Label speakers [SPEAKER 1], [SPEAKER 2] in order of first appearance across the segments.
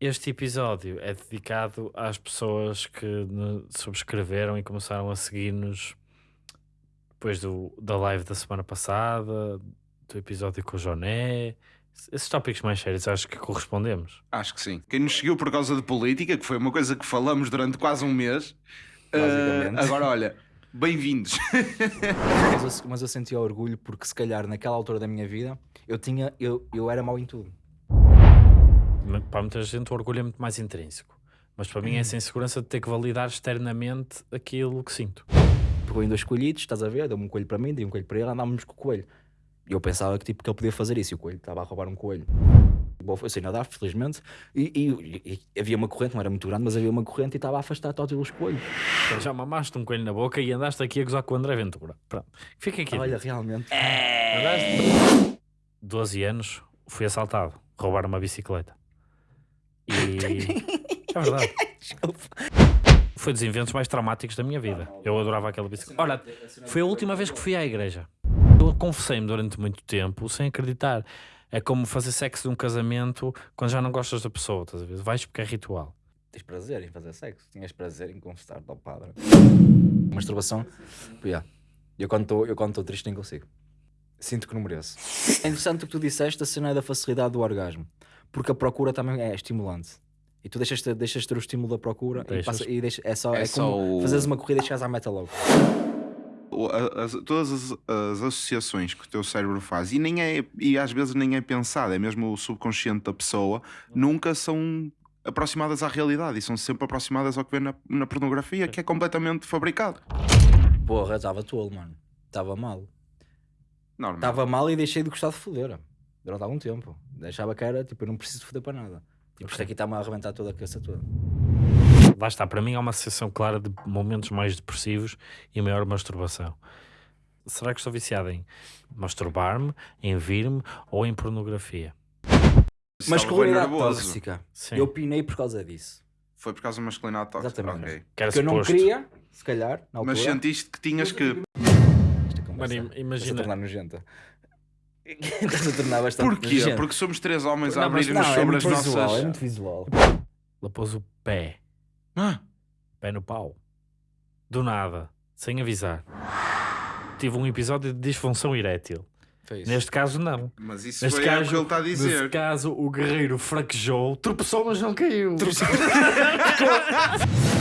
[SPEAKER 1] Este episódio é dedicado às pessoas que subscreveram e começaram a seguir-nos depois do, da live da semana passada, do episódio com o Joné. Esses tópicos mais sérios acho que correspondemos.
[SPEAKER 2] Acho que sim. Quem nos seguiu por causa de política, que foi uma coisa que falamos durante quase um mês.
[SPEAKER 3] Basicamente.
[SPEAKER 2] eh, agora, olha, bem-vindos.
[SPEAKER 3] Mas eu, mas eu sentia orgulho porque se calhar naquela altura da minha vida eu tinha eu, eu era mau em tudo.
[SPEAKER 1] Para muita gente o orgulho é muito mais intrínseco. Mas para mim é essa insegurança de ter que validar externamente aquilo que sinto.
[SPEAKER 3] Pegou em dois coelhitos, estás a ver? Deu-me um coelho para mim, dei um coelho para ele, andávamos com o coelho. E eu pensava que, tipo, que ele podia fazer isso e o coelho estava a roubar um coelho. Bom, eu sei nadar, felizmente, e, e- e havia uma corrente, não era muito grande, mas havia uma corrente e estava a afastar todos os coelhos.
[SPEAKER 1] Já mamaste um coelho na boca e andaste aqui a gozar com o André Ventura. Pronto. Fica aqui.
[SPEAKER 3] Olha, realmente.
[SPEAKER 1] Andaste 12 anos, fui assaltado, roubaram uma bicicleta. E. é verdade. Foi dos inventos mais traumáticos da minha vida. Eu adorava aquela bicicleta. Olha, foi a última vez que fui à igreja. Eu confessei-me durante muito tempo sem acreditar. É como fazer sexo num casamento quando já não gostas da pessoa, estás a ver? Vais porque é ritual.
[SPEAKER 3] Tens prazer em fazer sexo? Tinhas prazer em confessar ao padre? Masturbação? Yeah. Eu quando estou eu quando estou triste nem consigo. Sinto que não mereço. É interessante o que tu disseste, a cena é da facilidade do orgasmo. Porque a procura também é estimulante. E tu deixas, ter- deixas ter o estímulo da procura e,
[SPEAKER 1] Deixas.
[SPEAKER 3] passa, e deixa, é só,
[SPEAKER 2] É
[SPEAKER 3] é,
[SPEAKER 2] só
[SPEAKER 3] como
[SPEAKER 2] o-
[SPEAKER 3] fazeres uma corrida e chegares à meta logo.
[SPEAKER 2] As- todas as, as associações que o teu cérebro faz, e, nem é, e às vezes nem é pensado, é mesmo o subconsciente da pessoa, nunca são aproximadas à realidade e são sempre aproximadas ao que vê na, na pornografia, que é completamente fabricado.
[SPEAKER 3] Porra, estava tolo, mano. Estava mal. Estava mal e deixei de gostar de foder. Durante algum tempo. Deixava que era, tipo, eu não preciso de foder para nada. Tipo, isto aqui está-me a arrebentar toda a cabeça toda.
[SPEAKER 1] Lá está, para mim há uma associação clara de momentos mais depressivos e maior masturbação. Será que estou viciado em masturbar-me, em vir-me ou em pornografia?
[SPEAKER 3] Masculinidade tóxica.
[SPEAKER 1] Sim.
[SPEAKER 3] Eu pinei por causa disso.
[SPEAKER 2] Foi por causa da masculinidade tóxica.
[SPEAKER 3] Exatamente.
[SPEAKER 2] Ok.
[SPEAKER 1] Que
[SPEAKER 3] Porque eu não queria, se calhar, na altura.
[SPEAKER 2] Mas sentiste que tinhas que.
[SPEAKER 1] Mano, imagina-
[SPEAKER 3] tornar nojenta. Estás a tornar bastante
[SPEAKER 2] Porquê?
[SPEAKER 3] nojenta.
[SPEAKER 2] Porque somos três homens a abrir-nos
[SPEAKER 3] é
[SPEAKER 2] sobre
[SPEAKER 3] muito
[SPEAKER 2] as
[SPEAKER 3] visual,
[SPEAKER 2] nossas.
[SPEAKER 3] é muito visual.
[SPEAKER 1] Ela pôs o pé,
[SPEAKER 2] Ah,
[SPEAKER 1] pé no pau. Do nada, sem avisar. Tive um episódio de disfunção erétil. Neste caso, não.
[SPEAKER 2] mas isso
[SPEAKER 1] Neste
[SPEAKER 2] foi é o
[SPEAKER 1] caso,
[SPEAKER 2] que ele está a
[SPEAKER 1] neste
[SPEAKER 2] dizer.
[SPEAKER 1] caso, o guerreiro fraquejou, tropeçou, mas não caiu.
[SPEAKER 3] Se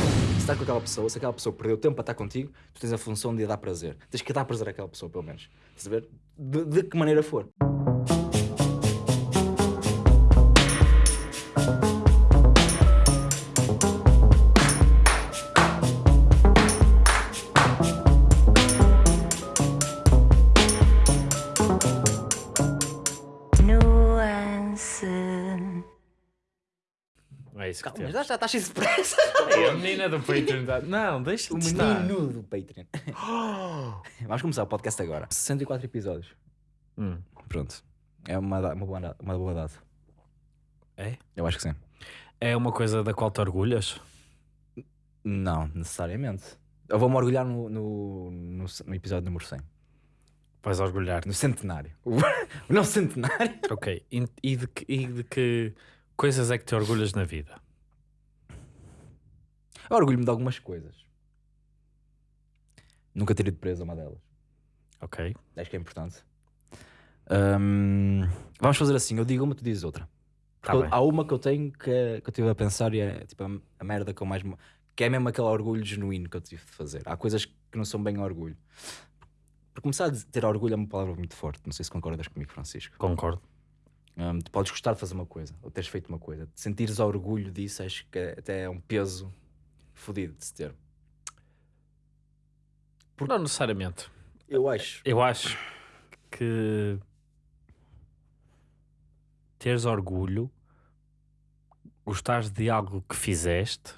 [SPEAKER 3] está com aquela pessoa, se aquela pessoa perdeu tempo para estar contigo, tu tens a função de dar prazer. Tens que dar prazer àquela pessoa, pelo menos. Estás a ver? De, de que maneira for.
[SPEAKER 1] Isso que
[SPEAKER 3] Calma, mas
[SPEAKER 1] temos.
[SPEAKER 3] já está cheio de pressa.
[SPEAKER 1] É a menina do Patreon. dá- Não, deixa
[SPEAKER 3] O
[SPEAKER 1] de estar.
[SPEAKER 3] menino do Patreon. Vamos começar o podcast agora. 64 episódios.
[SPEAKER 1] Hum.
[SPEAKER 3] Pronto. É uma, da- uma, boa, da- uma boa data.
[SPEAKER 1] É?
[SPEAKER 3] Eu acho que sim.
[SPEAKER 1] É uma coisa da qual te orgulhas?
[SPEAKER 3] Não, necessariamente. Eu vou-me orgulhar no, no, no, no episódio número 100.
[SPEAKER 1] Vais orgulhar-te.
[SPEAKER 3] No centenário. O, o nosso centenário.
[SPEAKER 1] Ok. E e de, que, e de que coisas é que te orgulhas na vida?
[SPEAKER 3] Eu orgulho-me de algumas coisas. Nunca ter ido preso a uma delas.
[SPEAKER 1] Ok.
[SPEAKER 3] Acho que é importante. Hum, vamos fazer assim: eu digo uma, tu dizes outra.
[SPEAKER 1] Tá bem.
[SPEAKER 3] há uma que eu tenho que, que eu estive a pensar e é tipo a, a merda que eu mais. que é mesmo aquele orgulho genuíno que eu tive de fazer. Há coisas que não são bem orgulho. Por começar a ter orgulho é uma palavra muito forte. Não sei se concordas comigo, Francisco.
[SPEAKER 1] Concordo.
[SPEAKER 3] Hum, tu podes gostar de fazer uma coisa ou teres feito uma coisa. Sentires orgulho disso, acho que é- até é um peso fodido de se ter.
[SPEAKER 1] Não necessariamente.
[SPEAKER 3] Eu acho.
[SPEAKER 1] Eu acho que teres orgulho, gostares de algo que fizeste,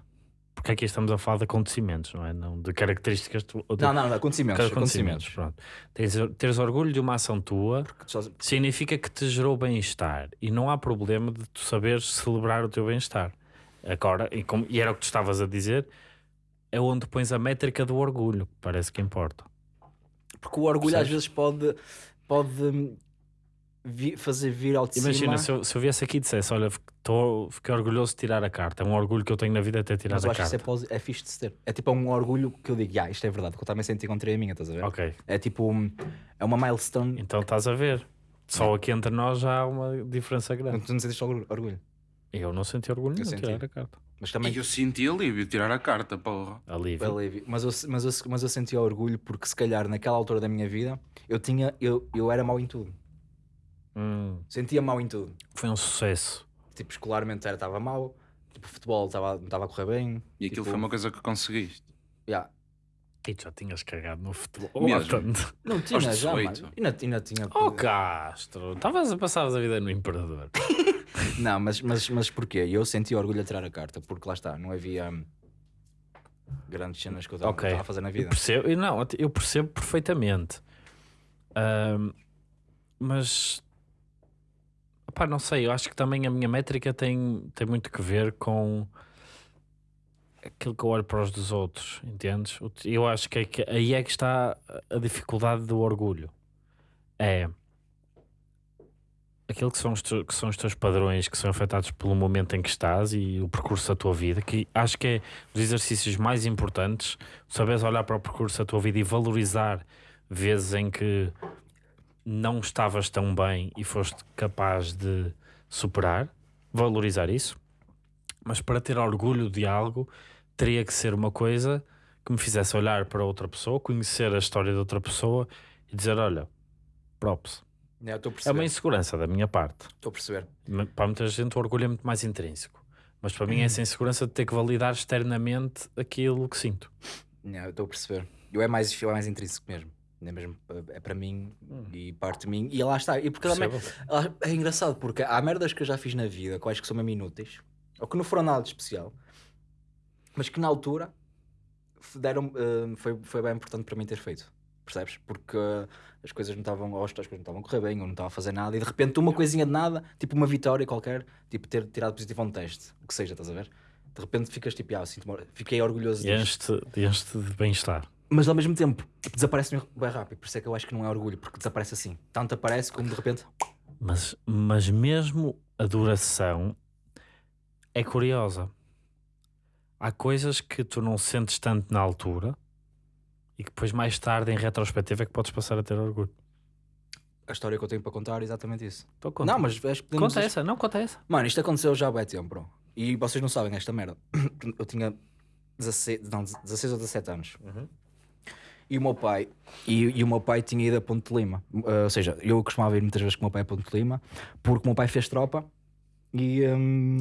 [SPEAKER 1] porque aqui estamos a falar de acontecimentos, não é? Não de características tu- de
[SPEAKER 3] Não, não, não, acontecimentos.
[SPEAKER 1] acontecimentos.
[SPEAKER 3] acontecimentos.
[SPEAKER 1] Pronto. Teres, teres orgulho de uma ação tua
[SPEAKER 3] Só-
[SPEAKER 1] significa que te gerou bem-estar e não há problema de tu saberes celebrar o teu bem-estar. Agora, e, como- e era o que tu estavas a dizer, é onde pões a métrica do orgulho, parece que importa.
[SPEAKER 3] Porque o orgulho às
[SPEAKER 1] Percebes?
[SPEAKER 3] vezes pode, pode, vi- fazer vir ao de
[SPEAKER 1] Imagina,
[SPEAKER 3] cima.
[SPEAKER 1] se eu, se eu viesse aqui e dissesse: Olha, tô, fiquei orgulhoso de tirar a carta. É um orgulho que eu tenho na vida é ter tirado
[SPEAKER 3] Mas eu
[SPEAKER 1] a
[SPEAKER 3] acho que isso é,
[SPEAKER 1] carta.
[SPEAKER 3] é fixe de se ter. É tipo um orgulho que eu digo, ah, isto é verdade, que eu também senti contra a minha, estás a ver?
[SPEAKER 1] Ok,
[SPEAKER 3] É tipo, um- é uma milestone.
[SPEAKER 1] então estás a ver. Só aqui entre nós já há uma diferença
[SPEAKER 3] Não,
[SPEAKER 1] grande.
[SPEAKER 3] tu não sentiste orgulho.
[SPEAKER 1] Eu não senti orgulho
[SPEAKER 3] Eu
[SPEAKER 1] de
[SPEAKER 3] senti.
[SPEAKER 1] tirar a carta.
[SPEAKER 3] Mas também
[SPEAKER 2] E eu senti alívio tirar a carta, porra.
[SPEAKER 1] Alívio.
[SPEAKER 3] alívio. Mas eu, mas, eu, mas eu senti orgulho porque se calhar naquela altura da minha vida eu tinha, eu, eu era mau em tudo.
[SPEAKER 1] Hum,
[SPEAKER 3] Sentia mal em tudo.
[SPEAKER 1] foi um sucesso.
[SPEAKER 3] Tipo, escolarmente era estava mal, tipo, futebol estava não estava a correr bem.
[SPEAKER 2] E aquilo
[SPEAKER 3] tipo,
[SPEAKER 2] foi uma coisa que conseguiste.
[SPEAKER 3] yeah.
[SPEAKER 1] E tu já tinhas cagado no futebol.
[SPEAKER 2] Mesmo.
[SPEAKER 3] Não tinha já,
[SPEAKER 2] 18.
[SPEAKER 3] mano. Ainda, ainda tinha.
[SPEAKER 1] Oh Castro, estavas a passar a vida no Imperador.
[SPEAKER 3] Não, mas, mas, mas porquê? Eu senti orgulho a tirar a carta, porque lá está, não havia grandes cenas que eu estava
[SPEAKER 1] Ok.
[SPEAKER 3] estava a fazer na
[SPEAKER 1] Eu
[SPEAKER 3] vida.
[SPEAKER 1] percebo, eu não, eu percebo perfeitamente. Ahm, mas opá, não sei, eu acho que também a minha métrica tem, tem muito que ver com aquilo que eu olho para os dos outros, entendes? Eu acho que, é que aí é que está a dificuldade do orgulho. É aquilo que são, os que são os teus padrões que são afetados pelo momento em que estás e o percurso da tua vida, que acho que é dos exercícios mais importantes, saberes olhar para o percurso da tua vida e valorizar vezes em que não estavas tão bem e foste capaz de superar, valorizar isso, mas para ter orgulho de algo teria que ser uma coisa que me fizesse olhar para outra pessoa, conhecer a história de outra pessoa e dizer: Olha, props.
[SPEAKER 3] É, eu Estou a
[SPEAKER 1] É uma insegurança da minha parte.
[SPEAKER 3] Estou a perceber.
[SPEAKER 1] Para muita gente o orgulho é muito mais intrínseco. Mas para mim é essa insegurança de ter que validar externamente aquilo que sinto.
[SPEAKER 3] É, eu Estou a perceber. Eu é mais, eu é mais intrínseco mesmo. É mesmo é para mim e parte de mim. E lá está. E porque também, é engraçado porque há merdas que eu já fiz na vida acho que são mesmo inúteis ou que não foram nada de especial, mas que na altura deram, eh, foi, foi bem importante para mim ter feito. Percebes? Porque eh, as coisas não estavam, ou as coisas não estavam a correr bem, ou não estava a fazer nada, e de repente uma coisinha de nada, tipo uma vitória qualquer, tipo ter tirado positivo a um teste, o que seja, estás a ver? De repente ficas tipo, ah, sinto fiquei orgulhoso
[SPEAKER 1] E
[SPEAKER 3] disto.
[SPEAKER 1] este, este de bem-estar.
[SPEAKER 3] Mas ao mesmo tempo, tipo, desaparece bem rápido, por isso é que eu acho que não é orgulho, porque desaparece assim. Tanto aparece como de repente.
[SPEAKER 1] Mas, mas mesmo a duração é curiosa. Há coisas que tu não sentes tanto na altura e que depois mais tarde, em retrospectiva, é que podes passar a ter orgulho.
[SPEAKER 3] A história que eu tenho para contar é exatamente isso.
[SPEAKER 1] Então, conta.
[SPEAKER 3] Não, mas acho que podemos-
[SPEAKER 1] conta essa, não conta essa.
[SPEAKER 3] Mano, isto aconteceu já há bem tempo, bro. E vocês não sabem esta merda. Eu tinha 16, não, 16 ou 17 anos.
[SPEAKER 1] Uhum.
[SPEAKER 3] E o meu pai, e, e o meu pai tinha ido a Ponte de Lima. Uh, ou seja, eu costumava ir muitas vezes com o meu pai a Ponte de Lima, porque o meu pai fez tropa e. hum,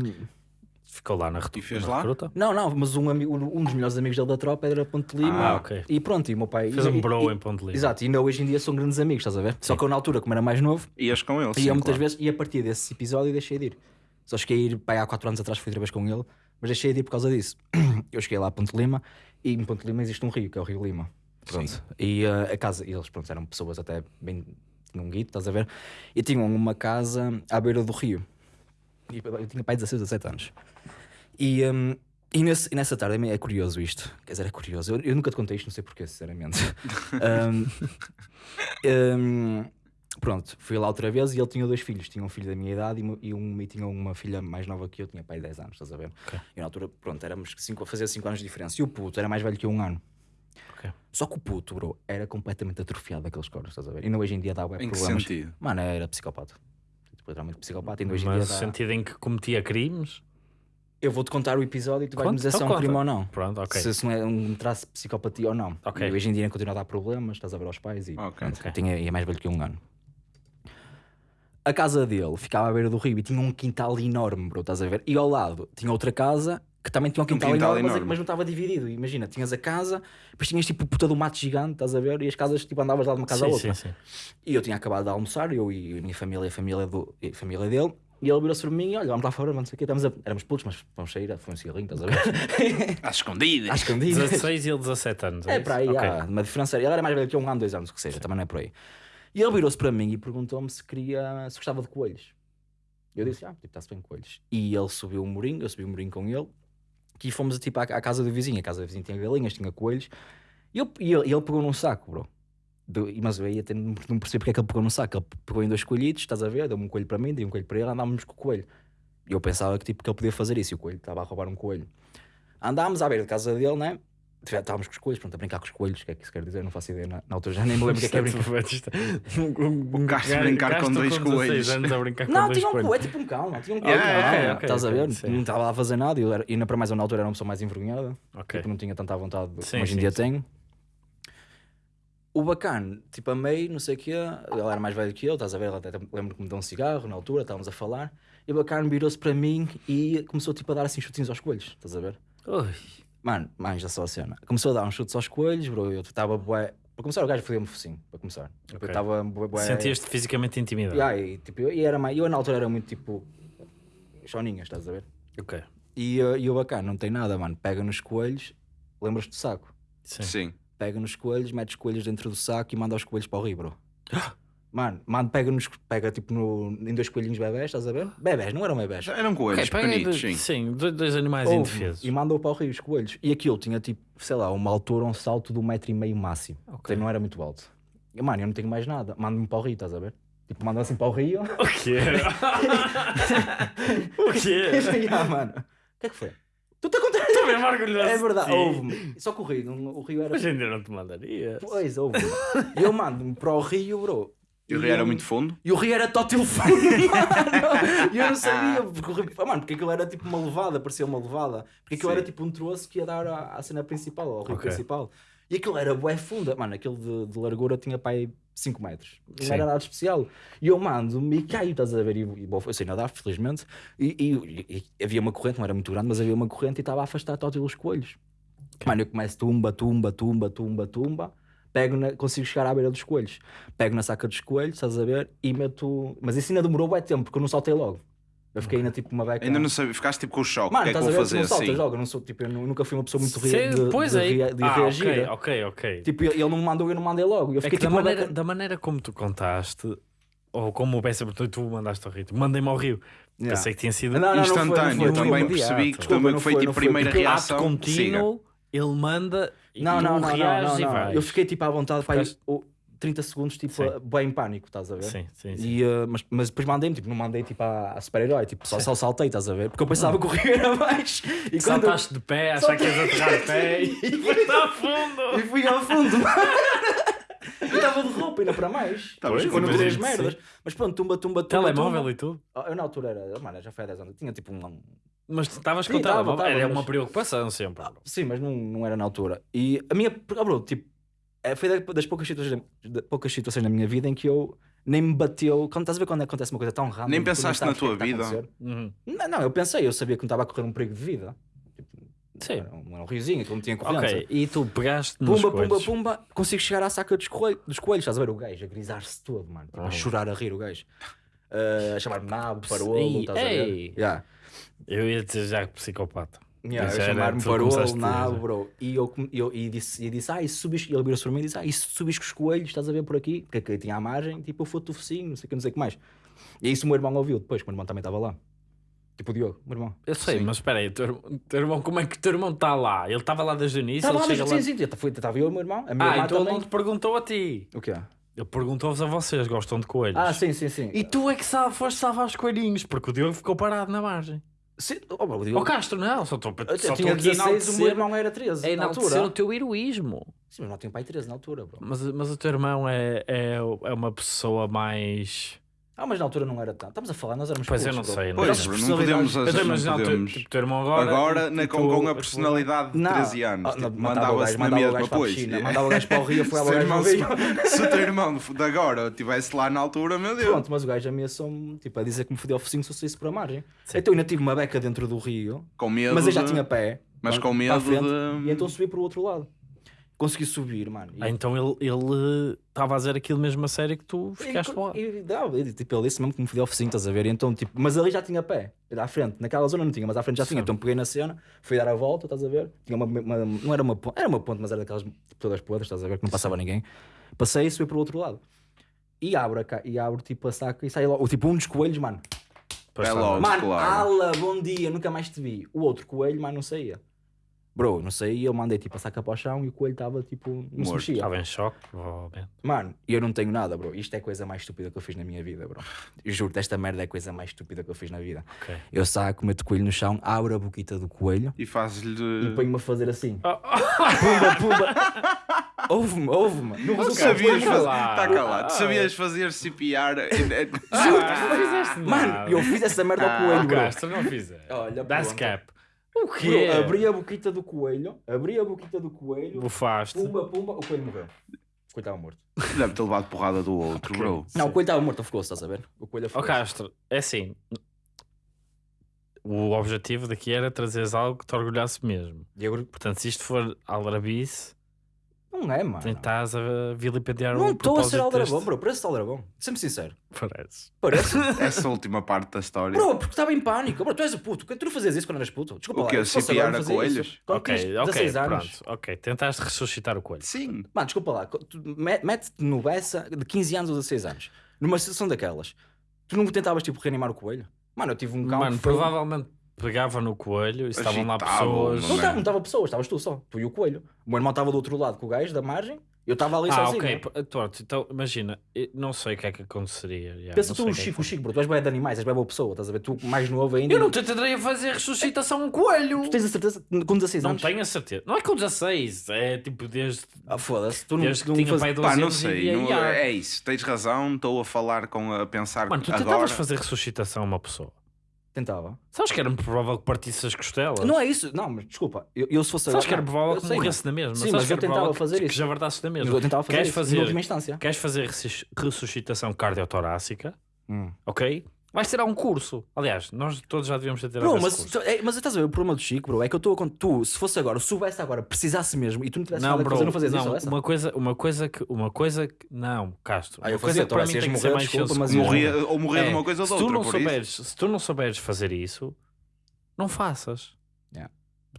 [SPEAKER 1] Ficou lá na, retu-
[SPEAKER 2] E fez
[SPEAKER 1] na
[SPEAKER 2] lá?
[SPEAKER 1] recruta.
[SPEAKER 3] não, não, mas um, amigo, um dos melhores amigos dele da tropa era Ponte de Lima.
[SPEAKER 1] Ah, ok.
[SPEAKER 3] E pronto, e o meu pai.
[SPEAKER 1] Fez
[SPEAKER 3] e-
[SPEAKER 1] um bro
[SPEAKER 3] e-
[SPEAKER 1] em Ponte Lima.
[SPEAKER 3] Exato, e ainda hoje em dia são grandes amigos, estás a ver? Só que eu na altura, como era mais novo,
[SPEAKER 2] Ias com ele,
[SPEAKER 3] ia
[SPEAKER 2] sim,
[SPEAKER 3] muitas
[SPEAKER 2] claro.
[SPEAKER 3] vezes, e a partir desse episódio deixei de ir. Só cheguei a ir, pai, há 4 anos atrás fui outra vez com ele, mas deixei de ir por causa disso. Eu cheguei lá a Ponte Lima e em Ponte Lima existe um rio, que é o Rio Lima. Pronto. E uh, a casa, e eles pronto, eram pessoas até bem. tinham um guito, estás a ver? E tinham uma casa à beira do rio. Eu tinha pai 16, 17 anos. E, um, e, nesse, e nessa tarde é curioso isto. Quer dizer, é curioso. Eu, eu nunca te contei isto, não sei porquê, sinceramente. Um, um, pronto, fui lá outra vez e ele tinha dois filhos. Tinha um filho da minha idade e, e, um, e tinha uma filha mais nova que eu, tinha pai 10 anos, estás a ver?
[SPEAKER 1] Ok.
[SPEAKER 3] E na altura, pronto, éramos cinco, a fazer 5 anos de diferença. E o puto era mais velho que eu um ano.
[SPEAKER 1] Ok.
[SPEAKER 3] Só que o puto, bro, era completamente atrofiado daqueles cornos, estás a ver? E ainda hoje em dia dá bué
[SPEAKER 2] Em que sentido?
[SPEAKER 3] Mano, era psicopata. Literalmente psicopata. Ainda hoje em
[SPEAKER 1] Mas
[SPEAKER 3] dia
[SPEAKER 1] no
[SPEAKER 3] dá...
[SPEAKER 1] sentido em que cometia crimes.
[SPEAKER 3] Eu vou-te contar o episódio e tu vais
[SPEAKER 1] Conta,
[SPEAKER 3] me dizer se é
[SPEAKER 1] então
[SPEAKER 3] um crime ou não.
[SPEAKER 1] Pronto, ok.
[SPEAKER 3] Se, se não é um traço de psicopatia ou não.
[SPEAKER 1] Ok.
[SPEAKER 3] E hoje em dia ainda continua a dar problemas, estás a ver aos pais e
[SPEAKER 2] Ok.
[SPEAKER 3] pronto,
[SPEAKER 1] Ok.
[SPEAKER 3] Tinha, e é mais velho que um ano. A casa dele ficava à beira do rio e tinha um quintal enorme, bro, estás a ver? E ao lado tinha outra casa que também tinha um quintal,
[SPEAKER 2] quintal
[SPEAKER 3] enorme, mas-
[SPEAKER 2] enorme.
[SPEAKER 3] Mas, não estava dividido. Imagina, tinhas a casa, depois tinhas tipo puta do mato gigante, estás a ver? E as casas, tipo, andavas lá de uma casa a
[SPEAKER 1] sim,
[SPEAKER 3] outra.
[SPEAKER 1] sim, sim.
[SPEAKER 3] E eu tinha acabado de almoçar, eu e a minha família, a família, do, e a família dele. E ele virou-se para mim, olha, vamos lá fora, não sei o quê, estamos a... éramos putos, mas vamos sair, foi um cigarrinho, estás a ver?
[SPEAKER 2] Às escondidas.
[SPEAKER 3] Às escondidas.
[SPEAKER 1] 16 e ele 17 anos.
[SPEAKER 3] É
[SPEAKER 1] isso?
[SPEAKER 3] para aí,
[SPEAKER 1] Ok.
[SPEAKER 3] há uma diferença. Ele era mais velho que eu, um ano, dois anos, o que seja, também não é por aí. E ele virou-se para mim e perguntou-me se queria, se gostava de coelhos. Eu disse, ah, tipo, está-se bem coelhos. E ele subiu o murinho, eu subi o murinho com ele, e fomos tipo à, à casa do vizinho. A casa do vizinho tinha galinhas, tinha coelhos. E, eu, e ele, ele pegou num saco, bro, Do- mas eu aí até não percebi porque é que ele pegou no saco. Ele pegou em dois coelhitos, estás a ver? Deu-me um coelho para mim, deu um coelho para ele, andávamos com o coelho. E eu pensava que, tipo, que ele podia fazer isso e o coelho estava a roubar um coelho. Andámos à beira de casa dele, né? Já Estávamos com os coelhos, pronto, a brincar com os coelhos, o que é que isso quer dizer? Não faço ideia. Na, na altura já nem me lembro o que é que é brincar.
[SPEAKER 1] Um
[SPEAKER 2] gajo a brincar com dois coelhos.
[SPEAKER 3] Não, tinha um coelho, tipo um cão, não, tinha um
[SPEAKER 2] yeah,
[SPEAKER 1] ok,
[SPEAKER 3] estás a ver?
[SPEAKER 1] sim.
[SPEAKER 3] Não estava lá a fazer nada e, ainda para mais eu na altura era uma pessoa mais envergonhada. Tipo, não tinha tanta vontade
[SPEAKER 1] Sim,
[SPEAKER 3] como hoje em dia
[SPEAKER 1] sim.
[SPEAKER 3] tenho. O bacana, tipo, amei, não sei o quê, ele era mais velho que eu, estás a ver? Ele até lembro que me deu um cigarro na altura, estávamos a falar, e o bacana virou-se para mim e começou tipo a dar assim chutinhos aos coelhos, estás a ver?
[SPEAKER 1] Ui.
[SPEAKER 3] Mano, manja só a cena. Começou a dar uns chutes aos coelhos, bro, eu estava bué. Para começar, o gajo foi-me focinho, para começar. Tipo,
[SPEAKER 1] Ok.
[SPEAKER 3] Eu estava bué. bué...
[SPEAKER 1] Sentias-te fisicamente intimidado.
[SPEAKER 3] Yeah, e, tipo, eu, e era mais, eu na altura era muito tipo. choninhas, estás a ver?
[SPEAKER 1] Ok.
[SPEAKER 3] E, uh, e o bacana, não tem nada, mano. Pega nos coelhos, lembras do saco?
[SPEAKER 1] Sim.
[SPEAKER 2] Sim.
[SPEAKER 3] Pega nos coelhos, mete os coelhos dentro do saco e manda os coelhos para o rio, bro. Mano, mano pega, nos, pega tipo no, em dois coelhinhos bebés, estás a ver? Bebés, não eram bebés.
[SPEAKER 2] Eram coelhos
[SPEAKER 1] Ok, pega
[SPEAKER 2] pequenitos, sim.
[SPEAKER 1] Sim, dois, animais
[SPEAKER 3] Ouve,
[SPEAKER 1] indefesos.
[SPEAKER 3] E mandou para o rio os coelhos. E aquilo tinha tipo, sei lá, uma altura, um salto de um metro e meio máximo.
[SPEAKER 1] Ok.
[SPEAKER 3] Então não era muito alto. E, mano, eu não tenho mais nada. Manda-me para o rio, estás a ver? Tipo, manda assim para o rio.
[SPEAKER 1] O quê? o quê?
[SPEAKER 3] ah, mano. O que é que foi? Tu te acontece?
[SPEAKER 1] Estou mesmo orgulhoso.
[SPEAKER 3] É verdade,
[SPEAKER 1] de ti.
[SPEAKER 3] ouve-me. Só que o rio, o rio era.
[SPEAKER 1] Hoje em dia não te mandaria.
[SPEAKER 3] Pois, ouve-me. E eu mando-me para o rio, bro.
[SPEAKER 2] E o rio era muito fundo.
[SPEAKER 3] E o rio era tótil fundo, mano. E eu não sabia, porque o rio, ah, mano, porque aquilo era tipo uma levada, parecia uma levada. Porque aquilo
[SPEAKER 2] Sim.
[SPEAKER 3] era tipo um troço que ia dar à, à cena principal, ao rio
[SPEAKER 1] Ok.
[SPEAKER 3] principal. E aquilo era bué funda, mano, aquilo de, de largura tinha para aí 5 metros. Não
[SPEAKER 1] Sim.
[SPEAKER 3] era nada especial. E eu mando-me e caio, estás a ver? E, e bom, eu sei nadar, felizmente. E, e- e havia uma corrente, não era muito grande, mas havia uma corrente e estava a afastar tótil os coelhos. Mano, eu começo tumba, tumba, tumba, tumba, tumba. Pego na, consigo chegar à beira dos coelhos. Pego na saca dos coelhos, estás a ver? E meto. Mas isso ainda demorou bué tempo, porque eu não saltei logo. Eu fiquei ainda tipo uma beca.
[SPEAKER 2] Ainda não sabia, ficaste tipo com o choque.
[SPEAKER 3] Mano,
[SPEAKER 2] o que é que
[SPEAKER 3] estás a
[SPEAKER 2] vou fazer
[SPEAKER 3] não saltas
[SPEAKER 2] assim?
[SPEAKER 3] logo. Eu, não sou, tipo, eu nu- nunca fui uma pessoa muito rea- de,
[SPEAKER 1] pois
[SPEAKER 3] de,
[SPEAKER 1] aí.
[SPEAKER 3] de
[SPEAKER 1] ah,
[SPEAKER 3] reagir.
[SPEAKER 1] ok, ok, ok.
[SPEAKER 3] Tipo, ele não me mandou e eu não mandei logo. Eu
[SPEAKER 1] É
[SPEAKER 3] fiquei
[SPEAKER 1] que da
[SPEAKER 3] tipo uma
[SPEAKER 1] maneira,
[SPEAKER 3] beca.
[SPEAKER 1] da maneira como tu contaste, ou como o Bessa e tu mandaste ao Rio, mandei-me ao Rio.
[SPEAKER 3] Yeah.
[SPEAKER 1] Pensei que tinha sido
[SPEAKER 3] Não, não, não foi, não
[SPEAKER 2] Instantâneo,
[SPEAKER 3] foi,
[SPEAKER 2] eu também
[SPEAKER 3] foi.
[SPEAKER 2] percebi que também foi
[SPEAKER 3] foi,
[SPEAKER 2] tipo
[SPEAKER 3] não foi,
[SPEAKER 2] primeira
[SPEAKER 3] porque
[SPEAKER 2] reação.
[SPEAKER 1] ato
[SPEAKER 2] siga.
[SPEAKER 1] contínuo, ele manda e
[SPEAKER 3] Não,
[SPEAKER 1] tu
[SPEAKER 3] não, não, não,
[SPEAKER 1] reages
[SPEAKER 3] não,
[SPEAKER 1] e
[SPEAKER 3] não.
[SPEAKER 1] vais.
[SPEAKER 3] Eu fiquei tipo à vontade para aí,
[SPEAKER 1] Ficaste-
[SPEAKER 3] oh, 30 segundos, tipo,
[SPEAKER 1] Sim.
[SPEAKER 3] bem em pânico, estás a ver?
[SPEAKER 1] Sim, sim, sim.
[SPEAKER 3] E, uh, mas, mas depois mandei-me, tipo, não mandei tipo à, à super-herói, tipo, só, só saltei, estás a ver? Porque eu pensava que o rio era mais. E quando eu-
[SPEAKER 1] Saltaste de pé, achar que ias aterrar de pé e foste ao fundo.
[SPEAKER 3] E fui ao fundo. Eu estava de roupa, ainda para mais.
[SPEAKER 2] Estavas
[SPEAKER 3] Pois, não
[SPEAKER 2] medo,
[SPEAKER 3] três
[SPEAKER 1] sim.
[SPEAKER 3] merdas. Mas pronto, tumba, tumba, tumba.
[SPEAKER 1] Telemóvel
[SPEAKER 3] tumba.
[SPEAKER 1] e tudo.
[SPEAKER 3] Ah, Eu na altura era, mano, já foi há 10 anos. Tinha tipo um.
[SPEAKER 1] Mas estavas com o
[SPEAKER 3] tava,
[SPEAKER 1] telemóvel.
[SPEAKER 3] tava,
[SPEAKER 1] Era
[SPEAKER 3] mas-
[SPEAKER 1] uma preocupação sempre. bro.
[SPEAKER 3] Sim, mas não, não era na altura. E a minha. Ah, bro, tipo, é, foi da- das poucas situações, da- poucas situações na minha vida em que eu nem me bateu. Quando estás a ver quando acontece uma coisa tão random.
[SPEAKER 2] Nem pensaste na
[SPEAKER 3] é
[SPEAKER 2] tua vida?
[SPEAKER 1] Uhum.
[SPEAKER 3] Não, não, eu pensei, eu sabia que não estava a correr um perigo de vida.
[SPEAKER 1] Sim.
[SPEAKER 3] Era um, era um riozinho, que não tinha confiança.
[SPEAKER 1] Ok, e tu pegaste nos
[SPEAKER 3] Pumba, pumba,
[SPEAKER 1] coelhos.
[SPEAKER 3] pumba, consigo chegar à saca dos, coelho, dos coelhos. Estás a ver o gajo a grisar-se todo, mano. Tipo,
[SPEAKER 1] Ah.
[SPEAKER 3] a chorar, a rir o gajo. Uh, a chamar-me nabo, parolo,
[SPEAKER 1] Ei,
[SPEAKER 3] estás a ver?
[SPEAKER 1] ei.
[SPEAKER 3] Yeah.
[SPEAKER 1] Eu ia dizer já que psicopata.
[SPEAKER 3] Yeah,
[SPEAKER 1] era-
[SPEAKER 3] chamar-me nabo,
[SPEAKER 1] dizer.
[SPEAKER 3] bro. E eu, eu e disse, e disse, ah, e subis, e ele virou-se para mim e disse, ah, e subis com os coelhos, estás a ver por aqui? Porque aqui tinha a margem, tipo, eu fui-te o focinho, não sei o que, não sei o que mais. E isso o meu irmão ouviu depois, que o meu irmão também estava lá. Tipo o Diogo, o meu irmão.
[SPEAKER 1] Eu sei,
[SPEAKER 2] Sim.
[SPEAKER 1] mas espera aí, o teu, irmão- o teu irmão, como é que o teu irmão está lá? Ele estava lá desde o início?
[SPEAKER 3] Estava
[SPEAKER 1] ele
[SPEAKER 3] lá,
[SPEAKER 1] lá...
[SPEAKER 3] sim, fui- estava eu e o meu irmão, a minha
[SPEAKER 1] Ah,
[SPEAKER 3] irmã
[SPEAKER 1] então ele
[SPEAKER 3] também.
[SPEAKER 1] não te perguntou a ti.
[SPEAKER 3] O quê?
[SPEAKER 1] Ele perguntou-vos a vocês, gostam de coelhos.
[SPEAKER 3] Ah, sim, sim, sim.
[SPEAKER 1] E tu é que sabe, foste salvar os coelhinhos, porque o Diogo ficou parado na margem.
[SPEAKER 3] Sim, oh, o Diogo-
[SPEAKER 1] Ó Castro, não, só estou
[SPEAKER 3] Eu
[SPEAKER 1] só
[SPEAKER 3] tinha
[SPEAKER 1] estou aqui a
[SPEAKER 3] 16, o meu
[SPEAKER 1] enaltecer,
[SPEAKER 3] irmão era 13
[SPEAKER 1] a
[SPEAKER 3] na
[SPEAKER 1] enaltecer
[SPEAKER 3] altura.
[SPEAKER 1] o teu heroísmo.
[SPEAKER 3] Sim, mas não tinha pai 13 na altura, bro.
[SPEAKER 1] Mas, mas o teu irmão é, é, é uma pessoa mais...
[SPEAKER 3] Ah, mas na altura não era tanto. Estamos a falar, nós éramos
[SPEAKER 1] Pois eu não sei, não
[SPEAKER 2] Pois, não podemos.
[SPEAKER 1] a
[SPEAKER 2] não podemos.
[SPEAKER 1] tipo, o teu irmão agora...
[SPEAKER 2] Agora, na-
[SPEAKER 1] tipo,
[SPEAKER 2] com, com a personalidade de
[SPEAKER 3] Não,
[SPEAKER 2] 13 anos,
[SPEAKER 3] ah,
[SPEAKER 2] tipo, mandava-se na mesma,
[SPEAKER 3] para
[SPEAKER 2] pois.
[SPEAKER 3] mandava o gajo para o rio, foi
[SPEAKER 2] Se
[SPEAKER 3] ao
[SPEAKER 2] o
[SPEAKER 3] gajo rio.
[SPEAKER 2] Se o teu irmão de agora estivesse lá na altura, meu Deus.
[SPEAKER 3] Pronto, mas o gajo ameaçou-me, tipo, a dizer que me fodeu o focinho se eu saísse para a margem. Então eu ainda tive uma beca dentro do rio,
[SPEAKER 2] Com medo.
[SPEAKER 3] mas eu já
[SPEAKER 2] de-
[SPEAKER 3] tinha pé.
[SPEAKER 2] Mas
[SPEAKER 3] para-
[SPEAKER 2] com
[SPEAKER 3] para
[SPEAKER 2] medo
[SPEAKER 3] frente,
[SPEAKER 2] de-
[SPEAKER 3] E então subi para o outro lado. Consegui subir, mano. E-
[SPEAKER 1] Ah, então ele ele estava a dizer aquilo mesmo a sério que tu ficaste lá.
[SPEAKER 3] E, não, ele, tipo, ele disse mesmo que me fodeu o focinho, estás a ver? E então, tipo, mas ali já tinha pé, à frente, naquela zona não tinha, mas à frente já tinha.
[SPEAKER 1] Sim.
[SPEAKER 3] Então peguei na cena, fui dar a volta, estás a ver? Tinha uma, uma- não era uma ponte, era uma ponte, mas era daquelas tipo, todas podres, estás a ver? Que não passava ninguém. Passei e subi para o outro lado. E abro, a e abro tipo a saca e sai logo. Tipo, um dos coelhos, mano.
[SPEAKER 1] Pois
[SPEAKER 2] É logo.
[SPEAKER 3] Mano,
[SPEAKER 2] claro.
[SPEAKER 3] ala, bom dia, nunca mais te vi. O outro coelho, mano, não saía. Bro, não sei, eu mandei tipo a saca para o chão e o coelho estava tipo, não se
[SPEAKER 2] Morto.
[SPEAKER 3] mexia.
[SPEAKER 1] Estava em choque, provavelmente.
[SPEAKER 3] Mano, eu não tenho nada, bro. Isto é a coisa mais estúpida que eu fiz na minha vida, bro. Juro, esta merda é a coisa mais estúpida que eu fiz na vida.
[SPEAKER 1] Ok.
[SPEAKER 3] Eu saco, meto o coelho no chão, abro a boquita do coelho
[SPEAKER 2] E
[SPEAKER 3] e
[SPEAKER 2] fazes-lhe.
[SPEAKER 3] ponho-me a fazer assim. Pumba, pumba. Ouve-me, ouve-me.
[SPEAKER 2] Tu
[SPEAKER 3] resultado,
[SPEAKER 2] sabias fazer. Está calado. Tu sabias fazer CPR.
[SPEAKER 1] Ah, não fizeste
[SPEAKER 3] Mano, eu fiz essa merda ao coelho, bro.
[SPEAKER 1] Castro, não fizeste.
[SPEAKER 3] Olha,
[SPEAKER 1] Dá
[SPEAKER 3] pronto.
[SPEAKER 1] cap. O
[SPEAKER 3] Bro,
[SPEAKER 1] quê?
[SPEAKER 3] abri a boquita do coelho, abri a boquita do coelho,
[SPEAKER 1] Bufaste.
[SPEAKER 3] pumba, pumba, o coelho morreu. O coelho estava morto.
[SPEAKER 2] Deve ter levado porrada do outro, bro.
[SPEAKER 3] Não, o coelho estava morto, ficou, estás a ver? O coelho
[SPEAKER 1] Ó
[SPEAKER 3] ficou.
[SPEAKER 1] Castro, é assim. O objetivo daqui era trazeres algo que te orgulhasse mesmo.
[SPEAKER 3] E agora,
[SPEAKER 1] Portanto, se isto for aldrabice,
[SPEAKER 3] não é, mano.
[SPEAKER 1] estás a vilipendiar
[SPEAKER 3] Não estou a ser aldrabão,
[SPEAKER 1] deste-
[SPEAKER 3] bro. Parece aldrabão. Sempre sincero.
[SPEAKER 1] Parece.
[SPEAKER 3] Parece.
[SPEAKER 2] Essa última parte da história.
[SPEAKER 3] Bro, porque estava em pânico. Bro, tu és o puto. Tu não fazias isso quando eras puto. Desculpa
[SPEAKER 2] O
[SPEAKER 3] lá.
[SPEAKER 2] quê?
[SPEAKER 3] não
[SPEAKER 2] a coelhos?
[SPEAKER 3] isso. Quando
[SPEAKER 1] Ok,
[SPEAKER 3] tinhas
[SPEAKER 1] ok,
[SPEAKER 3] 16 anos.
[SPEAKER 1] pronto. Ok, tentaste ressuscitar o coelho.
[SPEAKER 2] Sim.
[SPEAKER 3] Mano, desculpa lá. Mete-te no Bessa de 15 anos ou 16 anos. Numa situação daquelas. Tu nunca tentavas, tipo, reanimar o coelho? Mano, eu tive um cão
[SPEAKER 1] Mano,
[SPEAKER 3] foi-
[SPEAKER 1] provavelmente pegava no coelho e estavam lá pessoas.
[SPEAKER 3] Não
[SPEAKER 2] Mano.
[SPEAKER 3] estava não estava pessoas, estavas tu só. Tu e o coelho. O meu irmão estava do outro lado com o gajo da margem. Eu estava ali
[SPEAKER 1] Ah,
[SPEAKER 3] sozinho.
[SPEAKER 1] ok. p- Pronto, então imagina, eu não sei o que é que aconteceria. já,
[SPEAKER 3] Pensa
[SPEAKER 1] não
[SPEAKER 3] tu, o
[SPEAKER 1] que é que
[SPEAKER 3] Chico, o Chico, bro. Tu és bem de animais, és bem boa pessoa. Estás a ver? Tu mais novo ainda.
[SPEAKER 1] Eu não te tentarei a fazer ressuscitação a um coelho.
[SPEAKER 3] Tu tens a certeza com 16
[SPEAKER 1] Não
[SPEAKER 3] anos?
[SPEAKER 1] tenho a certeza. Não é com 16, é tipo desde,
[SPEAKER 3] Ah, foda-se. Tu não,
[SPEAKER 1] desde que
[SPEAKER 3] não
[SPEAKER 1] tinha
[SPEAKER 3] faz-
[SPEAKER 1] pai 12
[SPEAKER 2] Pá, não
[SPEAKER 1] anos e
[SPEAKER 2] sei. não- é isso. Tens razão. Estou a falar com a pensar
[SPEAKER 1] Mano, tu
[SPEAKER 2] agora.
[SPEAKER 1] tentavas fazer ressuscitação a uma pessoa.
[SPEAKER 3] Tentava.
[SPEAKER 1] Sabes que era provável que partisse as costelas?
[SPEAKER 3] Não é isso. Não, mas desculpa. Eu, eu se fosse
[SPEAKER 1] Sabes que era provável que
[SPEAKER 3] sei,
[SPEAKER 1] morresse na mesma.
[SPEAKER 3] Sim,
[SPEAKER 1] sabes
[SPEAKER 3] mas eu tentava fazer
[SPEAKER 1] que,
[SPEAKER 3] isso.
[SPEAKER 1] que já verdasses na mesma.
[SPEAKER 3] Eu tentava fazer
[SPEAKER 1] Queres
[SPEAKER 3] isso,
[SPEAKER 1] fazer-
[SPEAKER 3] última instância.
[SPEAKER 1] Queres fazer ressus- ressuscitação cardiotorácica,
[SPEAKER 3] Hum.
[SPEAKER 1] ok? Vais tirar um curso. Aliás, nós todos já devíamos ter tirado
[SPEAKER 3] Bro, mas,
[SPEAKER 1] curso.
[SPEAKER 3] é, mas estás a ver o problema do Chico, bro? É que eu estou a contar. Tu, se fosse agora, se soubesse agora, precisasse mesmo e tu não tivesse
[SPEAKER 1] Não,
[SPEAKER 3] nada a
[SPEAKER 1] bro,
[SPEAKER 3] fazer, não fazias
[SPEAKER 1] não,
[SPEAKER 3] isso
[SPEAKER 1] uma coisa, uma coisa que, uma coisa que, não, Castro,
[SPEAKER 3] Ah, eu fazia,
[SPEAKER 1] para mim tem que ser mais
[SPEAKER 3] desculpa, mas.
[SPEAKER 2] Morria, ou morrer
[SPEAKER 1] É,
[SPEAKER 2] de uma coisa ou de
[SPEAKER 1] se tu
[SPEAKER 2] outra.
[SPEAKER 1] não
[SPEAKER 2] por isso.
[SPEAKER 1] souberes, se tu não souberes fazer isso, não faças.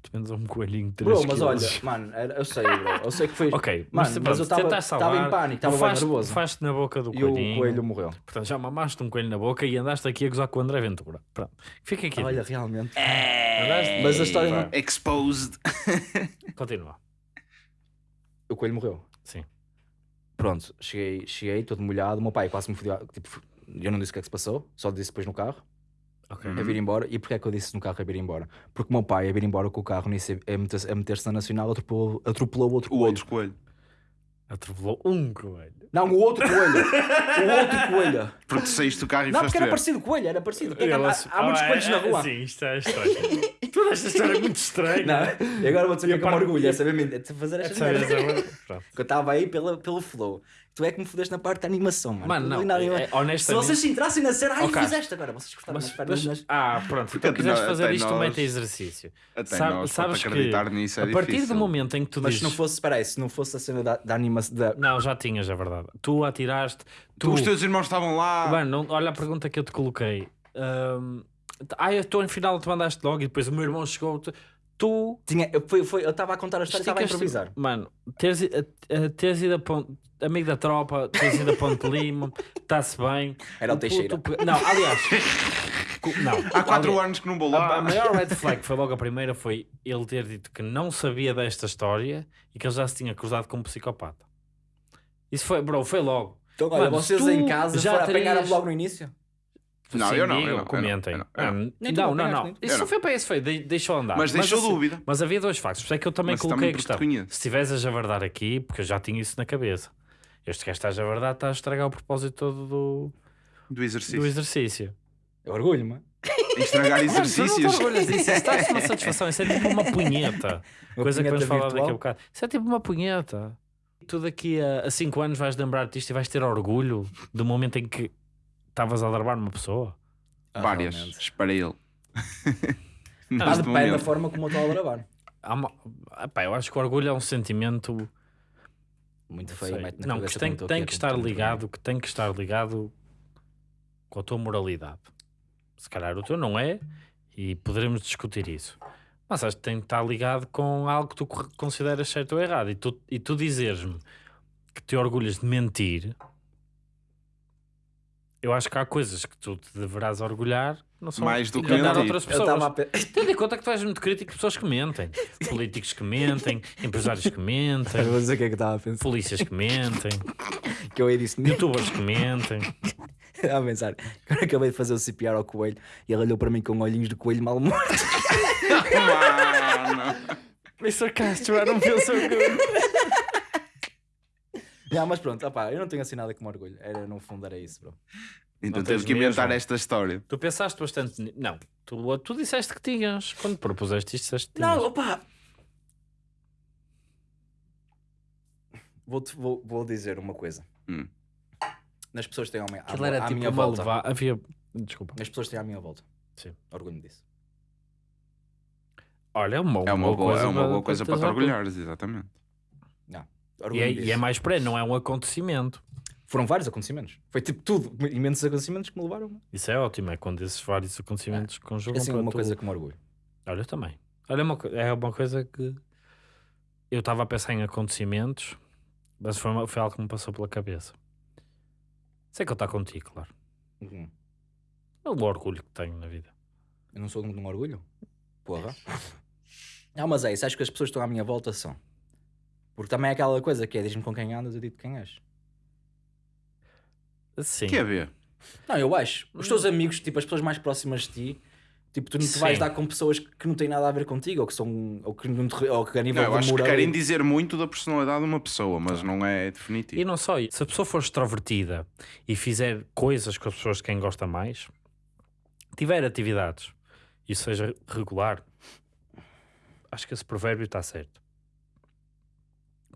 [SPEAKER 3] Yeah.
[SPEAKER 1] Dependes a um coelhinho de 3
[SPEAKER 3] Bro, mas olha, mano, era- eu sei, bro. Eu sei que foi.
[SPEAKER 1] Ok,
[SPEAKER 3] Mano,
[SPEAKER 1] mas,
[SPEAKER 3] mas
[SPEAKER 1] pronto,
[SPEAKER 3] eu tava-
[SPEAKER 1] tentaste
[SPEAKER 3] tava
[SPEAKER 1] salvar,
[SPEAKER 3] em pânico, tava bem
[SPEAKER 1] bufaste-
[SPEAKER 3] nervoso.
[SPEAKER 1] bufaste na boca do
[SPEAKER 3] E o
[SPEAKER 1] coelhinho.
[SPEAKER 3] coelho morreu.
[SPEAKER 1] Portanto, já mamaste um coelho na boca e andaste aqui a gozar com o André Ventura. Pronto. Fica aqui.
[SPEAKER 3] Olha, realmente.
[SPEAKER 1] Andaste-
[SPEAKER 3] Mas a história não.
[SPEAKER 2] Exposed.
[SPEAKER 1] Continua.
[SPEAKER 3] O coelho morreu.
[SPEAKER 1] Sim.
[SPEAKER 3] Pronto, cheguei, cheguei todo molhado. O meu pai quase me fodeu. Tipo, eu não disse o que é que se passou, só disse depois no carro.
[SPEAKER 1] Ok.
[SPEAKER 3] a vir embora. E porquê é que eu disse no carro a vir embora? Porque o meu pai a vir embora com o carro nisso, a meter-se a meter-se na nacional atropelou, atropelou o outro
[SPEAKER 2] O
[SPEAKER 3] coelho.
[SPEAKER 2] outro coelho.
[SPEAKER 1] Atropelou um coelho.
[SPEAKER 3] Não, o outro coelho. o outro coelho.
[SPEAKER 2] Porque saíste do carro e
[SPEAKER 3] Não, porque era
[SPEAKER 2] ver.
[SPEAKER 3] parecido coelho, era parecido. Porque é há, há muitos
[SPEAKER 1] Ah,
[SPEAKER 3] coelhos
[SPEAKER 1] é-
[SPEAKER 3] na
[SPEAKER 1] é-
[SPEAKER 3] rua.
[SPEAKER 1] Sim, isto é estranho. Toda esta história é muito estranha.
[SPEAKER 3] Não, e agora vou dizer o que é me
[SPEAKER 1] parte-
[SPEAKER 3] orgulho, é saber é fazer
[SPEAKER 1] Pronto.
[SPEAKER 3] Que eu estava aí pela, pelo flow. Tu é que me fodeste na parte da animação, mano.
[SPEAKER 1] Mano, não,
[SPEAKER 3] na anima-
[SPEAKER 1] é-
[SPEAKER 3] Se
[SPEAKER 1] honestamente-
[SPEAKER 3] vocês se entrassem na cena, ai,
[SPEAKER 1] Ok.
[SPEAKER 3] fizeste agora. Vocês cortaram
[SPEAKER 1] Mas,
[SPEAKER 3] as pernas.
[SPEAKER 1] mas-
[SPEAKER 3] mas-
[SPEAKER 1] ah, pronto. Então quiseres fazer isto,
[SPEAKER 2] até
[SPEAKER 1] mete exercício.
[SPEAKER 2] Até
[SPEAKER 1] Sabe-
[SPEAKER 2] nós,
[SPEAKER 1] sabes
[SPEAKER 2] para
[SPEAKER 1] que
[SPEAKER 2] acreditar nisso é
[SPEAKER 1] a partir
[SPEAKER 2] difícil.
[SPEAKER 1] do momento em que tu
[SPEAKER 3] Mas
[SPEAKER 1] dizes...
[SPEAKER 3] se não fosse, espera aí, se não fosse a cena da, da animação. Da...
[SPEAKER 1] Não, já tinhas, é verdade. Tu atiraste... Tu...
[SPEAKER 2] Os teus irmãos estavam lá.
[SPEAKER 1] Mano, não- olha a pergunta que eu te coloquei. Ahm, ah, eu estou em final, tu mandaste logo e depois o meu irmão chegou. Tu,
[SPEAKER 3] Tinha, eu foi, foi, eu estava a contar a história e estava a improvisar.
[SPEAKER 1] Mano, teres, a- a- teres ido a ponto, amigo da tropa, teres ido a Ponte Lima, está-se bem.
[SPEAKER 3] Era o Teixeira.
[SPEAKER 1] Não, aliás, não.
[SPEAKER 2] Há 4
[SPEAKER 1] aliás,
[SPEAKER 2] anos que não vou
[SPEAKER 1] A,
[SPEAKER 2] lá.
[SPEAKER 1] a maior red flag foi logo a primeira foi ele ter dito que não sabia desta história e que ele já se tinha cruzado com um psicopata. Isso foi, bro, foi logo.
[SPEAKER 3] Então, olha,
[SPEAKER 1] Mano,
[SPEAKER 3] vocês
[SPEAKER 1] tu
[SPEAKER 3] em casa
[SPEAKER 1] já
[SPEAKER 3] já apanharam
[SPEAKER 1] terias-
[SPEAKER 3] logo no início?
[SPEAKER 2] Não,
[SPEAKER 1] Sim,
[SPEAKER 2] eu não, eu
[SPEAKER 1] digam,
[SPEAKER 2] não, eu não,
[SPEAKER 1] comentem.
[SPEAKER 2] eu não, eu não.
[SPEAKER 1] Ah, não, não, não. Isso não
[SPEAKER 2] não.
[SPEAKER 1] foi para esse, foi. de- Deixou andar.
[SPEAKER 2] Mas deixou
[SPEAKER 1] assim,
[SPEAKER 2] dúvida.
[SPEAKER 1] Mas havia dois factos. Por isso é que eu também
[SPEAKER 2] Mas
[SPEAKER 1] coloquei
[SPEAKER 2] também
[SPEAKER 1] a questão. Se estiveres a javardar aqui, porque eu já tinha isso na cabeça. Este gajo está a javardar, está a estragar o propósito todo do,
[SPEAKER 2] Do exercício.
[SPEAKER 1] do exercício.
[SPEAKER 3] Eu orgulho-me.
[SPEAKER 2] Estragar
[SPEAKER 1] Mano, não
[SPEAKER 2] exercícios.
[SPEAKER 1] te orgulhas disso. Isso está uma satisfação. Isso é tipo uma punheta.
[SPEAKER 3] Uma
[SPEAKER 1] Coisa que
[SPEAKER 3] punheta
[SPEAKER 1] vamos falar
[SPEAKER 3] virtual.
[SPEAKER 1] daqui a bocado. Isso é tipo uma punheta. Tu daqui a 5 anos vais lembrar-te disto e vais ter orgulho do momento em que estavas a alarmar uma pessoa.
[SPEAKER 2] Várias.
[SPEAKER 3] Ah, realmente.
[SPEAKER 2] Esparei-lo.
[SPEAKER 3] Pá,
[SPEAKER 2] Neste
[SPEAKER 3] depende da
[SPEAKER 2] momento.
[SPEAKER 3] forma como eu estou a gravar.
[SPEAKER 1] Há uma... Epá, eu acho que o orgulho é um sentimento
[SPEAKER 3] Muito
[SPEAKER 1] Não
[SPEAKER 3] feio,
[SPEAKER 1] Não,
[SPEAKER 3] cabeça
[SPEAKER 1] que tem, tem
[SPEAKER 3] aqui,
[SPEAKER 1] que
[SPEAKER 3] é
[SPEAKER 1] estar ligado, que tem que estar ligado com a tua moralidade. Se calhar o teu não é, e poderemos discutir isso. Mas acho que tem que estar ligado com algo que tu co- consideras certo ou errado. E tu, e tu dizeres-me que te orgulhas de mentir, eu acho que há coisas que tu te deverás orgulhar Não sou
[SPEAKER 2] Mais do que
[SPEAKER 1] de dar a
[SPEAKER 2] mentir.
[SPEAKER 1] outras
[SPEAKER 3] estava
[SPEAKER 1] pessoas.
[SPEAKER 3] pe-
[SPEAKER 1] Tendo em conta que tu és muito crítico de pessoas que mentem. Políticos que mentem, empresários que mentem,
[SPEAKER 3] vou dizer o que é que estava a pensar.
[SPEAKER 1] polícias que mentem,
[SPEAKER 3] Que eu aí disse,
[SPEAKER 1] youtubers que mentem.
[SPEAKER 3] a pensar. Agora acabei de fazer o CPR ao coelho e ele olhou para mim com olhinhos de coelho mal morto.
[SPEAKER 2] Mano.
[SPEAKER 1] Mr. Castro, I don't feel so good.
[SPEAKER 3] não, mas pronto, opá, eu não tenho assim nada como orgulho. Era, no fundo era isso, bro.
[SPEAKER 2] Então
[SPEAKER 1] Não
[SPEAKER 2] temos
[SPEAKER 1] tens
[SPEAKER 2] que inventar
[SPEAKER 1] mesmo.
[SPEAKER 2] esta história.
[SPEAKER 1] Tu pensaste bastante. ni- Não, tu, tu disseste que tinhas. Quando propuseste isto, disseste que tinhas.
[SPEAKER 3] Não, opá. Vou, vou, vou dizer uma coisa.
[SPEAKER 2] Hum.
[SPEAKER 3] Nas pessoas que têm à minha,
[SPEAKER 1] Aquilo era
[SPEAKER 3] à
[SPEAKER 1] tipo
[SPEAKER 3] minha
[SPEAKER 1] uma
[SPEAKER 3] volta.
[SPEAKER 1] leva... Havia. Desculpa.
[SPEAKER 3] As pessoas que têm à minha volta.
[SPEAKER 1] Sim.
[SPEAKER 3] Orgulho disso.
[SPEAKER 1] Olha, é uma,
[SPEAKER 2] É uma boa, é uma boa coisa para te
[SPEAKER 1] orgulho.
[SPEAKER 2] orgulhares, exatamente.
[SPEAKER 1] E é, e é mais para não é um acontecimento.
[SPEAKER 3] Foram vários acontecimentos. Foi tipo tudo. Imensos acontecimentos que me levaram.
[SPEAKER 1] Isso é ótimo, é quando esses vários acontecimentos
[SPEAKER 3] É
[SPEAKER 1] conjugam
[SPEAKER 3] assim
[SPEAKER 1] para
[SPEAKER 3] uma
[SPEAKER 1] tu-
[SPEAKER 3] coisa que me orgulho.
[SPEAKER 1] Olha, eu também. Olha, uma co- é uma coisa que eu estava a pensar em acontecimentos, mas foi, uma- foi algo que me passou pela cabeça. Sei que eu estou contigo, claro.
[SPEAKER 3] Uhum.
[SPEAKER 1] É o orgulho que tenho na vida.
[SPEAKER 3] Eu não sou de um orgulho? Porra. Não, mas é isso. Acho que as pessoas que estão à minha volta são. Porque também é aquela coisa que é diz-me com quem andas, eu digo quem és.
[SPEAKER 1] Sim.
[SPEAKER 2] Que é ver?
[SPEAKER 3] Não, eu acho. Os teus amigos, tipo, as pessoas mais próximas de ti, tipo, tu não te vais
[SPEAKER 1] Sim.
[SPEAKER 3] dar com pessoas que não têm nada a ver contigo, ou que são, ou que, não te, ou que a nível
[SPEAKER 2] Não, eu
[SPEAKER 3] de
[SPEAKER 2] acho que
[SPEAKER 3] moral...
[SPEAKER 2] querem dizer muito da personalidade de uma pessoa, mas não é
[SPEAKER 1] E
[SPEAKER 2] definitivo.
[SPEAKER 1] não só isso. Se a pessoa for extrovertida e fizer coisas com as pessoas de quem gosta mais, tiver atividades e seja regular, acho que esse provérbio está certo.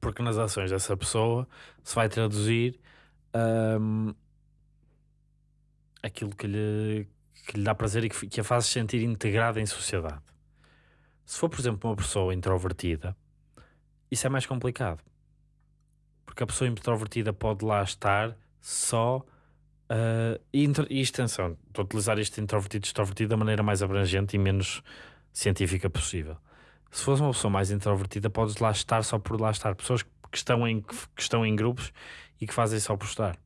[SPEAKER 1] Porque nas ações dessa pessoa se vai traduzir hum, aquilo que lhe, que lhe dá prazer e que, que a faz sentir integrada em sociedade. Se for, por exemplo, uma pessoa introvertida, isso é mais complicado porque a pessoa introvertida pode lá estar só. ah, e, e extensão, estou a utilizar isto introvertido e extrovertido da maneira mais abrangente e menos científica possível. Se fosse uma pessoa mais introvertida, podes lá estar só por lá estar. Pessoas que estão em, que estão em grupos e que fazem só por estar.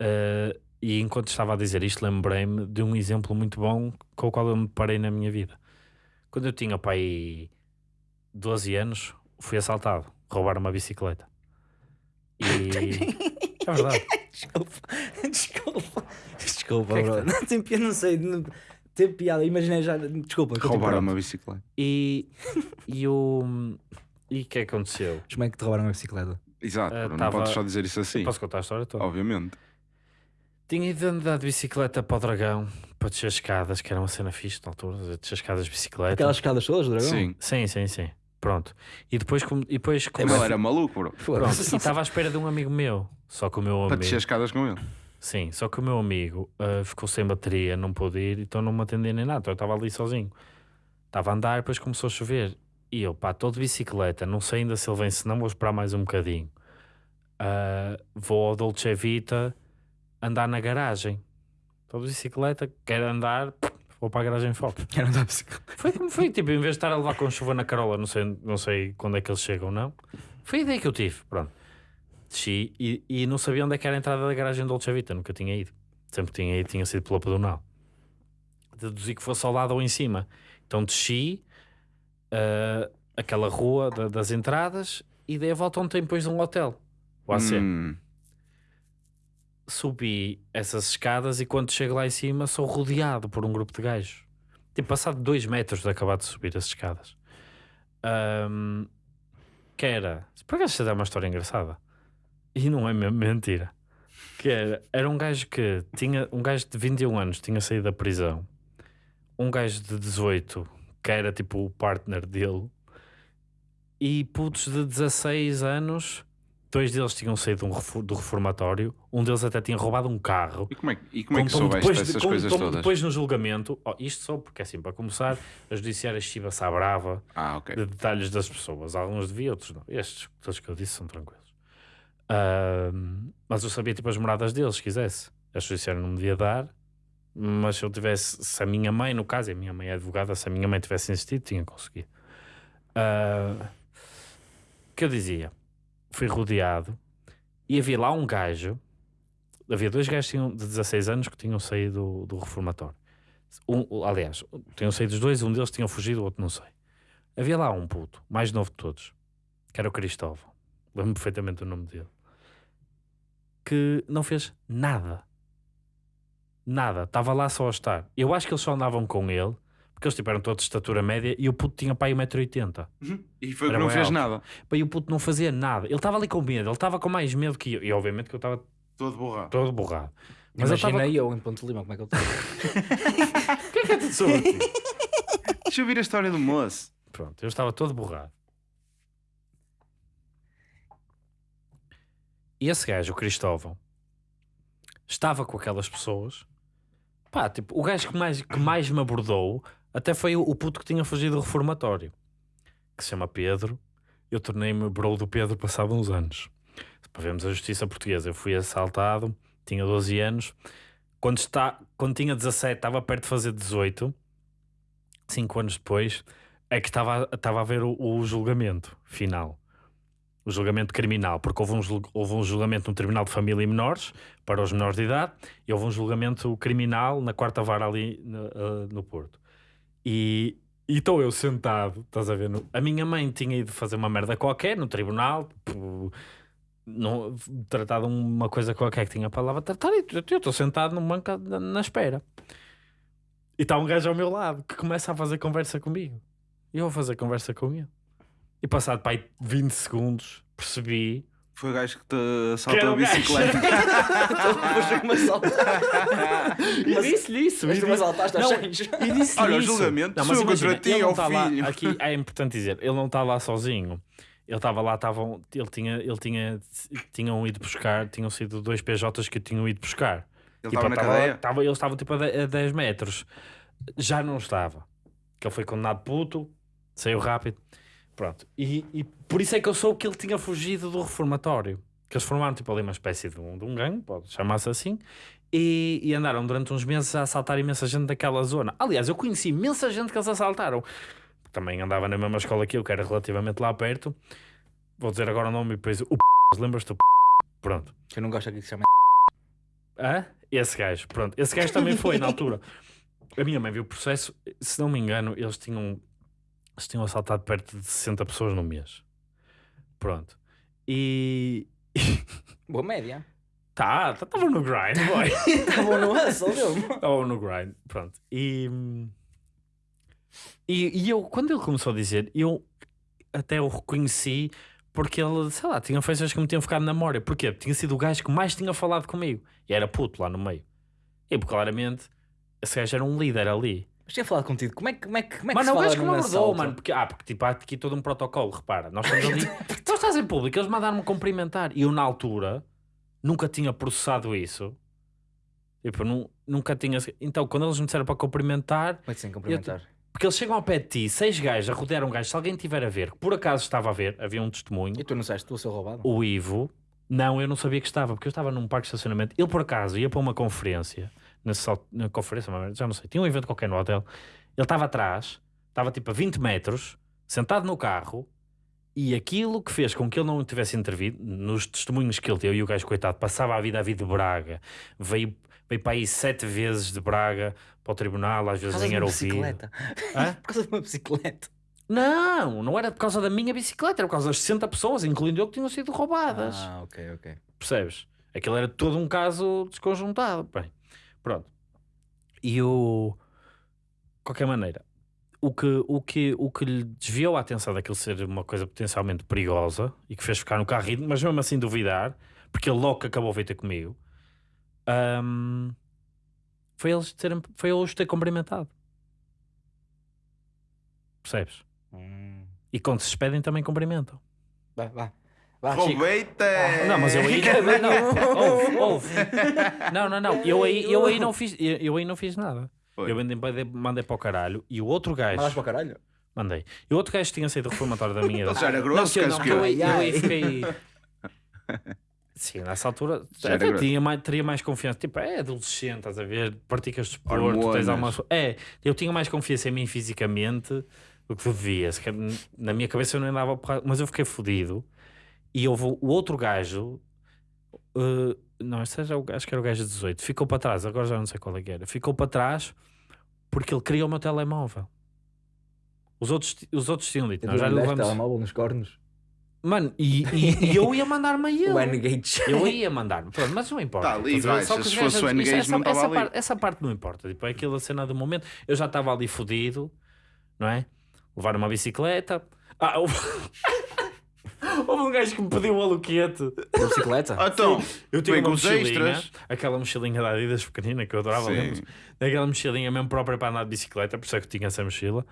[SPEAKER 1] Ah, e enquanto estava a dizer isto, lembrei-me de um exemplo muito bom com o qual eu me parei na minha vida. Quando eu tinha pai 12 anos, fui assaltado, roubaram uma bicicleta. E é verdade.
[SPEAKER 3] Desculpa, desculpa, desculpa,
[SPEAKER 1] Que é
[SPEAKER 3] bro. Não tem piada, não sei, não, tem piada, imaginei já, desculpa.
[SPEAKER 2] Roubaram uma bicicleta.
[SPEAKER 1] E, e o. E o que é que aconteceu?
[SPEAKER 3] Como é que te roubaram a bicicleta?
[SPEAKER 2] Exato,
[SPEAKER 1] Ah,
[SPEAKER 2] não
[SPEAKER 1] tava-
[SPEAKER 2] podes só dizer isso assim.
[SPEAKER 1] Posso contar a história toda?
[SPEAKER 2] Obviamente.
[SPEAKER 1] Tinha ido andar de bicicleta para o Dragão para descer escadas, que era uma cena fixe na altura, descer escadas de bicicleta.
[SPEAKER 3] Aquelas escadas todas, do dragão?
[SPEAKER 2] Sim.
[SPEAKER 1] Sim, sim, sim. Pronto. E depois, com- e depois
[SPEAKER 2] Ele
[SPEAKER 1] comecei-
[SPEAKER 2] era maluco, bro.
[SPEAKER 1] Pronto.
[SPEAKER 3] Foda-se.
[SPEAKER 1] E estava à espera de um amigo meu. Só que o meu
[SPEAKER 2] Para
[SPEAKER 1] amigo.
[SPEAKER 2] descer escadas com ele.
[SPEAKER 1] Sim, só que o meu amigo ah, ficou sem bateria, não pôde ir, então não me atendia nem nada. Então eu estava ali sozinho. Estava a andar, depois começou a chover. E eu, pá, estou de bicicleta, não sei ainda se ele vem, se não vou esperar mais um bocadinho. Ah, vou ao Dolce Vita andar na garagem. Estou de bicicleta, quero andar, vou para a garagem foco.
[SPEAKER 3] Quero andar de bicicleta.
[SPEAKER 1] Foi como foi, tipo, em vez de estar a levar com chuva na carola, não sei, não sei quando é que eles chegam, não. Foi a ideia que eu tive, pronto. Desci e, e não sabia onde é que era a entrada da garagem do Dolce Vita, nunca tinha ido. Sempre que tinha ido, tinha sido pela pedonal. Deduzi que fosse ao lado ou em cima. Então desci ah, aquela rua da- das entradas e dei a volta ontem depois de um hotel. O AC.
[SPEAKER 2] Hum,
[SPEAKER 1] Subi essas escadas e quando chego lá em cima sou rodeado por um grupo de gajos. Tipo, passado dois metros de acabar de subir as escadas. Ahm, que era... Por acaso isto é uma história engraçada. E não é mesmo mentira. Que era, era um gajo que tinha... Um gajo de 21 anos tinha saído da prisão. Um gajo de 18 que era tipo o partner dele. E putos de 16 anos... Dois deles tinham saído do reformatório. Um deles até tinha roubado um carro.
[SPEAKER 2] E como é, que- e como é que soubeste
[SPEAKER 1] depois, de-
[SPEAKER 2] essas coisas todas?
[SPEAKER 1] depois no julgamento, oh, isto só porque assim, para começar, a judiciária chiva-se à brava
[SPEAKER 2] Ah, ok.
[SPEAKER 1] de detalhes das pessoas. Alguns devia, outros não. Estes, todos que eu disse, são tranquilos. Ahm, mas eu sabia tipo as moradas deles, se quisesse. A judiciária não me devia dar, mas se eu tivesse, se a minha mãe, no caso, a minha mãe é advogada, se a minha mãe tivesse insistido, tinha conseguido. O que eu dizia? Fui rodeado e havia lá um gajo, havia dois gajos de 16 anos que tinham saído do, do reformatório. Um, aliás, tinham saído os dois, um deles tinha fugido, o outro não sei. Havia lá um puto, mais novo de todos, que era o Cristóvão. Lembro-me perfeitamente do nome dele. Que não fez nada. Nada. Estava lá só a estar. Eu acho que eles só andavam com ele, porque eles tiveram todos de estatura média e o puto tinha pai 1,80m.
[SPEAKER 2] E foi que não fez
[SPEAKER 1] alto.
[SPEAKER 2] nada.
[SPEAKER 1] E o puto não fazia nada. Ele estava ali com medo, ele estava com mais medo que eu. E obviamente que eu estava
[SPEAKER 2] Todo borrado.
[SPEAKER 1] todo borrado. Mas
[SPEAKER 3] Mas
[SPEAKER 1] eu estava.
[SPEAKER 3] Imagina eu em Ponte Lima, como é que eu estou?
[SPEAKER 1] O que é que é tudo sobre ti?
[SPEAKER 2] Deixa eu ouvir a história do moço.
[SPEAKER 1] Pronto, eu estava todo borrado. E esse gajo, o Cristóvão, estava com aquelas pessoas. Pá, tipo, o gajo que mais, que mais me abordou até foi o, puto que tinha fugido do reformatório, que se chama Pedro. Eu tornei-me bro do Pedro passado uns anos. Para vermos a justiça portuguesa, eu fui assaltado, tinha 12 anos. Quando, está, quando tinha 17, estava perto de fazer 18. Cinco anos depois, é que estava estava a ver o, o julgamento final. O julgamento criminal, porque houve um, houve um julgamento no Tribunal de Família e Menores, para os menores de idade, e houve um julgamento criminal na quarta vara ali no, ah, no Porto. E estou eu sentado, estás a ver? no- a minha mãe tinha ido fazer uma merda qualquer no tribunal, tipo, tratado uma coisa qualquer que tinha para lá tratar, e eu estou sentado num banco na, na espera. E está um gajo ao meu lado que começa a fazer conversa comigo. E eu vou fazer conversa com ele. E passado para aí 20 segundos, percebi.
[SPEAKER 2] Foi o gajo que te assaltou a bicicleta.
[SPEAKER 3] Depois me assaltar.
[SPEAKER 1] E disse-lhe isso.
[SPEAKER 3] Mas tu me assaltaste aos.
[SPEAKER 1] E disse
[SPEAKER 2] Olha, o julgamento
[SPEAKER 1] não, mas imagina,
[SPEAKER 2] contra ti,
[SPEAKER 1] ele lá,
[SPEAKER 2] filho.
[SPEAKER 1] aqui é importante dizer, ele não está lá sozinho. Ele estava lá, estavam, ele tinha, ele tinha, tinham ido buscar, tinham sido dois PJs que tinham ido buscar.
[SPEAKER 2] Ele
[SPEAKER 1] Tipo,
[SPEAKER 2] estava na
[SPEAKER 1] tava-
[SPEAKER 2] cadeia.
[SPEAKER 1] tava- eles estavam tipo a 10 metros. Já não estava. Que ele foi condenado puto, saiu rápido. Pronto. E, e por isso é que eu soube que ele tinha fugido do reformatório. Que eles formaram tipo ali uma espécie de um, de um gangue, pode chamar-se assim. E, e andaram durante uns meses a assaltar imensa gente daquela zona. Aliás, eu conheci imensa gente que eles assaltaram. Também andava na mesma escola que eu, que era relativamente lá perto. Vou dizer agora o nome e depois o p... Lembras-te do p... Pronto.
[SPEAKER 3] Que eu não gosto aqui que se chama.
[SPEAKER 1] Hã? Esse gajo, pronto. Esse gajo também foi na altura. A minha mãe viu o processo, se não me engano, eles tinham, eles tinham assaltado perto de 60 pessoas no mês. Pronto. E.
[SPEAKER 3] Boa média.
[SPEAKER 1] Tá, estava no grind, boy.
[SPEAKER 3] Estavam no hustle.
[SPEAKER 1] Ou no grind, pronto. E, e, e eu, quando ele começou a dizer, eu até o reconheci porque ele, sei lá, tinha feições que me tinham ficado na memória. Porquê? Tinha sido o gajo que mais tinha falado comigo. E era puto lá no meio. E claramente, esse gajo era um líder ali.
[SPEAKER 3] Mas tinha falado contigo. Como é que, como é que, como é que
[SPEAKER 1] Mano,
[SPEAKER 3] se
[SPEAKER 1] é o
[SPEAKER 3] fala
[SPEAKER 1] gajo que me
[SPEAKER 3] num
[SPEAKER 1] abordou,
[SPEAKER 3] assalto?
[SPEAKER 1] mano. Porque, ah, porque tipo, há aqui todo um protocolo, repara. Nós estamos ali. tu estás em público, eles mandaram-me cumprimentar. E eu, na altura, nunca tinha processado isso. Tipo, nu- nunca tinha. Então, quando eles me disseram para cumprimentar,
[SPEAKER 3] Como é que sem cumprimentar?
[SPEAKER 1] porque eles chegam ao pé de ti, seis gajos a rodear um gajo, se alguém tiver a ver, que por acaso estava a ver, havia um testemunho,
[SPEAKER 3] E tu não sabes, tu a ser roubado?
[SPEAKER 1] o Ivo. Não, eu não sabia que estava, porque eu estava num parque de estacionamento. Ele, por acaso, ia para uma conferência, na, na conferência, já não sei, tinha um evento qualquer no hotel. Ele estava atrás, estava tipo a 20 metros, sentado no carro, e aquilo que fez com que ele não tivesse intervido, nos testemunhos que ele deu, e o gajo, coitado, passava a vida a vida de Braga, veio, veio para aí sete vezes de Braga para o tribunal, às vezes nem era ouvido.
[SPEAKER 3] Por causa de uma bicicleta.
[SPEAKER 1] Não, não era por causa da minha bicicleta, era por causa das 60 pessoas, incluindo eu, que tinham sido roubadas.
[SPEAKER 3] Ah, ok, ok.
[SPEAKER 1] Percebes? Aquilo era todo um caso desconjuntado. Bem, pronto. E o. De qualquer maneira, o que, o, que, o que lhe desviou a atenção daquilo ser uma coisa potencialmente perigosa e que fez ficar no carro, mas mesmo assim duvidar, porque ele logo que acabou a vir ter comigo, ahm, foi, eles terem, foi eu os ter cumprimentado. Percebes?
[SPEAKER 3] Hum.
[SPEAKER 1] E quando se despedem também cumprimentam.
[SPEAKER 3] Vá, vá. Vá, Chico.
[SPEAKER 2] Roubei-te!
[SPEAKER 1] Não, mas eu aí não, houve, houve. Não, não, não. Eu aí, eu aí não fiz, eu, eu aí não fiz nada.
[SPEAKER 2] Foi.
[SPEAKER 1] Eu mandei, mandei, para o caralho e o outro gajo
[SPEAKER 3] Mandaste para o caralho?
[SPEAKER 1] mandei. E o outro gajo tinha saído reformatório da minha
[SPEAKER 2] Ele
[SPEAKER 1] idade.
[SPEAKER 2] já era
[SPEAKER 1] Não,
[SPEAKER 2] grosso,
[SPEAKER 1] não,
[SPEAKER 2] queres
[SPEAKER 1] que eu, aí-
[SPEAKER 3] Ai,
[SPEAKER 1] eu aí fiquei. Sim, nessa altura
[SPEAKER 2] Já
[SPEAKER 1] tinha mais, teria mais confiança. Tipo, é adolescente, estás a ver? Praticas desporto,
[SPEAKER 2] Hormonas.
[SPEAKER 1] tens alguma. É, eu tinha mais confiança em mim fisicamente do que devia. Na minha cabeça eu não andava mas eu fiquei fodido. E houve o outro gajo. uh, não, este era o, acho que era o gajo de 18. Ficou para trás, agora já não sei qual é que era. Ficou para trás. Porque ele queria o meu telemóvel. Os outros, os outros tinham dito,
[SPEAKER 3] Eu
[SPEAKER 1] não, já levamos.
[SPEAKER 3] telemóvel nos cornos.
[SPEAKER 1] Mano, e, e- e eu ia mandar-me a ele.
[SPEAKER 3] O N-Gage.
[SPEAKER 1] Eu ia mandar, pronto, mas não importa.
[SPEAKER 2] Tá ali, vai,
[SPEAKER 1] Só
[SPEAKER 2] se
[SPEAKER 1] que os
[SPEAKER 2] fosse
[SPEAKER 1] gajos-
[SPEAKER 2] o N-Gage,
[SPEAKER 1] essa,
[SPEAKER 2] não
[SPEAKER 1] essa
[SPEAKER 2] ali.
[SPEAKER 1] parte, essa parte não importa. Tipo, é aquela cena do momento. Eu já estava ali fodido, não é? Levar uma bicicleta. Ah, houve... houve um gajo que me pediu o aluquete.
[SPEAKER 3] Da bicicleta?
[SPEAKER 2] Ah, Então,
[SPEAKER 1] Eu tinha
[SPEAKER 2] vem
[SPEAKER 1] uma mochilinha,
[SPEAKER 2] extras.
[SPEAKER 1] aquela mochilinha da Adidas pequenina que eu adorava,
[SPEAKER 2] Sim.
[SPEAKER 1] lembro Aquela mochilinha mesmo própria para andar de bicicleta, por isso é que tinha essa mochila.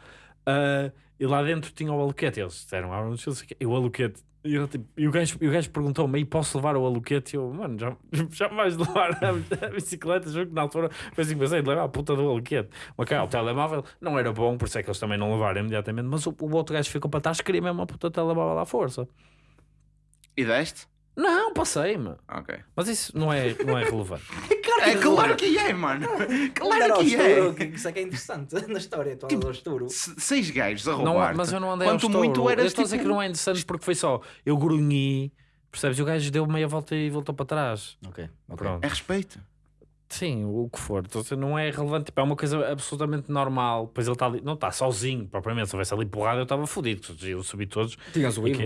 [SPEAKER 1] Ah, e lá dentro tinha o aluquete. Eles disseram, ah, não sei o quê. e o aluquete. E, eu, tipo, e o gajo, e o gajo perguntou-me, "E posso levar o aluquete? E eu, mano, já, já vais levar a, a bicicleta? Juro que na altura foi assim, pensei de levar a puta do aluquete. Mas cá, o telemóvel não era bom, por isso é que eles também não levaram imediatamente. Mas o, o outro gajo ficou para trás, queria mesmo a puta telemóvel à força.
[SPEAKER 2] E deste?
[SPEAKER 1] Não, passei-me.
[SPEAKER 2] Ok.
[SPEAKER 1] Mas isso não é, não é relevante.
[SPEAKER 2] É claro que é, mano.
[SPEAKER 3] Claro
[SPEAKER 2] Claro que é.
[SPEAKER 3] que Isso é que é interessante na história. Tu
[SPEAKER 2] Tipo,
[SPEAKER 3] andas ao estouro.
[SPEAKER 2] Se- Seis gajos a
[SPEAKER 1] Não,
[SPEAKER 2] roubar.
[SPEAKER 1] mas eu não andei
[SPEAKER 2] Quanto
[SPEAKER 1] ao
[SPEAKER 2] muito
[SPEAKER 1] estouro.
[SPEAKER 2] eras
[SPEAKER 1] Eu estou a dizer
[SPEAKER 2] tipo...
[SPEAKER 1] que não é interessante porque foi só eu grunhi, percebes? E o gajo deu meia volta e voltou para trás.
[SPEAKER 3] Ok.
[SPEAKER 1] Pronto.
[SPEAKER 2] É respeito.
[SPEAKER 1] Sim, o que for. Então, assim, não é relevante. Tipo, é uma coisa absolutamente normal. Pois ele está ali, não está sozinho, propriamente. Se houvesse ali porrada, eu estava fodido. Eu subi todos
[SPEAKER 3] Tinhas o Ivo.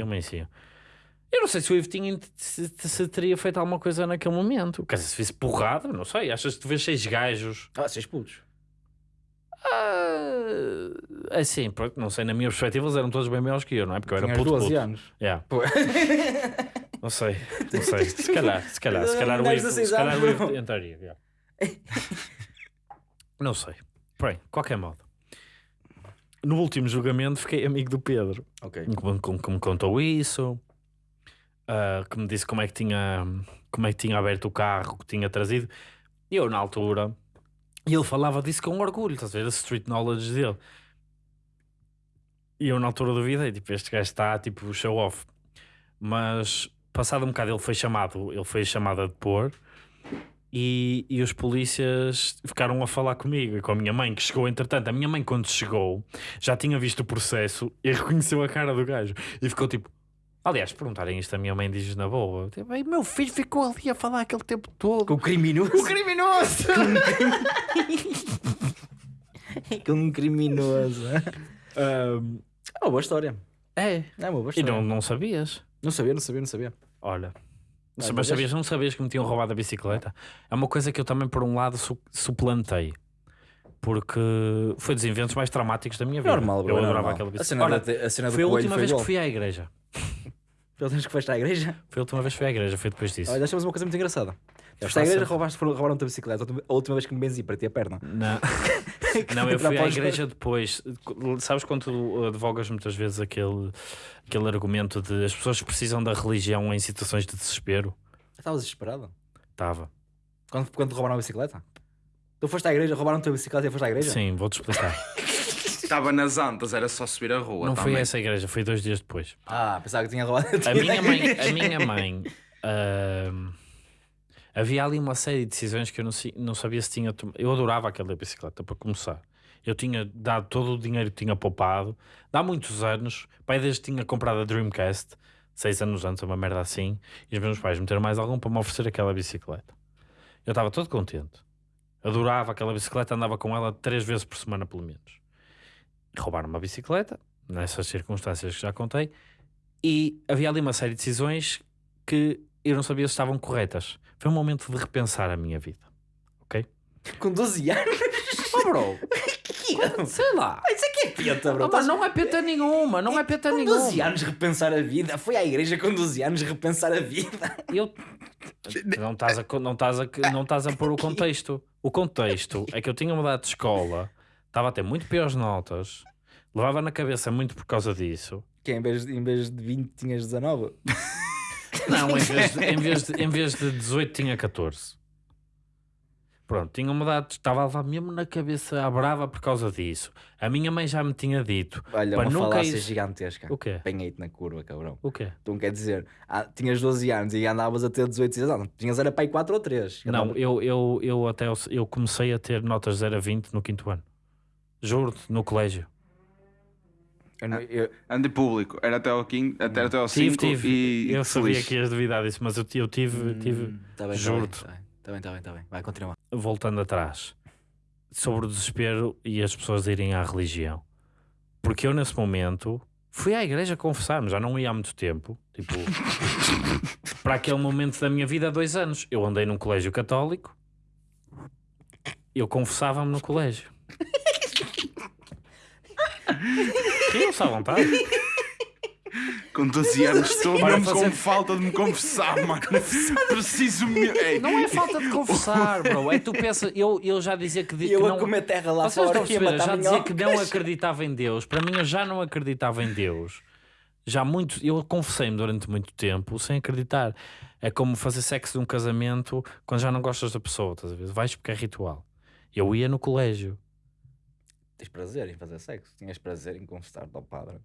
[SPEAKER 1] Eu não sei se o Ivo tinha, se, se teria feito alguma coisa naquele momento. Quer dizer, se visse porrada, não sei. Achas que tu vês seis gajos?
[SPEAKER 3] Ah, seis putos.
[SPEAKER 1] Ah, assim, pronto, não sei. Na minha perspectiva, eles eram todos bem maiores que eu, não é? Porque eu era
[SPEAKER 3] Tinhas
[SPEAKER 1] puto,
[SPEAKER 3] 12
[SPEAKER 1] puto.
[SPEAKER 3] anos.
[SPEAKER 1] Yeah.
[SPEAKER 3] Pô.
[SPEAKER 1] Não sei, não sei. Se calhar, se calhar, se calhar o Ivo, se calhar o Ivo
[SPEAKER 3] não.
[SPEAKER 1] entraria. yeah. Não sei. Bem, qualquer modo. No último julgamento fiquei amigo do Pedro,
[SPEAKER 3] Ok.
[SPEAKER 1] que- que me contou isso, ah, que me disse como é que tinha como é que tinha aberto o carro, que tinha trazido. E eu, na altura, e ele falava disso com orgulho, estás a ver? A street knowledge dele. E eu, na altura, duvidei, tipo, este gajo está, tipo, show off. Mas, passado um bocado, ele foi chamado, ele foi chamado a depor e, e os polícias ficaram a falar comigo e com a minha mãe, que chegou entretanto. A minha mãe, quando chegou, já tinha visto o processo e reconheceu a cara do gajo e ficou tipo. Aliás, perguntarem isto, a minha mãe diz na boa: tipo, "Ei, meu filho ficou ali a falar aquele tempo todo.
[SPEAKER 3] Com o criminoso.
[SPEAKER 1] O criminoso!
[SPEAKER 3] Com um criminoso.
[SPEAKER 1] Ahm,
[SPEAKER 3] É uma boa história.
[SPEAKER 1] é,
[SPEAKER 3] É uma boa
[SPEAKER 1] e
[SPEAKER 3] história.
[SPEAKER 1] não, não sabias.
[SPEAKER 3] Não sabia, não sabia, não sabia.
[SPEAKER 1] Olha.
[SPEAKER 3] Ah,
[SPEAKER 1] mas
[SPEAKER 3] mas
[SPEAKER 1] sabias, não sabias que me tinham roubado a bicicleta? É uma coisa que eu também, por um lado, su- suplantei. Porque foi dos eventos mais traumáticos da minha vida.
[SPEAKER 3] Normal, bro.
[SPEAKER 1] eu
[SPEAKER 3] é
[SPEAKER 1] adorava
[SPEAKER 3] normal.
[SPEAKER 1] aquela
[SPEAKER 3] A
[SPEAKER 1] bicicleta.
[SPEAKER 3] cena,
[SPEAKER 1] Olha,
[SPEAKER 3] da, a cena do
[SPEAKER 1] foi a
[SPEAKER 3] coelho
[SPEAKER 1] última
[SPEAKER 3] foi
[SPEAKER 1] vez
[SPEAKER 3] igual.
[SPEAKER 1] que fui à igreja.
[SPEAKER 3] Pelo menos que foste à igreja.
[SPEAKER 1] Foi a última vez que fui à igreja, foi depois disso.
[SPEAKER 3] Olha, deixamos uma coisa muito engraçada. Foste à igreja, roubaste, roubaram-te a bicicleta. A última vez que me benzi para ti a perna.
[SPEAKER 1] Não, não eu fui à igreja depois. Sabes quando tu advogas muitas vezes aquele, aquele argumento de as pessoas precisam da religião em situações de desespero?
[SPEAKER 3] Estavas desesperado.
[SPEAKER 1] Estava.
[SPEAKER 3] Quando, quando te roubaram a bicicleta? Tu foste à igreja, roubaram-te a bicicleta e foste à igreja?
[SPEAKER 1] Sim, vou-te explicar.
[SPEAKER 2] Estava nas antas, era só subir a rua.
[SPEAKER 1] Não foi
[SPEAKER 2] também.
[SPEAKER 1] essa igreja, foi dois dias depois.
[SPEAKER 3] Ah, pensava que tinha roubado
[SPEAKER 1] A minha mãe, a minha mãe ahm, havia ali uma série de decisões que eu não, não sabia se tinha tomado. Eu adorava aquela bicicleta, para começar. Eu tinha dado todo o dinheiro que tinha poupado, há muitos anos. Pai, desde que tinha comprado a Dreamcast, seis anos antes, uma merda assim, e os meus pais meteram mais algum para me oferecer aquela bicicleta. Eu estava todo contente. Adorava aquela bicicleta, andava com ela três vezes por semana, pelo menos. Roubaram uma bicicleta, nessas circunstâncias que já contei, e havia ali uma série de decisões que eu não sabia se estavam corretas. Foi um momento de repensar a minha vida. Ok?
[SPEAKER 3] Com 12 anos?
[SPEAKER 1] Oh, bro! Sei lá.
[SPEAKER 3] Isso aqui é peta, bro.
[SPEAKER 1] Oh, mas não é peta nenhuma, não é peta
[SPEAKER 3] Com
[SPEAKER 1] nenhuma.
[SPEAKER 3] 12 anos repensar a vida. Foi à igreja com 12 anos repensar a vida.
[SPEAKER 1] Eu... Não estás a, não estás a, não estás a pôr o contexto. O contexto é que eu tinha mudado de escola, estava a ter muito piores notas, levava na cabeça muito por causa disso.
[SPEAKER 3] Que em vez, de- em vez de 20 tinhas 19.
[SPEAKER 1] Não, em vez, de, em, vez de, em vez de 18 tinha 14. Pronto, tinha mudado, estava a levar mesmo na cabeça à brava por causa disso. A minha mãe já me tinha dito.
[SPEAKER 3] Olha,
[SPEAKER 1] Pá,
[SPEAKER 3] uma
[SPEAKER 1] nunca
[SPEAKER 3] falácia
[SPEAKER 1] is-
[SPEAKER 3] gigantesca.
[SPEAKER 1] O quê?
[SPEAKER 3] Apanhei-te na curva, cabrão.
[SPEAKER 1] O quê?
[SPEAKER 3] Então quer dizer, ah, tinhas 12 anos e andavas a ter 18 e não, tinhas era para aí 4 ou 3.
[SPEAKER 1] Não, eu, eu, eu até eu comecei a ter notas 0 a 20 no quinto ano. Juro-te, no colégio.
[SPEAKER 3] eu, não- eu-
[SPEAKER 2] Ande público, era até ao 5 até, até ao
[SPEAKER 1] Tive,
[SPEAKER 2] 5
[SPEAKER 1] tive.
[SPEAKER 2] e
[SPEAKER 1] eu sabia
[SPEAKER 2] feliz.
[SPEAKER 1] que ias duvidar disso, mas eu, ti- eu tive, tive
[SPEAKER 3] Hum, tá bem, tá bem,
[SPEAKER 1] juro-te.
[SPEAKER 3] tá bem, tá bem, tá bem, tá bem. Vai, continua.
[SPEAKER 1] voltando atrás. sobre o desespero e as pessoas irem à religião. Porque eu, nesse momento, fui à igreja confessar-me, já não ia há muito tempo. Tipo, para aquele momento da minha vida, há dois anos. Eu andei num colégio católico, eu confessava-me no colégio. Riam-se à vontade.
[SPEAKER 2] Com 12 anos estou mesmo
[SPEAKER 1] fazer-
[SPEAKER 2] com falta de me confessar, mano. Preciso me. Ei,
[SPEAKER 1] Não é falta de confessar, bro. É tu pensas, eu, eu já dizia que, que
[SPEAKER 3] eu
[SPEAKER 1] não.
[SPEAKER 3] a comer terra lá
[SPEAKER 1] Vocês
[SPEAKER 3] fora
[SPEAKER 1] estão a já dizia que não acreditava em Deus. Para mim, eu já não acreditava em Deus. Já muito, eu confessei-me durante muito tempo sem acreditar. É como fazer sexo num casamento quando já não gostas da pessoa, estás a ver? Vais porque é ritual. Eu ia no colégio.
[SPEAKER 3] Tens prazer em fazer sexo? Tinhas prazer em confessar-te ao padre?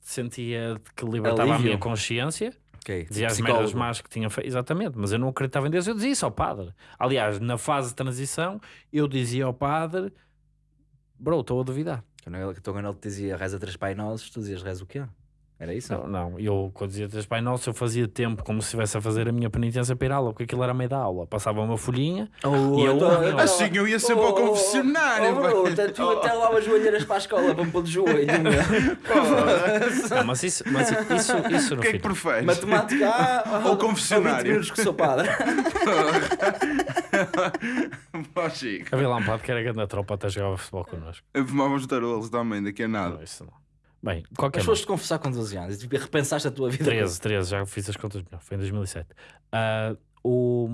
[SPEAKER 1] Sentia que libertava a
[SPEAKER 3] Alívio.
[SPEAKER 1] minha consciência,
[SPEAKER 3] Ok.
[SPEAKER 1] dizia as merdas más que tinha feito, exatamente, mas eu não acreditava em Deus, eu dizia isso ao padre. Aliás, na fase de transição, eu dizia ao padre: Bro, estou a duvidar.
[SPEAKER 3] Quando ele, quando ele te dizia reza três pai nossos, tu dizias reza o quê? Era isso?
[SPEAKER 1] Não, não, eu quando dizia três Pai Nosso, eu fazia tempo como se estivesse a fazer a minha penitência para ir à aula, porque aquilo era meio da aula. Passava uma folhinha
[SPEAKER 3] Oh,
[SPEAKER 1] E eu-
[SPEAKER 3] então- então-
[SPEAKER 2] Assim eu ia sempre ao confessionário,
[SPEAKER 3] Oh, oh, oh, tu até lava as joelheiras para a escola, vamos pôr de joelho.
[SPEAKER 1] Não, mas isso, mas isso, isso
[SPEAKER 2] O
[SPEAKER 1] no
[SPEAKER 2] que é que preferes?
[SPEAKER 3] Matemática, ah,
[SPEAKER 2] Ou
[SPEAKER 3] oh,
[SPEAKER 2] confessionário.
[SPEAKER 3] 20 minutos que sou padre.
[SPEAKER 2] Ó, Chico.
[SPEAKER 1] Havia lá um padre que era grande tropa até jogava futebol connosco.
[SPEAKER 2] Fumávamos tarolos também, daqui a nada.
[SPEAKER 1] Não, isso não. Bem, qualquer
[SPEAKER 3] Mas foste confessar com 12 anos e tipo, repensaste a tua vida.
[SPEAKER 1] 13, 13, já fiz as contas melhor, foi em 2007. Ah, o...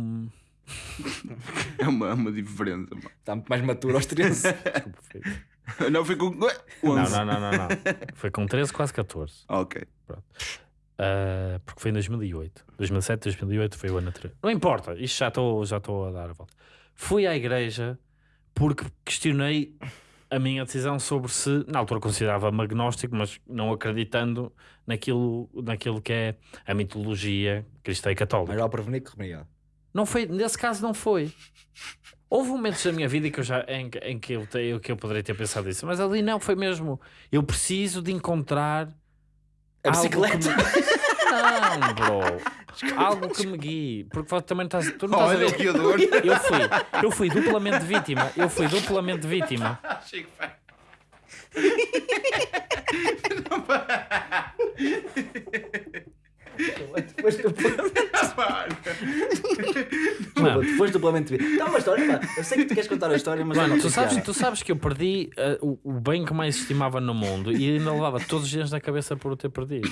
[SPEAKER 2] É uma, é uma diferença, mano.
[SPEAKER 3] Está muito mais maturo aos 13.
[SPEAKER 1] Desculpa, foi-
[SPEAKER 2] Não, foi com. Ué,
[SPEAKER 1] Não,
[SPEAKER 2] 11.
[SPEAKER 1] não, não, não, não. Foi com 13, quase 14.
[SPEAKER 2] Ok.
[SPEAKER 1] Ah, porque foi em 2008. 2007, 2008 foi o ano anterior. Não importa, isto já estou já estou a dar a volta. Fui à igreja porque questionei a minha decisão sobre se, na altura considerava-me agnóstico, mas não acreditando naquilo, naquilo que é a mitologia cristã e católica.
[SPEAKER 3] Ao prevenir que remediar.
[SPEAKER 1] Não foi, nesse caso não foi. Houve momentos da minha vida que eu já, em, que- em que, eu, te- que eu poderia ter pensado isso, mas ali não, foi mesmo. Eu preciso de encontrar
[SPEAKER 3] A bicicleta.
[SPEAKER 1] Não, bro. Algo que me guie. Porque também estás, tu não estás a
[SPEAKER 2] Olha
[SPEAKER 1] ver. Eu fui, eu fui duplamente vítima. Eu fui duplamente vítima.
[SPEAKER 2] Chico.
[SPEAKER 3] Depois do
[SPEAKER 1] Mano,
[SPEAKER 3] Depois duplamente. Dá uma história, pá. Eu sei que tu queres contar a história, mas eu
[SPEAKER 1] Mano,
[SPEAKER 3] não
[SPEAKER 1] tu sabes, tu sabes que eu perdi o, o bem que mais estimava no mundo e ainda levava todos os dias na cabeça por o ter perdido.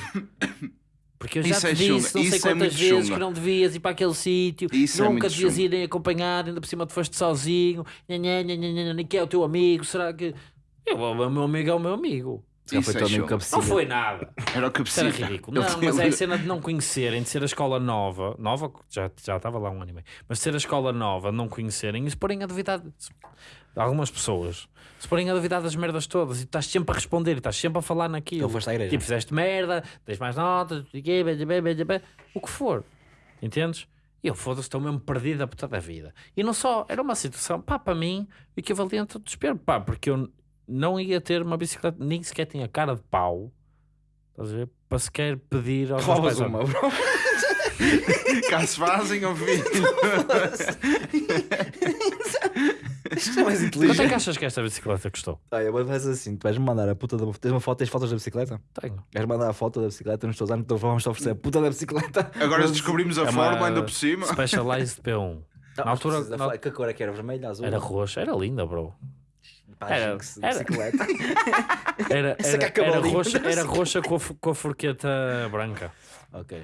[SPEAKER 1] Porque eu já
[SPEAKER 2] Isso
[SPEAKER 1] te
[SPEAKER 2] é
[SPEAKER 1] disse
[SPEAKER 2] chunga,
[SPEAKER 1] não sei
[SPEAKER 2] isso é
[SPEAKER 1] quantas vezes
[SPEAKER 2] chunga.
[SPEAKER 1] que não devias ir para aquele sítio,
[SPEAKER 2] é
[SPEAKER 1] nunca
[SPEAKER 2] muito
[SPEAKER 1] devias
[SPEAKER 2] chunga.
[SPEAKER 1] ir nem acompanhado, ainda por cima tu foste sozinho, nha, nha, nha, nha, nha, nem que é o teu amigo, será que. Eu, o meu amigo é o meu amigo.
[SPEAKER 3] Foi
[SPEAKER 2] é chunga.
[SPEAKER 3] cabecilha.
[SPEAKER 1] Não foi nada.
[SPEAKER 2] Era o que
[SPEAKER 1] Isso era ridículo. Não, mas é a cena de não conhecerem, de ser a escola nova, nova, já, já estava lá um ano e meio, mas de ser a escola nova, não conhecerem e se porem a duvidar de de algumas pessoas, se porem a duvidar das merdas todas e tu estás sempre a responder e estás sempre a falar naquilo.
[SPEAKER 3] Ele foste à igreja.
[SPEAKER 1] Tipo, fizeste merda, tens mais notas, o que for. Entendes? E eu foda-se, estou mesmo perdido a puta da vida. E não só, era uma situação, pá, para mim, equivalente ao desespero, pá, porque eu não ia ter uma bicicleta, nem sequer tinha cara de pau, estás a ver? Para sequer pedir aos
[SPEAKER 3] Roubas uma, bro.
[SPEAKER 2] Cá se fazem, ó filho.
[SPEAKER 3] Isto é mais
[SPEAKER 1] Quanto é
[SPEAKER 3] inteligente.
[SPEAKER 1] que achas que esta bicicleta custou?
[SPEAKER 3] Olha, mas faz assim: tu vais me mandar a puta da. Tens uma foto, tens fotos da bicicleta?
[SPEAKER 1] Tenho.
[SPEAKER 3] Vais mandar a foto da bicicleta nos teus anos, então vamos te oferecer a puta da bicicleta.
[SPEAKER 2] Agora descobrimos a
[SPEAKER 1] É
[SPEAKER 2] forma ainda por cima.
[SPEAKER 1] Specialized P1.
[SPEAKER 3] Não,
[SPEAKER 1] Na altura- na-
[SPEAKER 3] falar- Que cor é que era? Vermelha, azul?
[SPEAKER 1] Era roxa, era linda, bro. Era- era-
[SPEAKER 3] bicicleta.
[SPEAKER 1] Era,
[SPEAKER 3] Essa
[SPEAKER 1] era,
[SPEAKER 3] que
[SPEAKER 1] era roxa, era roxa com a, com a forqueta branca.
[SPEAKER 3] ok.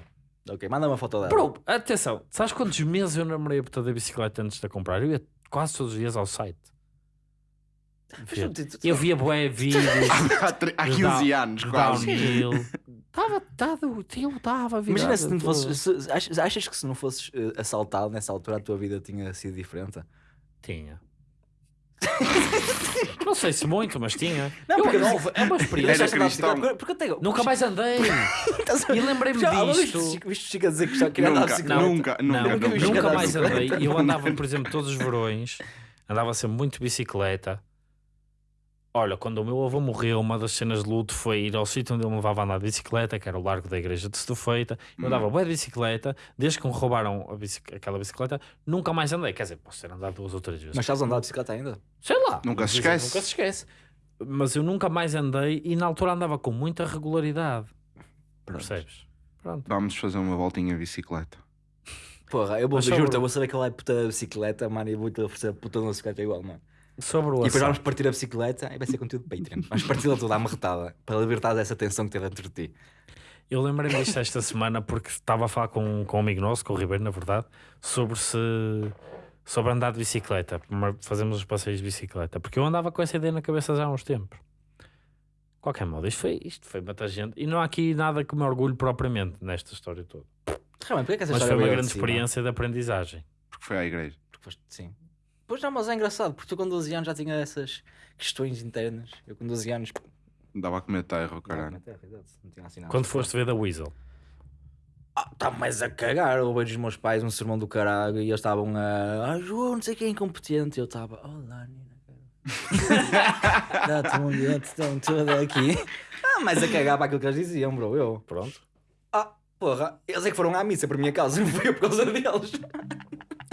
[SPEAKER 3] Ok, manda uma foto dela.
[SPEAKER 1] Bro, atenção, sabes quantos meses eu namorei a puta da bicicleta antes de a comprar? Eu ia quase todos os dias ao site. Eu via bué vídeos
[SPEAKER 2] Há, tre- há
[SPEAKER 1] de
[SPEAKER 2] 15
[SPEAKER 1] down-
[SPEAKER 2] anos, quase.
[SPEAKER 1] Estava, estava, eu estava.
[SPEAKER 3] Imagina se não fosses. se- achas, achas que se não fosses eh, assaltado nessa altura a tua vida tinha sido diferente?
[SPEAKER 1] Tinha. não sei se muito, mas tinha.
[SPEAKER 3] Não,
[SPEAKER 1] Eu-
[SPEAKER 3] porque
[SPEAKER 1] não,
[SPEAKER 3] não-
[SPEAKER 1] é uma experiência.
[SPEAKER 2] Cristão.
[SPEAKER 3] Porque eu tenho.
[SPEAKER 1] Nunca mais andei. E lembrei-me disto.
[SPEAKER 3] viste- Viste o Chico a dizer que já queria andar de
[SPEAKER 2] Nunca,
[SPEAKER 3] bicicleta?
[SPEAKER 2] nunca,
[SPEAKER 1] Não,
[SPEAKER 2] nunca,
[SPEAKER 1] mais andei.
[SPEAKER 3] bicicleta.
[SPEAKER 1] Eu andava, por exemplo, todos os verões, andava sempre muito de bicicleta Olha, quando o meu avô morreu, uma das cenas de luto foi ir ao sítio onde ele me levava a andar de bicicleta, que era o largo da igreja de Setufeita. Eu andava bué de bicicleta, desde que me roubaram a bici- aquela bicicleta, nunca mais andei. Quer dizer, posso ter andado duas ou três vezes.
[SPEAKER 3] Mas estás a andar de bicicleta ainda?
[SPEAKER 1] Sei lá.
[SPEAKER 2] Nunca se
[SPEAKER 1] que
[SPEAKER 2] esquece.
[SPEAKER 1] Nunca se esquece. Mas eu nunca mais andei e na altura andava com muita regularidade. Percebes? Pronto.
[SPEAKER 2] Vamos fazer uma voltinha de bicicleta.
[SPEAKER 3] Porra, eu vou,
[SPEAKER 1] Mas
[SPEAKER 3] juro
[SPEAKER 1] sobre-
[SPEAKER 3] eu vou saber aquela puta da bicicleta, mano, e vou-te oferecer a puta da bicicleta igual, mano.
[SPEAKER 1] Sobre o
[SPEAKER 3] E depois vamos partir a bicicleta e vai ser conteúdo de Patreon. Vamos parti-la toda amarretada para libertar dessa tensão que tem dentro de ti.
[SPEAKER 1] Eu lembrei-me disto esta semana porque estava a falar com, com um amigo nosso, com o Ribeiro, na verdade, sobre se sobre andar de bicicleta, fazemos os passeios de bicicleta, porque eu andava com essa ideia na cabeça já há uns tempos. De qualquer modo, isto foi, isto foi muita gente, e não há aqui nada que me orgulho propriamente nesta história toda.
[SPEAKER 3] Realmente, porquê que essa
[SPEAKER 1] Mas
[SPEAKER 3] história
[SPEAKER 1] foi uma grande experiência de aprendizagem.
[SPEAKER 2] Porque foi à igreja.
[SPEAKER 3] Porque foste- sim. Pois não, mas é engraçado, porque tu com 12 anos já tinha essas questões internas. Eu com 12 anos.
[SPEAKER 2] Dava a comer terra, caralho.
[SPEAKER 3] não tinha idade, não tinha assim nada.
[SPEAKER 1] Quando foste ver da Weasel,
[SPEAKER 3] Ah, tá mais a cagar. Eu vejo os meus pais, um sermão do caralho, e eles estavam a. Ah, João, não sei quem é incompetente. E eu estava. Olá, Nina. cara." Dá-te um ambiente tão todo aqui. Ah, mais a cagar para aquilo que eles diziam, bro. Eu.
[SPEAKER 1] pronto.
[SPEAKER 3] Ah, porra, eles é que foram à missa por minha causa, não foi por causa deles.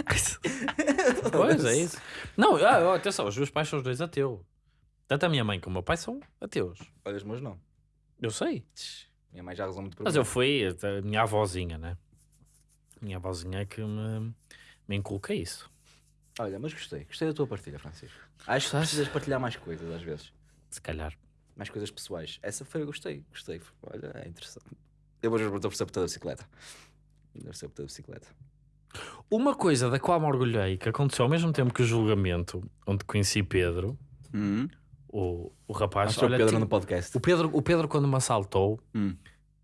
[SPEAKER 1] Pois é isso. Não, ah, atenção, os meus pais são os dois ateus. Tanto a minha mãe como o meu pai são ateus.
[SPEAKER 3] Olha, os meus não.
[SPEAKER 1] Eu sei.
[SPEAKER 3] Minha mãe já rezou muito por
[SPEAKER 1] Mas eu fui a minha avózinha, né? Minha avózinha é que me, me inculca isso.
[SPEAKER 3] Olha, mas gostei. Gostei da tua partilha, Francisco. Acho que precisas partilhar mais coisas às vezes.
[SPEAKER 1] Se calhar.
[SPEAKER 3] Mais coisas pessoais. Essa foi, eu gostei. Gostei. Olha, é interessante. Eu vou vou oferecer por toda a bicicleta. Vou oferecer por toda a bicicleta.
[SPEAKER 1] Uma coisa da qual me orgulhei, que aconteceu ao mesmo tempo que o julgamento, onde conheci Pedro,
[SPEAKER 2] Hum,
[SPEAKER 1] o, o rapaz.
[SPEAKER 3] Acho que o
[SPEAKER 1] olha,
[SPEAKER 3] Pedro
[SPEAKER 1] tinha-
[SPEAKER 3] no podcast.
[SPEAKER 1] o, Pedro, o Pedro, quando me assaltou,
[SPEAKER 2] hum.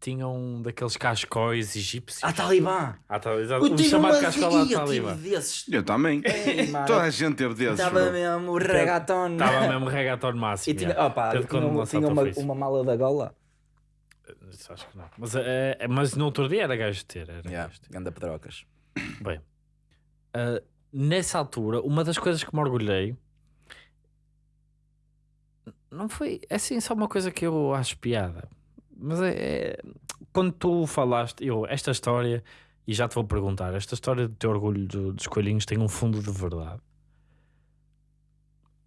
[SPEAKER 1] tinha um daqueles cascóis egípcios.
[SPEAKER 3] Ah, Talibã!
[SPEAKER 1] Ah, tá, exato.
[SPEAKER 3] Eu
[SPEAKER 1] O
[SPEAKER 3] tive
[SPEAKER 1] chamado
[SPEAKER 3] uma
[SPEAKER 1] cascói lá de
[SPEAKER 3] eu
[SPEAKER 1] Talibã.
[SPEAKER 3] tive desses.
[SPEAKER 2] Eu também. Toda a gente teve desses.
[SPEAKER 3] Estava
[SPEAKER 2] bro.
[SPEAKER 3] mesmo reggaeton.
[SPEAKER 1] Estava mesmo reggaeton máximo.
[SPEAKER 3] E tinha,
[SPEAKER 1] yeah.
[SPEAKER 3] opa,
[SPEAKER 1] Pedro,
[SPEAKER 3] tinha,
[SPEAKER 1] quando me
[SPEAKER 3] uma, tinha
[SPEAKER 1] assaltou,
[SPEAKER 3] uma,
[SPEAKER 1] foi isso.
[SPEAKER 3] uma mala da gola.
[SPEAKER 1] Isso Acho que não. Mas, é, é- mas no outro dia era gajo de ter. Era gajo de ter.
[SPEAKER 3] Anda pedrocas.
[SPEAKER 1] Bem, ah, nessa altura, uma das coisas que me orgulhei não foi é assim só uma coisa que eu acho piada, mas é, é- quando tu falaste, eu, esta história, e já te vou perguntar, esta história do teu orgulho do- dos coelhinhos tem um fundo de verdade.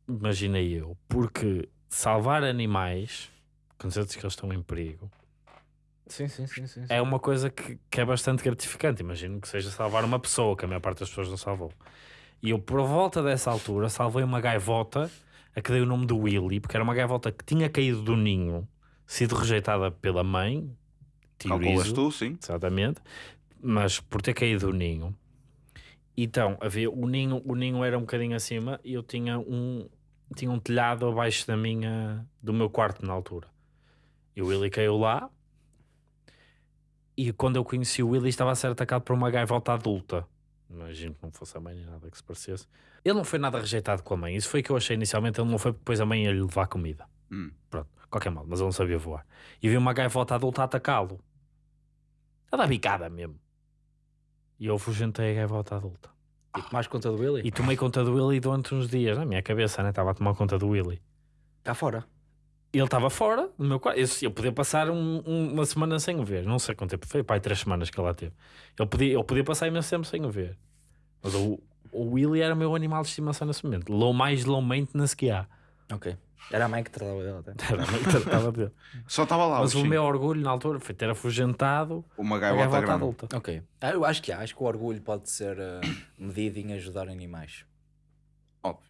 [SPEAKER 1] Imaginei eu, porque salvar animais, quando dizes que eles estão em perigo,
[SPEAKER 3] Sim, sim, sim, sim.
[SPEAKER 1] é uma coisa que, que é bastante gratificante. Imagino que seja salvar uma pessoa, que a maior parte das pessoas não salvou. E eu, por volta dessa altura, salvei uma gaivota a que dei o nome de Willy, porque era uma gaivota que tinha caído do ninho, sido rejeitada pela mãe.
[SPEAKER 2] Calculas
[SPEAKER 1] teorizo,
[SPEAKER 2] tu, sim.
[SPEAKER 1] Exatamente. Mas por ter caído do ninho. Então, havia, o, ninho, o ninho era um bocadinho acima e eu tinha um, tinha um telhado abaixo da minha, do meu quarto na altura. E o Willy caiu lá. E quando eu conheci o Willy, estava a ser atacado por uma gaivota adulta. Imagino que não fosse a mãe nem nada que se parecesse. Ele não foi nada rejeitado com a mãe. Isso foi o que eu achei inicialmente. Ele não foi porque depois a mãe ia lhe levar comida.
[SPEAKER 2] Hum.
[SPEAKER 1] Pronto, qualquer mal, mas ele não sabia voar. E vi uma gaivota adulta a atacá-lo. A dar bicada mesmo. E eu fugentei a gaivota adulta.
[SPEAKER 3] E tomaste conta do Willy?
[SPEAKER 1] E tomei conta do Willy durante uns dias, na minha cabeça, né? Estava a tomar conta do Willy.
[SPEAKER 3] Cá fora.
[SPEAKER 1] Ele estava fora do meu quarto. Eu, eu podia passar um- um- uma semana sem o ver. Não sei quanto tempo foi, pai, três semanas que ele lá teve. Ele podia, ele podia passar imenso tempo sem o ver. Mas o, o Willy era o meu animal de estimação nesse momento. Low, mais low maintenance que há.
[SPEAKER 3] Ok. Era a mãe que tratava dele até.
[SPEAKER 1] Era a mãe que tratava dele.
[SPEAKER 2] Só estava lá
[SPEAKER 1] Mas
[SPEAKER 2] o
[SPEAKER 1] o meu orgulho na altura foi ter afugentado
[SPEAKER 2] Uma gaivota
[SPEAKER 1] adulta.
[SPEAKER 3] Ok. Ah, eu acho que há. Acho que o orgulho pode ser eh, medido em ajudar animais.
[SPEAKER 2] Óbvio.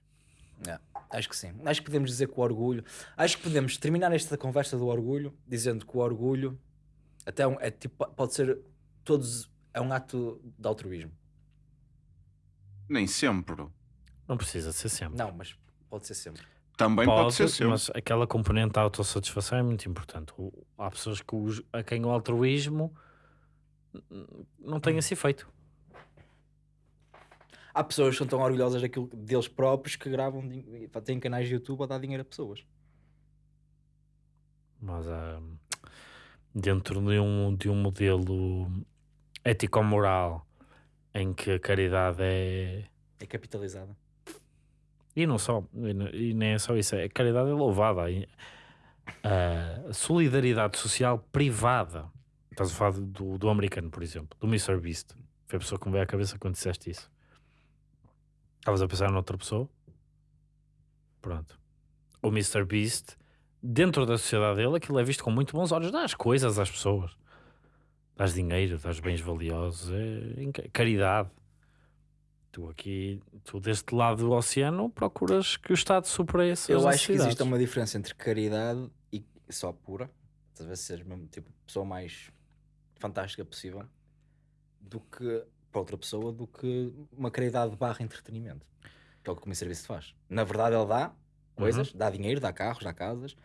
[SPEAKER 3] É, acho que sim. Acho que podemos dizer que o orgulho. Acho que podemos terminar esta conversa do orgulho dizendo que o orgulho até é, um- é tipo, pode ser todos. É um ato de altruísmo.
[SPEAKER 2] Nem sempre.
[SPEAKER 1] Não precisa ser sempre.
[SPEAKER 3] Não, mas pode ser sempre.
[SPEAKER 2] Também pode, ser sempre.
[SPEAKER 1] mas aquela componente da autossatisfação é muito importante. Há pessoas que a quem o altruísmo não tem esse efeito.
[SPEAKER 3] Há pessoas que são tão orgulhosas daquilo deles próprios que gravam, têm canais de YouTube a dar dinheiro a pessoas.
[SPEAKER 1] Mas ah, dentro de um, de um modelo ético-moral em que a caridade é,
[SPEAKER 3] É capitalizada.
[SPEAKER 1] E não só, e nem é só isso, a caridade é louvada. A solidariedade social privada. Estás a falar do, do americano, por exemplo, do Mr. Beast. Foi a pessoa que me veio à cabeça quando disseste isso. Estavas a pensar noutra pessoa? Pronto. O Mr. Beast, dentro da sociedade dele, aquilo é visto com muito bons olhos. Dá as coisas às pessoas. Dás dinheiro, dás bens valiosos. É caridade. Tu aqui, tu deste lado do oceano, procuras que o Estado supre essas
[SPEAKER 3] Eu acho que existe uma diferença entre caridade e só pura, talvez seja mesmo tipo a pessoa mais fantástica possível, do que para outra pessoa, do que uma caridade barra entretenimento, que é o que o meu serviço faz. Na verdade, ele dá coisas,
[SPEAKER 1] Uhum.
[SPEAKER 3] dá dinheiro, dá carros, dá casas,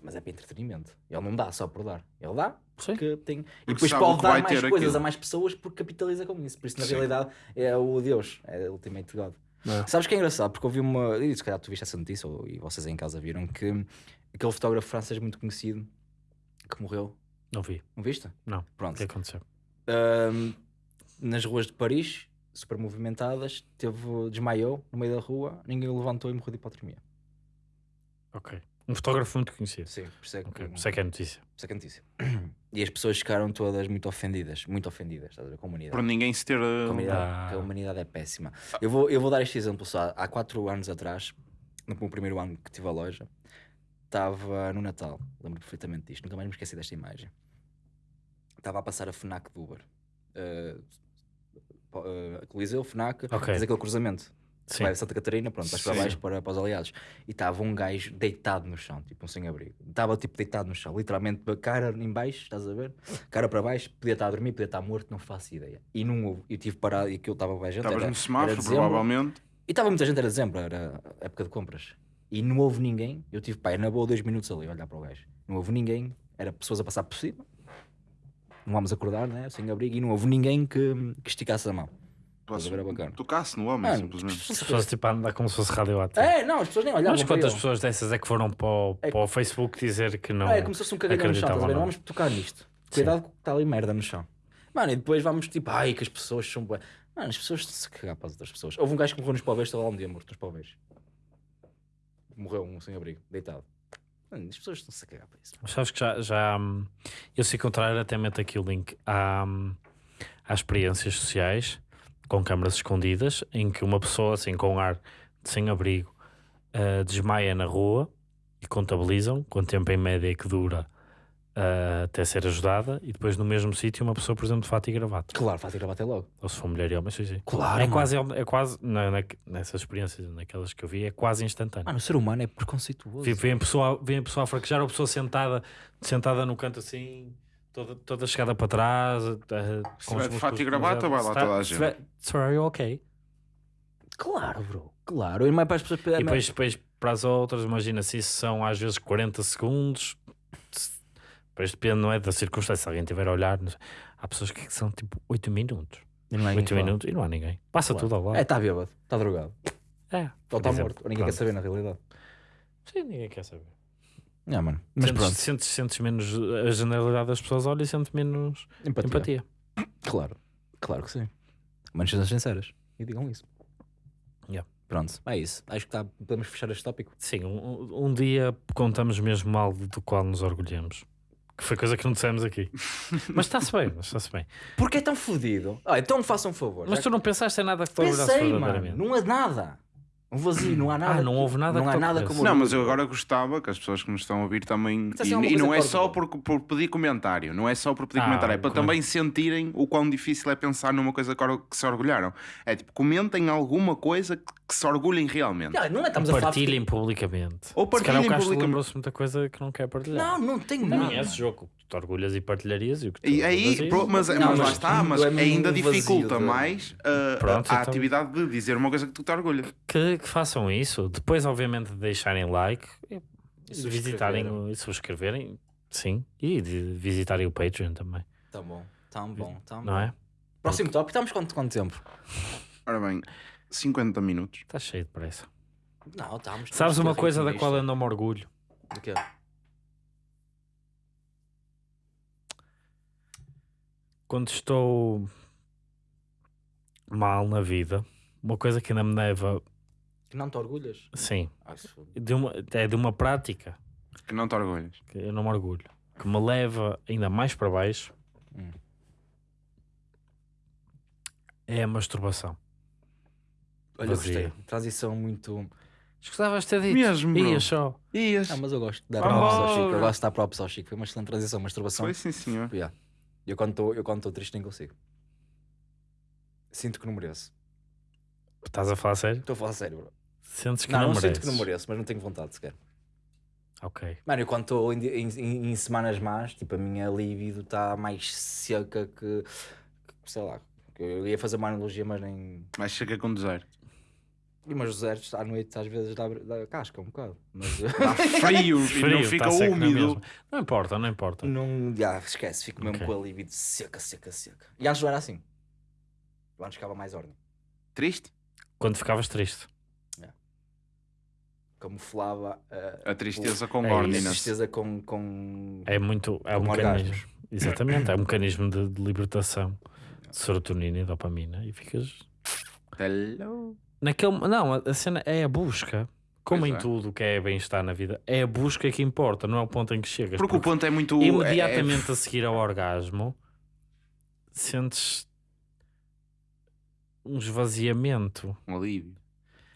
[SPEAKER 3] mas é para entretenimento. Ele não dá só por dar, ele dá
[SPEAKER 1] Sim.
[SPEAKER 3] porque tem. E
[SPEAKER 2] Porque
[SPEAKER 3] depois
[SPEAKER 2] sabe o
[SPEAKER 3] pode dar mais coisas
[SPEAKER 2] aquilo.
[SPEAKER 3] a mais pessoas porque capitaliza com isso. Por isso, na
[SPEAKER 2] Sim.
[SPEAKER 3] realidade, é o Deus, é o Ultimate God.
[SPEAKER 1] É.
[SPEAKER 3] Sabes que é engraçado? Porque eu vi uma. E se calhar tu viste essa notícia, ou, e vocês em casa viram, que aquele fotógrafo francês muito conhecido que morreu.
[SPEAKER 1] Não vi.
[SPEAKER 3] Não viste?
[SPEAKER 1] Não. O
[SPEAKER 3] Pronto.
[SPEAKER 1] que aconteceu?
[SPEAKER 3] Ahm, nas ruas de Paris, super movimentadas, teve, desmaiou no meio da rua, ninguém o levantou e morreu de hipotermia.
[SPEAKER 1] Ok. Um fotógrafo muito conhecido.
[SPEAKER 3] Sim, por isso é que,
[SPEAKER 1] Ok.
[SPEAKER 3] por
[SPEAKER 1] Sei que é notícia.
[SPEAKER 3] isso é que é notícia. E as pessoas ficaram todas muito ofendidas, muito ofendidas, estás a ver? Com a humanidade.
[SPEAKER 2] Por ninguém se ter.
[SPEAKER 3] A humanidade,
[SPEAKER 1] Ah.
[SPEAKER 3] a humanidade é péssima. Eu vou, eu vou dar este exemplo só. Há quatro anos atrás, no meu primeiro ano que tive a loja, estava no Natal. Lembro perfeitamente disto. Nunca mais me esqueci desta imagem. Estava a passar a FNAC do Uber. Uh, uh, Coliseu, FNAC,
[SPEAKER 1] Ok.
[SPEAKER 3] fez aquele cruzamento.
[SPEAKER 1] Sim.
[SPEAKER 3] Vai a Santa Catarina, pronto, vais para baixo para, para os aliados. E estava um gajo deitado no chão, tipo um sem-abrigo. Estava tipo deitado no chão, literalmente, cara em baixo, estás a ver? Cara para baixo, podia estar a dormir, podia estar morto, não faço ideia. E não houve. Eu tive parado e aquilo estava bem gente.
[SPEAKER 2] Estavas
[SPEAKER 3] era-
[SPEAKER 2] no semáforo, provavelmente.
[SPEAKER 3] E estava muita gente, era dezembro, era época de compras. E não houve ninguém. Eu tive, pá, na boa, dois minutos ali a olhar para o gajo. Não houve ninguém, era pessoas a passar por cima. Não vamos acordar, né? Sem abrigo. E não houve ninguém que, que esticasse a mão. Estás a ver, é bacana.
[SPEAKER 2] Tocasse no homem,
[SPEAKER 3] Mano,
[SPEAKER 2] simplesmente.
[SPEAKER 1] As pessoas tipo a andar como se fosse radioativo.
[SPEAKER 3] É, não, as pessoas nem olhavam
[SPEAKER 1] Mas quantas pessoas dessas é que foram para o,
[SPEAKER 3] É-
[SPEAKER 1] para o Facebook dizer que não?
[SPEAKER 3] é como se fosse um cagalhão no chão, estás a ver?
[SPEAKER 1] acreditavam,
[SPEAKER 3] Não vamos tocar nisto. Cuidado que está ali merda no chão. Mano, e depois vamos tipo, ai, que as pessoas são bué. Mano, as pessoas a cagar para as outras pessoas. Houve um gajo que morreu nos poveiros, estava lá um dia morto nos poveiros. Morreu um sem-abrigo, deitado. As pessoas estão-se a cagar para isso.
[SPEAKER 1] Mas sabes que já, já hum, eu se encontrar até meto aqui o link à, hum, às experiências sociais com câmaras escondidas em que uma pessoa assim com ar sem abrigo ah, desmaia na rua e contabilizam quanto tempo em média é que dura ah, até ser ajudada e depois no mesmo sítio uma pessoa por exemplo de fato e gravata
[SPEAKER 3] Claro, faz ir a bater logo.
[SPEAKER 1] ou se for mulher e homem sim, sim.
[SPEAKER 3] Claro,
[SPEAKER 1] é
[SPEAKER 3] mano.
[SPEAKER 1] quase, é quase na, na- nessas experiências naquelas que eu vi é quase instantâneo
[SPEAKER 3] Mano, o ser humano é preconceituoso.
[SPEAKER 1] Vem a pessoa, vem a pessoa a fraquejar, ou a pessoa sentada, sentada no canto assim, toda, toda chegada para trás. eh,
[SPEAKER 2] Se tiver fato e gravata, vai lá toda a gente.
[SPEAKER 1] tiver- you okay?
[SPEAKER 3] Claro, bro. Claro. E mais para as pessoas.
[SPEAKER 1] E depois, depois para as outras, imagina se isso são às vezes 40 segundos. Depois depende, não é? Da circunstância. Se alguém estiver a olhar, não há pessoas que são tipo 8 minutos.
[SPEAKER 3] E não é
[SPEAKER 1] 8
[SPEAKER 3] ninguém que
[SPEAKER 1] minutos e não há ninguém. Passa
[SPEAKER 3] Claro.
[SPEAKER 1] tudo ao lado.
[SPEAKER 3] É, está bêbado, está drogado.
[SPEAKER 1] É,
[SPEAKER 3] Ou
[SPEAKER 1] por
[SPEAKER 3] está morto. Ninguém quer saber na realidade.
[SPEAKER 1] Sim, ninguém quer saber.
[SPEAKER 3] É, mano. Mas
[SPEAKER 1] sentes,
[SPEAKER 3] pronto.
[SPEAKER 1] Sentes, sentes menos a generalidade das pessoas, olha e sentes menos
[SPEAKER 3] Empatia.
[SPEAKER 1] empatia.
[SPEAKER 3] Claro. Claro que sim. Mas sejam sinceras. E digam isso.
[SPEAKER 1] Yeah.
[SPEAKER 3] Pronto, é isso. Acho que tá, podemos fechar este tópico.
[SPEAKER 1] Sim, um, um dia contamos mesmo mal do qual nos orgulhamos. Que foi coisa que não dissemos aqui. mas está-se bem, mas está-se bem.
[SPEAKER 3] Porque é tão fodido. Ah, então façam um favor.
[SPEAKER 1] Mas
[SPEAKER 3] Já
[SPEAKER 1] tu não pensaste em nada que te
[SPEAKER 3] Pensei, mano. Não há nada. Um vazio, não há nada.
[SPEAKER 1] não houve nada
[SPEAKER 3] Não
[SPEAKER 1] que
[SPEAKER 3] há nada como
[SPEAKER 2] Não, mas eu agora gostava que as pessoas que nos estão a ouvir também.
[SPEAKER 3] Dissessem
[SPEAKER 2] E, e não é só por, por pedir comentário, não é só por pedir
[SPEAKER 1] Ah,
[SPEAKER 2] comentário, é para
[SPEAKER 1] coment-
[SPEAKER 2] também sentirem o quão difícil é pensar numa coisa que se orgulharam. É tipo, comentem alguma coisa que, que se orgulhem realmente.
[SPEAKER 3] Ah, Não é, estamos a falar.
[SPEAKER 1] Partilhem publicamente.
[SPEAKER 2] Ou
[SPEAKER 1] Se calhar
[SPEAKER 2] partilhem
[SPEAKER 1] o Castro
[SPEAKER 2] publicamente.
[SPEAKER 1] lembrou-se muita coisa que não quer partilhar.
[SPEAKER 3] Não, não tenho
[SPEAKER 1] Não
[SPEAKER 3] nada.
[SPEAKER 1] é esse jogo que tu te orgulhas e partilharias e o que tu
[SPEAKER 2] E aí,
[SPEAKER 1] e-
[SPEAKER 2] pro- mas,
[SPEAKER 3] Não,
[SPEAKER 2] mas lá
[SPEAKER 3] mas
[SPEAKER 2] está,
[SPEAKER 3] tudo
[SPEAKER 2] mas
[SPEAKER 3] é
[SPEAKER 2] ainda dificulta
[SPEAKER 3] de-
[SPEAKER 2] mais uh,
[SPEAKER 1] Pronto,
[SPEAKER 2] a, a
[SPEAKER 1] então-
[SPEAKER 2] atividade de dizer uma coisa que tu te orgulhas.
[SPEAKER 1] que, que façam isso. Depois, obviamente, de deixarem like e, visitarem e subscreverem. Sim, e de visitarem o Patreon também,
[SPEAKER 3] Tão bom, tão bom, tão
[SPEAKER 1] não
[SPEAKER 3] bom.
[SPEAKER 1] é?
[SPEAKER 3] Próximo tópico, estamos quanto, quanto tempo?
[SPEAKER 2] Ora bem, 50 minutos.
[SPEAKER 1] Está cheio de pressa.
[SPEAKER 3] Não, estamos.
[SPEAKER 1] Sabes
[SPEAKER 3] estamos
[SPEAKER 1] uma coisa da qual eu não me orgulho?
[SPEAKER 3] De quê?
[SPEAKER 1] Quando estou mal na vida, uma coisa que ainda me leva
[SPEAKER 3] Que não te orgulhas?
[SPEAKER 1] Sim.
[SPEAKER 3] Ah.
[SPEAKER 1] De uma, é de uma prática
[SPEAKER 2] Que não te orgulhas.
[SPEAKER 1] que eu não me orgulho, que me leva ainda mais para baixo.
[SPEAKER 3] Hum.
[SPEAKER 1] É a masturbação.
[SPEAKER 3] Olha,
[SPEAKER 1] Vazia.
[SPEAKER 3] gostei. Transição muito.
[SPEAKER 1] Escutavas ter dito.
[SPEAKER 2] Mesmo, bro.
[SPEAKER 1] Ia só.
[SPEAKER 2] Ias.
[SPEAKER 3] Ah, mas eu gosto de dar props ao. Chico. Eu gosto de dar props ao Chico. Foi uma excelente transição, masturbação.
[SPEAKER 2] Foi sim, senhor.
[SPEAKER 3] Yeah. Eu quando estou eu triste nem consigo. Sinto que não mereço.
[SPEAKER 1] Estás a falar sério?
[SPEAKER 3] Estou a falar sério, bro.
[SPEAKER 1] Sentes que
[SPEAKER 3] Não,
[SPEAKER 1] não,
[SPEAKER 3] não,
[SPEAKER 1] mereces?
[SPEAKER 3] sinto que não mereço, mas não tenho vontade sequer.
[SPEAKER 1] Ok.
[SPEAKER 3] Mano, eu quando estou em, em- em- em semanas más, tipo, a minha libido está mais seca que, que, sei lá, eu ia fazer uma analogia, mas nem.
[SPEAKER 2] Mas chega com deserto.
[SPEAKER 3] E mas os desertos à noite às vezes dá, dá casca um bocado. Mas
[SPEAKER 2] Está frio, e
[SPEAKER 1] Frio,
[SPEAKER 2] não fica
[SPEAKER 1] tá
[SPEAKER 2] úmido.
[SPEAKER 1] Não importa, não importa.
[SPEAKER 3] não. Já, esquece, fico mesmo
[SPEAKER 1] Ok.
[SPEAKER 3] com a libido seca, seca, seca. E antes não era assim. Eu antes ficava mais ordem.
[SPEAKER 2] Triste?
[SPEAKER 1] Quando ficavas triste.
[SPEAKER 3] Camuflava uh,
[SPEAKER 2] A tristeza com
[SPEAKER 1] É
[SPEAKER 3] a
[SPEAKER 2] ordinance.
[SPEAKER 3] tristeza com. com...
[SPEAKER 1] É muito. É um
[SPEAKER 3] Com
[SPEAKER 1] mecanismo.
[SPEAKER 3] orgasmos.
[SPEAKER 1] Exatamente. É um mecanismo de, de libertação de serotonina e dopamina. E ficas.
[SPEAKER 2] Hello.
[SPEAKER 1] Naquele, não, a, cena é a busca. Como
[SPEAKER 2] Pois
[SPEAKER 1] em
[SPEAKER 2] é.
[SPEAKER 1] tudo que é bem-estar na vida, é a busca que importa, não é o ponto em que chegas.
[SPEAKER 2] Porque o ponto é muito.
[SPEAKER 1] imediatamente a seguir ao orgasmo sentes um esvaziamento.
[SPEAKER 2] É um alívio.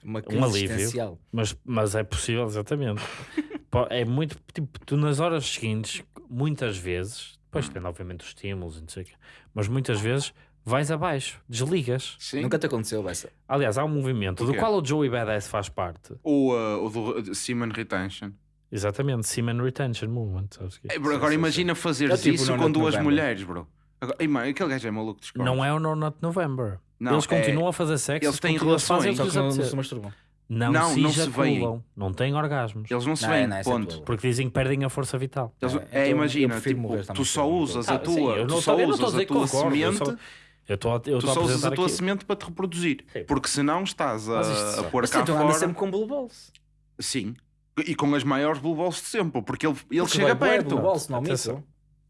[SPEAKER 3] Uma crise
[SPEAKER 1] Um alívio.
[SPEAKER 3] existencial.
[SPEAKER 1] Mas, mas é possível, exatamente. É muito tipo, tu nas horas seguintes, muitas vezes, depois depende, obviamente, dos estímulos e não sei o quê, mas muitas vezes vais abaixo, desligas.
[SPEAKER 2] Sim.
[SPEAKER 3] Nunca te aconteceu, Bessa?
[SPEAKER 1] Aliás, há um movimento do qual o Joey Badass faz parte.
[SPEAKER 2] O, uh, o do Semen Retention.
[SPEAKER 1] Exatamente, Semen Retention Movement. sabes o quê?
[SPEAKER 2] É, bro, agora
[SPEAKER 3] sim,
[SPEAKER 2] imagina fazeres
[SPEAKER 3] É tipo
[SPEAKER 2] isso com duas
[SPEAKER 3] November.
[SPEAKER 2] mulheres, bro. Agora, ei, aquele gajo é maluco cornos.
[SPEAKER 1] Não é o No Not November.
[SPEAKER 2] Não,
[SPEAKER 1] eles
[SPEAKER 2] é-
[SPEAKER 1] continuam a fazer sexo,
[SPEAKER 2] eles têm
[SPEAKER 1] fazer
[SPEAKER 2] relações.
[SPEAKER 1] que
[SPEAKER 3] que não, não se masturbam.
[SPEAKER 1] Não,
[SPEAKER 2] Não,
[SPEAKER 1] se
[SPEAKER 2] não se
[SPEAKER 1] ejaculam, não têm orgasmos.
[SPEAKER 2] Eles não se veem,
[SPEAKER 3] é
[SPEAKER 2] ponto.
[SPEAKER 1] Porque dizem que perdem a força vital.
[SPEAKER 2] Eles-
[SPEAKER 3] É,
[SPEAKER 2] é,
[SPEAKER 3] então
[SPEAKER 2] imagina, tipo, tu só usas a
[SPEAKER 1] Ah,
[SPEAKER 2] tua, tu só usas
[SPEAKER 1] a que
[SPEAKER 2] tua semente,
[SPEAKER 1] Eu a, eu
[SPEAKER 2] tu
[SPEAKER 1] a
[SPEAKER 2] só usas a tua
[SPEAKER 1] aqui.
[SPEAKER 2] semente para te reproduzir.
[SPEAKER 1] Sim.
[SPEAKER 2] Porque senão estás
[SPEAKER 1] Mas
[SPEAKER 2] a, a pôr
[SPEAKER 3] Mas
[SPEAKER 2] cá
[SPEAKER 3] tu anda
[SPEAKER 2] fora.
[SPEAKER 3] sempre com blue balls.
[SPEAKER 2] Sim. E com as maiores blue balls de sempre, porque ele, ele
[SPEAKER 3] Porque
[SPEAKER 2] chega perto.
[SPEAKER 3] Blue balls, não
[SPEAKER 1] Atenção.
[SPEAKER 3] mito.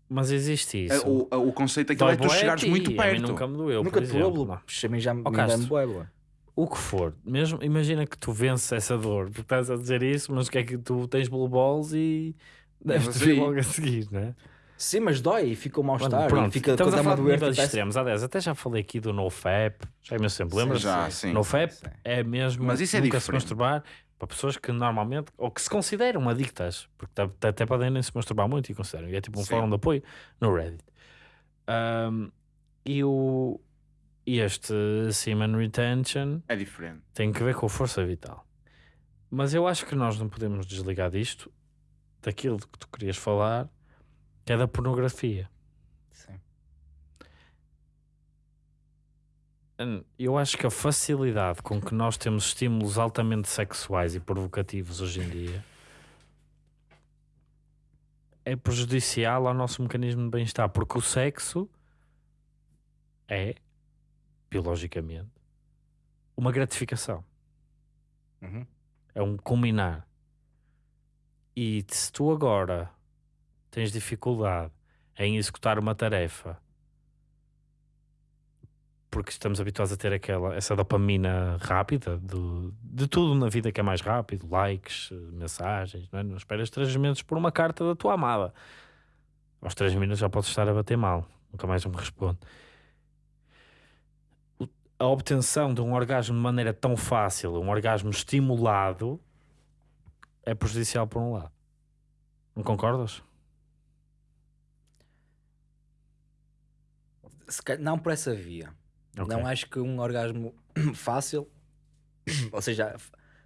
[SPEAKER 1] Mas existe
[SPEAKER 2] É,
[SPEAKER 1] isso.
[SPEAKER 2] O, o conceito aqui
[SPEAKER 1] Dói
[SPEAKER 2] é tu
[SPEAKER 1] a
[SPEAKER 2] chegares
[SPEAKER 1] ti,
[SPEAKER 2] muito
[SPEAKER 1] a mim
[SPEAKER 2] perto.
[SPEAKER 1] nunca me doeu,
[SPEAKER 3] Nunca te doeu, a mim já me
[SPEAKER 1] Ó,
[SPEAKER 3] me.
[SPEAKER 1] O que for, mesmo imagina que tu vences essa dor, porque estás a dizer isso, mas que é que tu tens blue balls e deves
[SPEAKER 2] Mas
[SPEAKER 1] ter
[SPEAKER 2] aí-
[SPEAKER 1] logo a seguir, não é?
[SPEAKER 3] Sim, mas dói e fica um mal-estar.
[SPEAKER 1] Pronto,
[SPEAKER 3] Fica
[SPEAKER 1] estamos a
[SPEAKER 3] é
[SPEAKER 1] falar de níveis extremos. Aliás, até já falei aqui do NoFap, já imenso tempo, lembras?
[SPEAKER 2] Já, sim.
[SPEAKER 1] NoFap
[SPEAKER 3] Sim.
[SPEAKER 1] é mesmo
[SPEAKER 2] Mas isso é
[SPEAKER 1] nunca se masturbar para pessoas que normalmente, ou que se consideram adictas, porque até- podem nem se masturbar muito e consideram, e é tipo um
[SPEAKER 2] Sim.
[SPEAKER 1] fórum de apoio no Reddit. Ahm, e, o, e este Semen Retention
[SPEAKER 2] É diferente.
[SPEAKER 1] tem que ver com a força vital. Mas eu acho que nós não podemos desligar disto, daquilo que tu querias falar, que é da pornografia.
[SPEAKER 3] Sim.
[SPEAKER 1] Hum, Eu acho que a facilidade com que nós temos estímulos altamente sexuais e provocativos hoje em dia é prejudicial ao nosso mecanismo de bem-estar, porque o sexo é, biologicamente, uma gratificação,
[SPEAKER 3] Uhum.
[SPEAKER 1] é um culminar. E se tu agora tens dificuldade em executar uma tarefa porque estamos habituados a ter aquela, essa dopamina rápida do, de tudo na vida que é mais rápido, likes, mensagens, não, é? não esperas 3 minutos por uma carta da tua amada. Aos 3 minutos já podes estar a bater mal, nunca mais me responde. A obtenção de um orgasmo de maneira tão fácil, um orgasmo estimulado, é prejudicial por um lado. Não concordas?
[SPEAKER 3] Se calhar- Não por essa via.
[SPEAKER 1] Ok.
[SPEAKER 3] Não acho que um orgasmo fácil, ou seja,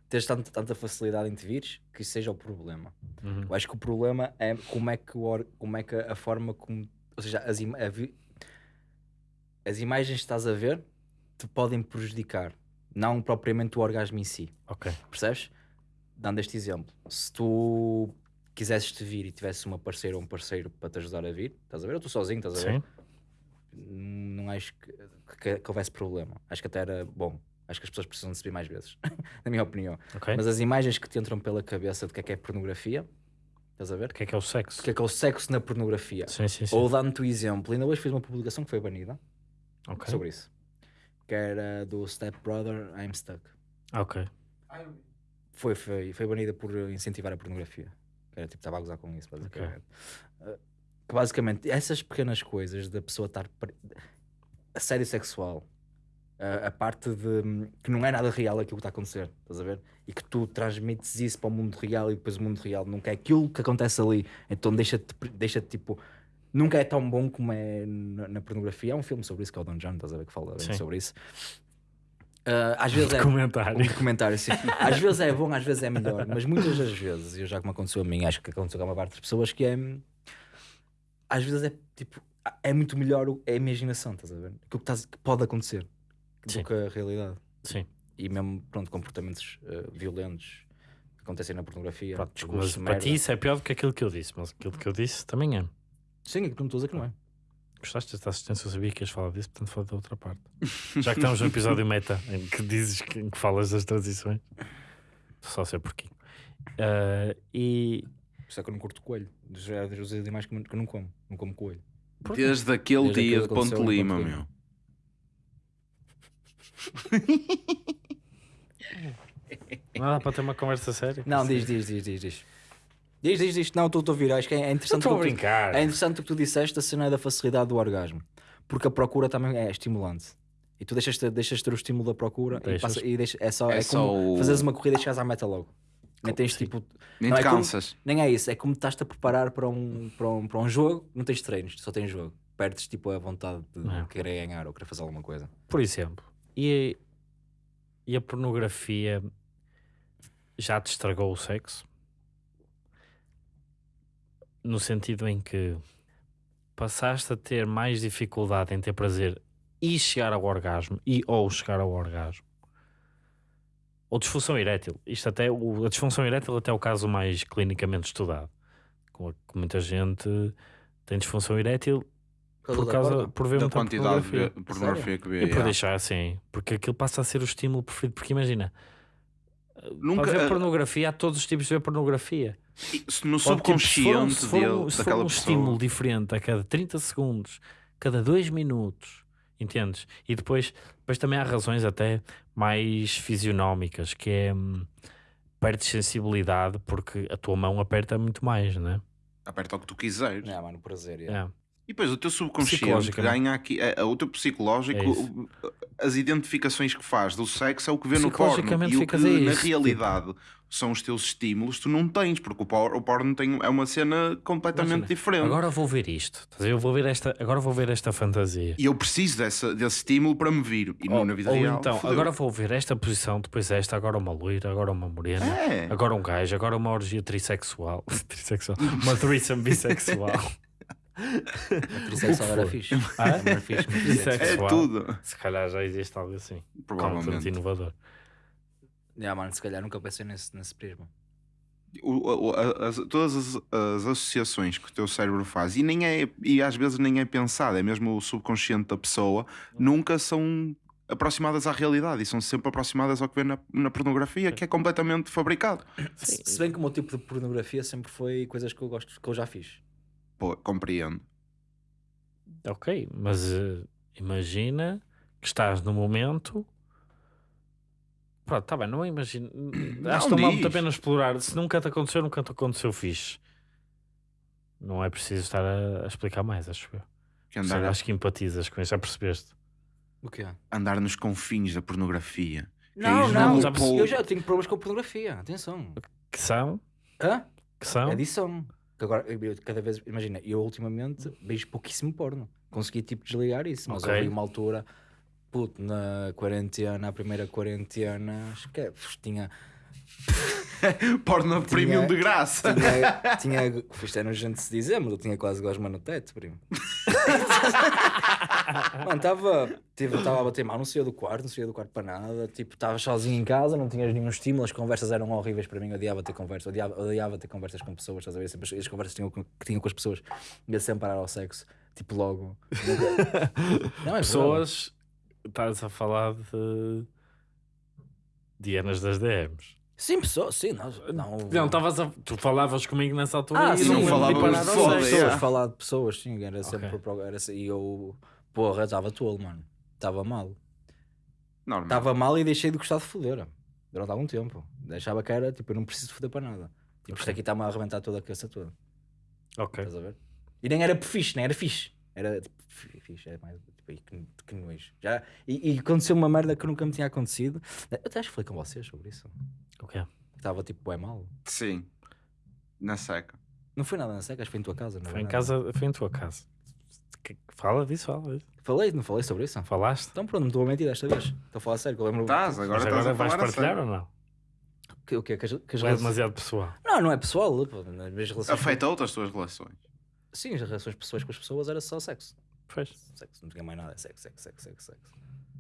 [SPEAKER 3] teres tanto- tanta facilidade em te vires, que isso seja o problema.
[SPEAKER 1] Uhum.
[SPEAKER 3] Eu acho que o problema é como é que, o como é que a forma como. Ou seja, as, ima- vi- as imagens que estás a ver te podem prejudicar, não propriamente o orgasmo em si.
[SPEAKER 1] Ok.
[SPEAKER 3] Percebes? Dando este exemplo, se tu quisesses te vir e tivesse uma parceira ou um parceiro para te ajudar a vir, estás a ver? Eu estou sozinho, estás a ver?
[SPEAKER 1] Sim.
[SPEAKER 3] Não acho que, que, que houvesse problema. Acho que até era bom. Acho que as pessoas precisam de ver mais vezes, na minha opinião.
[SPEAKER 1] Ok.
[SPEAKER 3] Mas as imagens que te entram pela cabeça do que é que é pornografia, estás a ver?
[SPEAKER 1] O que é que é o sexo?
[SPEAKER 3] O que é que é o sexo na pornografia?
[SPEAKER 1] Sim, sim, sim.
[SPEAKER 3] Ou dando-te o exemplo, ainda hoje fiz uma publicação que foi banida
[SPEAKER 1] Ok.
[SPEAKER 3] sobre isso, que era do Step Brother I'm Stuck.
[SPEAKER 1] Ok.
[SPEAKER 3] Foi, foi, foi banida por incentivar a pornografia. Que era tipo, estava a gozar com isso, basicamente. Uh, que basicamente, essas pequenas coisas da pessoa estar. pre- Assédio sexual, uh, a parte de. que não é nada real aquilo que está a acontecer, estás a ver? E que tu transmites isso para o mundo real e depois o mundo real nunca é aquilo que acontece ali. Então deixa-te, deixa tipo. Nunca é tão bom como é na, na pornografia. Há um filme sobre isso que é o Don John, estás a ver? Que fala sobre isso. Uh, às vezes é.
[SPEAKER 1] Comentário.
[SPEAKER 3] Um documentário, sim. Às vezes é bom, às vezes é melhor, mas muitas das vezes, e já me aconteceu a mim, acho que aconteceu a uma parte das pessoas, que é. Às vezes é tipo. É muito melhor o- a imaginação, estás a ver? Aquilo que, estás- que pode acontecer
[SPEAKER 1] Sim.
[SPEAKER 3] do que a realidade.
[SPEAKER 1] Sim.
[SPEAKER 3] E mesmo, pronto, comportamentos uh, violentos que acontecem na pornografia.
[SPEAKER 1] Pronto,
[SPEAKER 3] discursos
[SPEAKER 1] mas
[SPEAKER 3] de
[SPEAKER 1] para ti isso é pior do que aquilo que eu disse, mas aquilo que eu disse também é.
[SPEAKER 3] Sim, é que não estou a dizer que não é.
[SPEAKER 1] Gostaste desta assistência? Eu sabia que ias falar disso, portanto fala da outra parte. Já que estamos no episódio meta em que dizes que, em que falas das transições, só ser porquinho. Ah, e
[SPEAKER 3] Por isso é que eu não curto coelho. Já é dos animais que eu não- como. Não como coelho.
[SPEAKER 2] Desde aquele
[SPEAKER 3] Desde
[SPEAKER 2] dia de Ponte Lima,
[SPEAKER 3] Ponte Lima.
[SPEAKER 2] meu.
[SPEAKER 1] não dá para ter uma conversa séria.
[SPEAKER 3] Não, diz, diz, diz, diz, diz. Diz, diz, diz. Não, estou estou a vir. Acho que é é interessante.
[SPEAKER 1] Estou a
[SPEAKER 3] que tu-
[SPEAKER 1] brincar.
[SPEAKER 3] É interessante o que tu disseste, a cena da facilidade do orgasmo. Porque a procura também é estimulante. E tu deixas ter, deixas ter o estímulo da procura e,
[SPEAKER 1] Deixas.
[SPEAKER 3] passa, e deixa, é só,
[SPEAKER 2] É
[SPEAKER 3] é
[SPEAKER 2] só
[SPEAKER 3] como
[SPEAKER 2] o-
[SPEAKER 3] fazeres uma corrida e chegares à meta logo. Nem tens
[SPEAKER 1] Sim.
[SPEAKER 3] tipo.
[SPEAKER 2] Nem
[SPEAKER 3] Não,
[SPEAKER 2] te
[SPEAKER 3] é como-
[SPEAKER 2] cansas.
[SPEAKER 3] Nem é isso, é como estás-te a preparar para um, para, um, para um jogo, não tens treinos, só tens jogo. Perdes tipo a vontade de
[SPEAKER 1] É.
[SPEAKER 3] querer ganhar ou querer fazer alguma coisa.
[SPEAKER 1] Por exemplo, e, e a pornografia já te estragou o sexo? No sentido em que passaste a ter mais dificuldade em ter prazer e chegar ao orgasmo e ou chegar ao orgasmo. Ou disfunção erétil. Isto até, o- a disfunção erétil até é o caso mais clinicamente estudado. Com a que muita gente tem disfunção erétil por causa por ver
[SPEAKER 2] Da
[SPEAKER 1] muita
[SPEAKER 2] quantidade
[SPEAKER 1] pornografia.
[SPEAKER 2] de pornografia que vê.
[SPEAKER 1] E por
[SPEAKER 2] yeah.
[SPEAKER 1] deixar assim, porque aquilo passa a ser o estímulo preferido. Porque imagina,
[SPEAKER 2] Nunca-
[SPEAKER 1] para ver
[SPEAKER 2] eh,
[SPEAKER 1] pornografia, há todos os tipos de ver pornografia.
[SPEAKER 2] Se No
[SPEAKER 1] Pode, tipo, se for um-
[SPEAKER 2] subconsciente
[SPEAKER 1] se for um,
[SPEAKER 2] dele,
[SPEAKER 1] se for um
[SPEAKER 2] pessoa.
[SPEAKER 1] estímulo diferente a cada 30 segundos, cada 2 minutos, entendes? E depois, depois também há razões até mais fisionómicas, que é hum, perdes sensibilidade porque a tua mão aperta muito mais, não é?
[SPEAKER 2] Aperta o que tu quiseres.
[SPEAKER 3] Não, mano, prazer. yeah.
[SPEAKER 1] É.
[SPEAKER 2] E depois o teu subconsciente
[SPEAKER 1] Psicologicamente.
[SPEAKER 2] ganha aqui, é, é, o teu psicológico,
[SPEAKER 1] É
[SPEAKER 2] as identificações que faz do sexo é o que vê no porno.
[SPEAKER 1] Psicologicamente
[SPEAKER 2] E o que
[SPEAKER 1] a
[SPEAKER 2] na
[SPEAKER 1] isso,
[SPEAKER 2] realidade são os teus estímulos, tu não tens, porque o porno, o porno tem, é uma cena completamente
[SPEAKER 1] Imagina,
[SPEAKER 2] diferente.
[SPEAKER 1] Agora vou ver isto, eu vou ver esta, agora vou ver esta fantasia.
[SPEAKER 2] E eu preciso dessa, desse estímulo para me vir. E
[SPEAKER 1] Ou,
[SPEAKER 2] na vida
[SPEAKER 1] ou
[SPEAKER 2] real.
[SPEAKER 1] então,
[SPEAKER 2] fodeu.
[SPEAKER 1] agora vou ver esta posição, depois esta, agora uma loira, agora uma morena,
[SPEAKER 2] É.
[SPEAKER 1] agora um gajo, agora uma orgia trissexual, trissexual uma threesome bissexual.
[SPEAKER 3] A trissexual era fixe.
[SPEAKER 1] Ah?
[SPEAKER 3] Era fixe.
[SPEAKER 2] É
[SPEAKER 1] sexual.
[SPEAKER 2] tudo.
[SPEAKER 1] Se calhar já existe algo assim, completamente
[SPEAKER 2] Provavelmente.
[SPEAKER 1] inovador.
[SPEAKER 3] Yeah, mano, se calhar nunca pensei nesse, nesse prisma.
[SPEAKER 2] O- o- a- as- todas as, as associações que o teu cérebro faz, e, nem é, e às vezes nem é pensado, é mesmo o subconsciente da pessoa, nunca são aproximadas à realidade e são sempre aproximadas ao que vê na, na pornografia, que é completamente fabricado.
[SPEAKER 3] Se se bem que o meu tipo de pornografia sempre foi coisas que eu gosto, que eu já fiz.
[SPEAKER 2] Pô, compreendo.
[SPEAKER 1] Ok, mas eh, imagina que estás no momento. Pronto, tá bem, não imagino. Acho que não vale muito a pena explorar. Se nunca te aconteceu, nunca te aconteceu fixe. Não é preciso estar a, a explicar mais, acho eu.
[SPEAKER 2] Que
[SPEAKER 1] seja,
[SPEAKER 2] andar,
[SPEAKER 1] acho que empatizas com isso, já percebeste?
[SPEAKER 3] O quê?
[SPEAKER 2] andar nos confins da pornografia.
[SPEAKER 3] Não,
[SPEAKER 2] Quem
[SPEAKER 3] não,
[SPEAKER 1] já percebi.
[SPEAKER 3] eu já tenho problemas com a pornografia, atenção.
[SPEAKER 1] Que são?
[SPEAKER 3] Hã?
[SPEAKER 1] Que são?
[SPEAKER 3] Adição. Que agora, eu, cada vez, imagina, eu ultimamente vejo pouquíssimo porno. Consegui tipo desligar isso, mas
[SPEAKER 1] Ok.
[SPEAKER 3] houve uma altura, puto, na quarentena, a primeira quarentena, acho que é, tinha,
[SPEAKER 2] Porno premium de graça.
[SPEAKER 3] tinha, tinha, isto é nojento de se dizer, mas eu tinha quase gosma no teto, primo. Mano, estava estava a bater mal, não saía do quarto, não saía do quarto para nada. Tipo, estava sozinho em casa, não tinhas nenhum estímulo, as conversas eram horríveis para mim. Eu odiava ter conversas, odiava, odiava ter conversas com pessoas, estás a ver? Sempre as, as conversas que tinham, com- que tinham com as pessoas ia sempre parar ao sexo, tipo logo. Não, é
[SPEAKER 1] Pessoas. Estás a falar de. Dianas das DMs.
[SPEAKER 3] Sim, pessoas, sim, não. Não,
[SPEAKER 1] Não, estavas a... tu falavas comigo nessa altura
[SPEAKER 3] Ah,
[SPEAKER 1] e
[SPEAKER 3] sim,
[SPEAKER 1] não
[SPEAKER 2] falávamos
[SPEAKER 1] falava
[SPEAKER 2] de
[SPEAKER 3] pessoas,
[SPEAKER 2] yeah.
[SPEAKER 3] falar de pessoas, sim, era sempre pro- era, e eu, porra, estava tolo, mano. Estava mal. Estava mal e deixei de gostar de foder. durante algum tempo. Achava que era, tipo, eu não preciso foder para nada. Tipo, isto
[SPEAKER 1] Ok.
[SPEAKER 3] aqui está-me a arrebentar toda a cabeça toda.
[SPEAKER 1] Ok.
[SPEAKER 3] Estás a ver? E nem era fixe, nem era fixe. Era tipo, fi- fixe, era mais tipo, aí, que, que nojo. Já, e, e aconteceu uma merda que nunca me tinha acontecido. Eu até acho que falei com vocês sobre isso.
[SPEAKER 1] Ok.
[SPEAKER 3] Estava tipo, é mal.
[SPEAKER 2] Sim. Na seca.
[SPEAKER 3] Não foi nada na seca, acho que foi em tua casa. Não
[SPEAKER 1] Foi em
[SPEAKER 3] nada.
[SPEAKER 1] casa, foi em tua casa. Que- Fala disso, fala disso.
[SPEAKER 3] Falei, não falei sobre isso?
[SPEAKER 1] Falaste?
[SPEAKER 3] Então pronto, não estou a mentir desta vez. Estou a falar sério, que eu lembro.
[SPEAKER 2] Estás, agora estás
[SPEAKER 1] agora
[SPEAKER 2] a
[SPEAKER 1] vais partilhar
[SPEAKER 2] sério.
[SPEAKER 1] ou não?
[SPEAKER 3] Que, o quê? Que as, que as
[SPEAKER 1] é
[SPEAKER 3] relações-
[SPEAKER 1] demasiado pessoal?
[SPEAKER 3] Não, não é pessoal. pô, Nas minhas relações.
[SPEAKER 2] Afeta outras tuas relações.
[SPEAKER 3] Sim, as relações pessoas com as pessoas era só sexo.
[SPEAKER 1] Pois.
[SPEAKER 3] Sexo, não tinha mais nada. É sexo, sexo, sexo, sexo, sexo.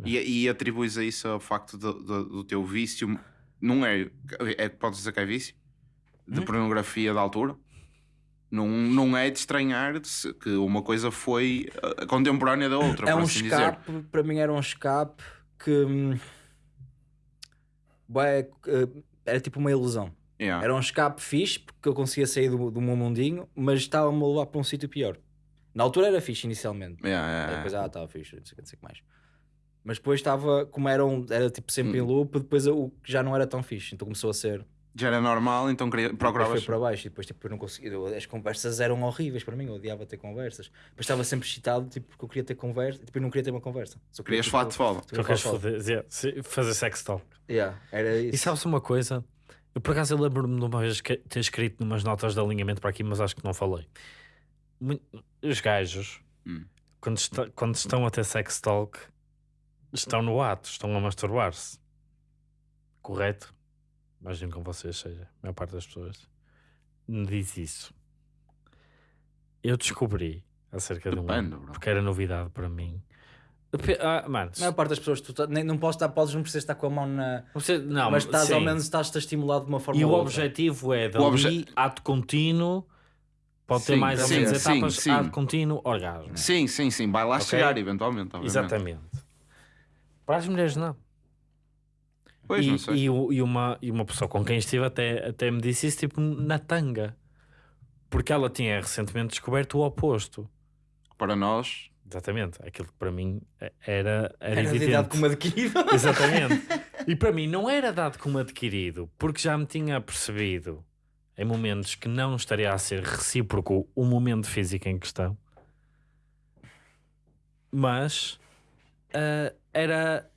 [SPEAKER 2] E, e atribuis a isso ao facto do, do, do teu vício. Não é. é podes dizer que é vício? De
[SPEAKER 3] Hum?
[SPEAKER 2] pornografia da altura? Não, não é de estranhar se- que uma coisa foi uh, contemporânea da outra,
[SPEAKER 3] É um
[SPEAKER 2] assim dizer.
[SPEAKER 3] escape, para mim era um escape que. hum, bué, eh, era tipo uma ilusão.
[SPEAKER 2] Yeah.
[SPEAKER 3] Era um escape fixe, porque eu conseguia sair do, do meu mundinho, mas estava-me a levar para um sítio pior. Na altura era fixe inicialmente.
[SPEAKER 2] Yeah, yeah.
[SPEAKER 3] Depois, ah, estava fixe, não sei o que, não sei o que mais. Mas depois estava, como era, um, era tipo sempre em
[SPEAKER 2] Hum.
[SPEAKER 3] loop, depois o que já não era tão fixe. Então começou a ser.
[SPEAKER 2] Já era normal, então queria,
[SPEAKER 3] Depois
[SPEAKER 2] procuravas.
[SPEAKER 3] foi para baixo e depois tipo, eu não conseguia. eu- As conversas eram horríveis para mim, eu odiava ter conversas. Depois estava sempre excitado, tipo, porque eu queria ter conversa, tipo, eu não queria ter uma conversa. Só queria,
[SPEAKER 2] Querias
[SPEAKER 3] tipo,
[SPEAKER 2] falar de foda.
[SPEAKER 3] só
[SPEAKER 1] Tu
[SPEAKER 3] queria
[SPEAKER 1] queres
[SPEAKER 3] falar de
[SPEAKER 1] fazer, fazer sex talk.
[SPEAKER 3] Yeah, era isso.
[SPEAKER 1] E sabes uma coisa? Eu por acaso eu lembro-me de uma vez que ter escrito numas notas de alinhamento para aqui, mas acho que não falei. Os gajos,
[SPEAKER 2] Hum.
[SPEAKER 1] quando, está- quando estão a ter sex talk, estão no ato, estão a masturbar-se. Correto? Imagino com vocês seja, a maior parte das pessoas me diz isso. Eu descobri acerca de um
[SPEAKER 2] Depende, bro.
[SPEAKER 1] porque era novidade para mim. Ah, mano,
[SPEAKER 3] A maior parte das pessoas, tu tá- nem, não, podes estar, podes, não precisas estar com a mão na.
[SPEAKER 1] não
[SPEAKER 3] mas estás ao menos estás a estimular de uma forma
[SPEAKER 1] E o objetivo é dali,
[SPEAKER 2] O obje-
[SPEAKER 1] ato contínuo, pode ter
[SPEAKER 2] Sim,
[SPEAKER 1] mais ou menos
[SPEAKER 2] sim,
[SPEAKER 1] etapas,
[SPEAKER 2] sim.
[SPEAKER 1] ato contínuo, orgasmo.
[SPEAKER 2] Sim, sim, sim. Vai lá
[SPEAKER 1] Ok.
[SPEAKER 2] chegar, eventualmente. obviamente.
[SPEAKER 1] Exatamente. Para as mulheres, não.
[SPEAKER 2] Pois,
[SPEAKER 1] e,
[SPEAKER 2] não sei.
[SPEAKER 1] e e uma, e uma pessoa com quem estive até, até me disse isso, tipo, na tanga. Porque ela tinha recentemente descoberto o oposto.
[SPEAKER 2] Para nós,
[SPEAKER 1] Exatamente. Aquilo que para mim era, era,
[SPEAKER 3] Era de como adquirido.
[SPEAKER 1] Exatamente. E para mim não era dado como adquirido, porque já me tinha percebido em momentos que não estaria a ser recíproco o momento físico em questão. Mas ah, era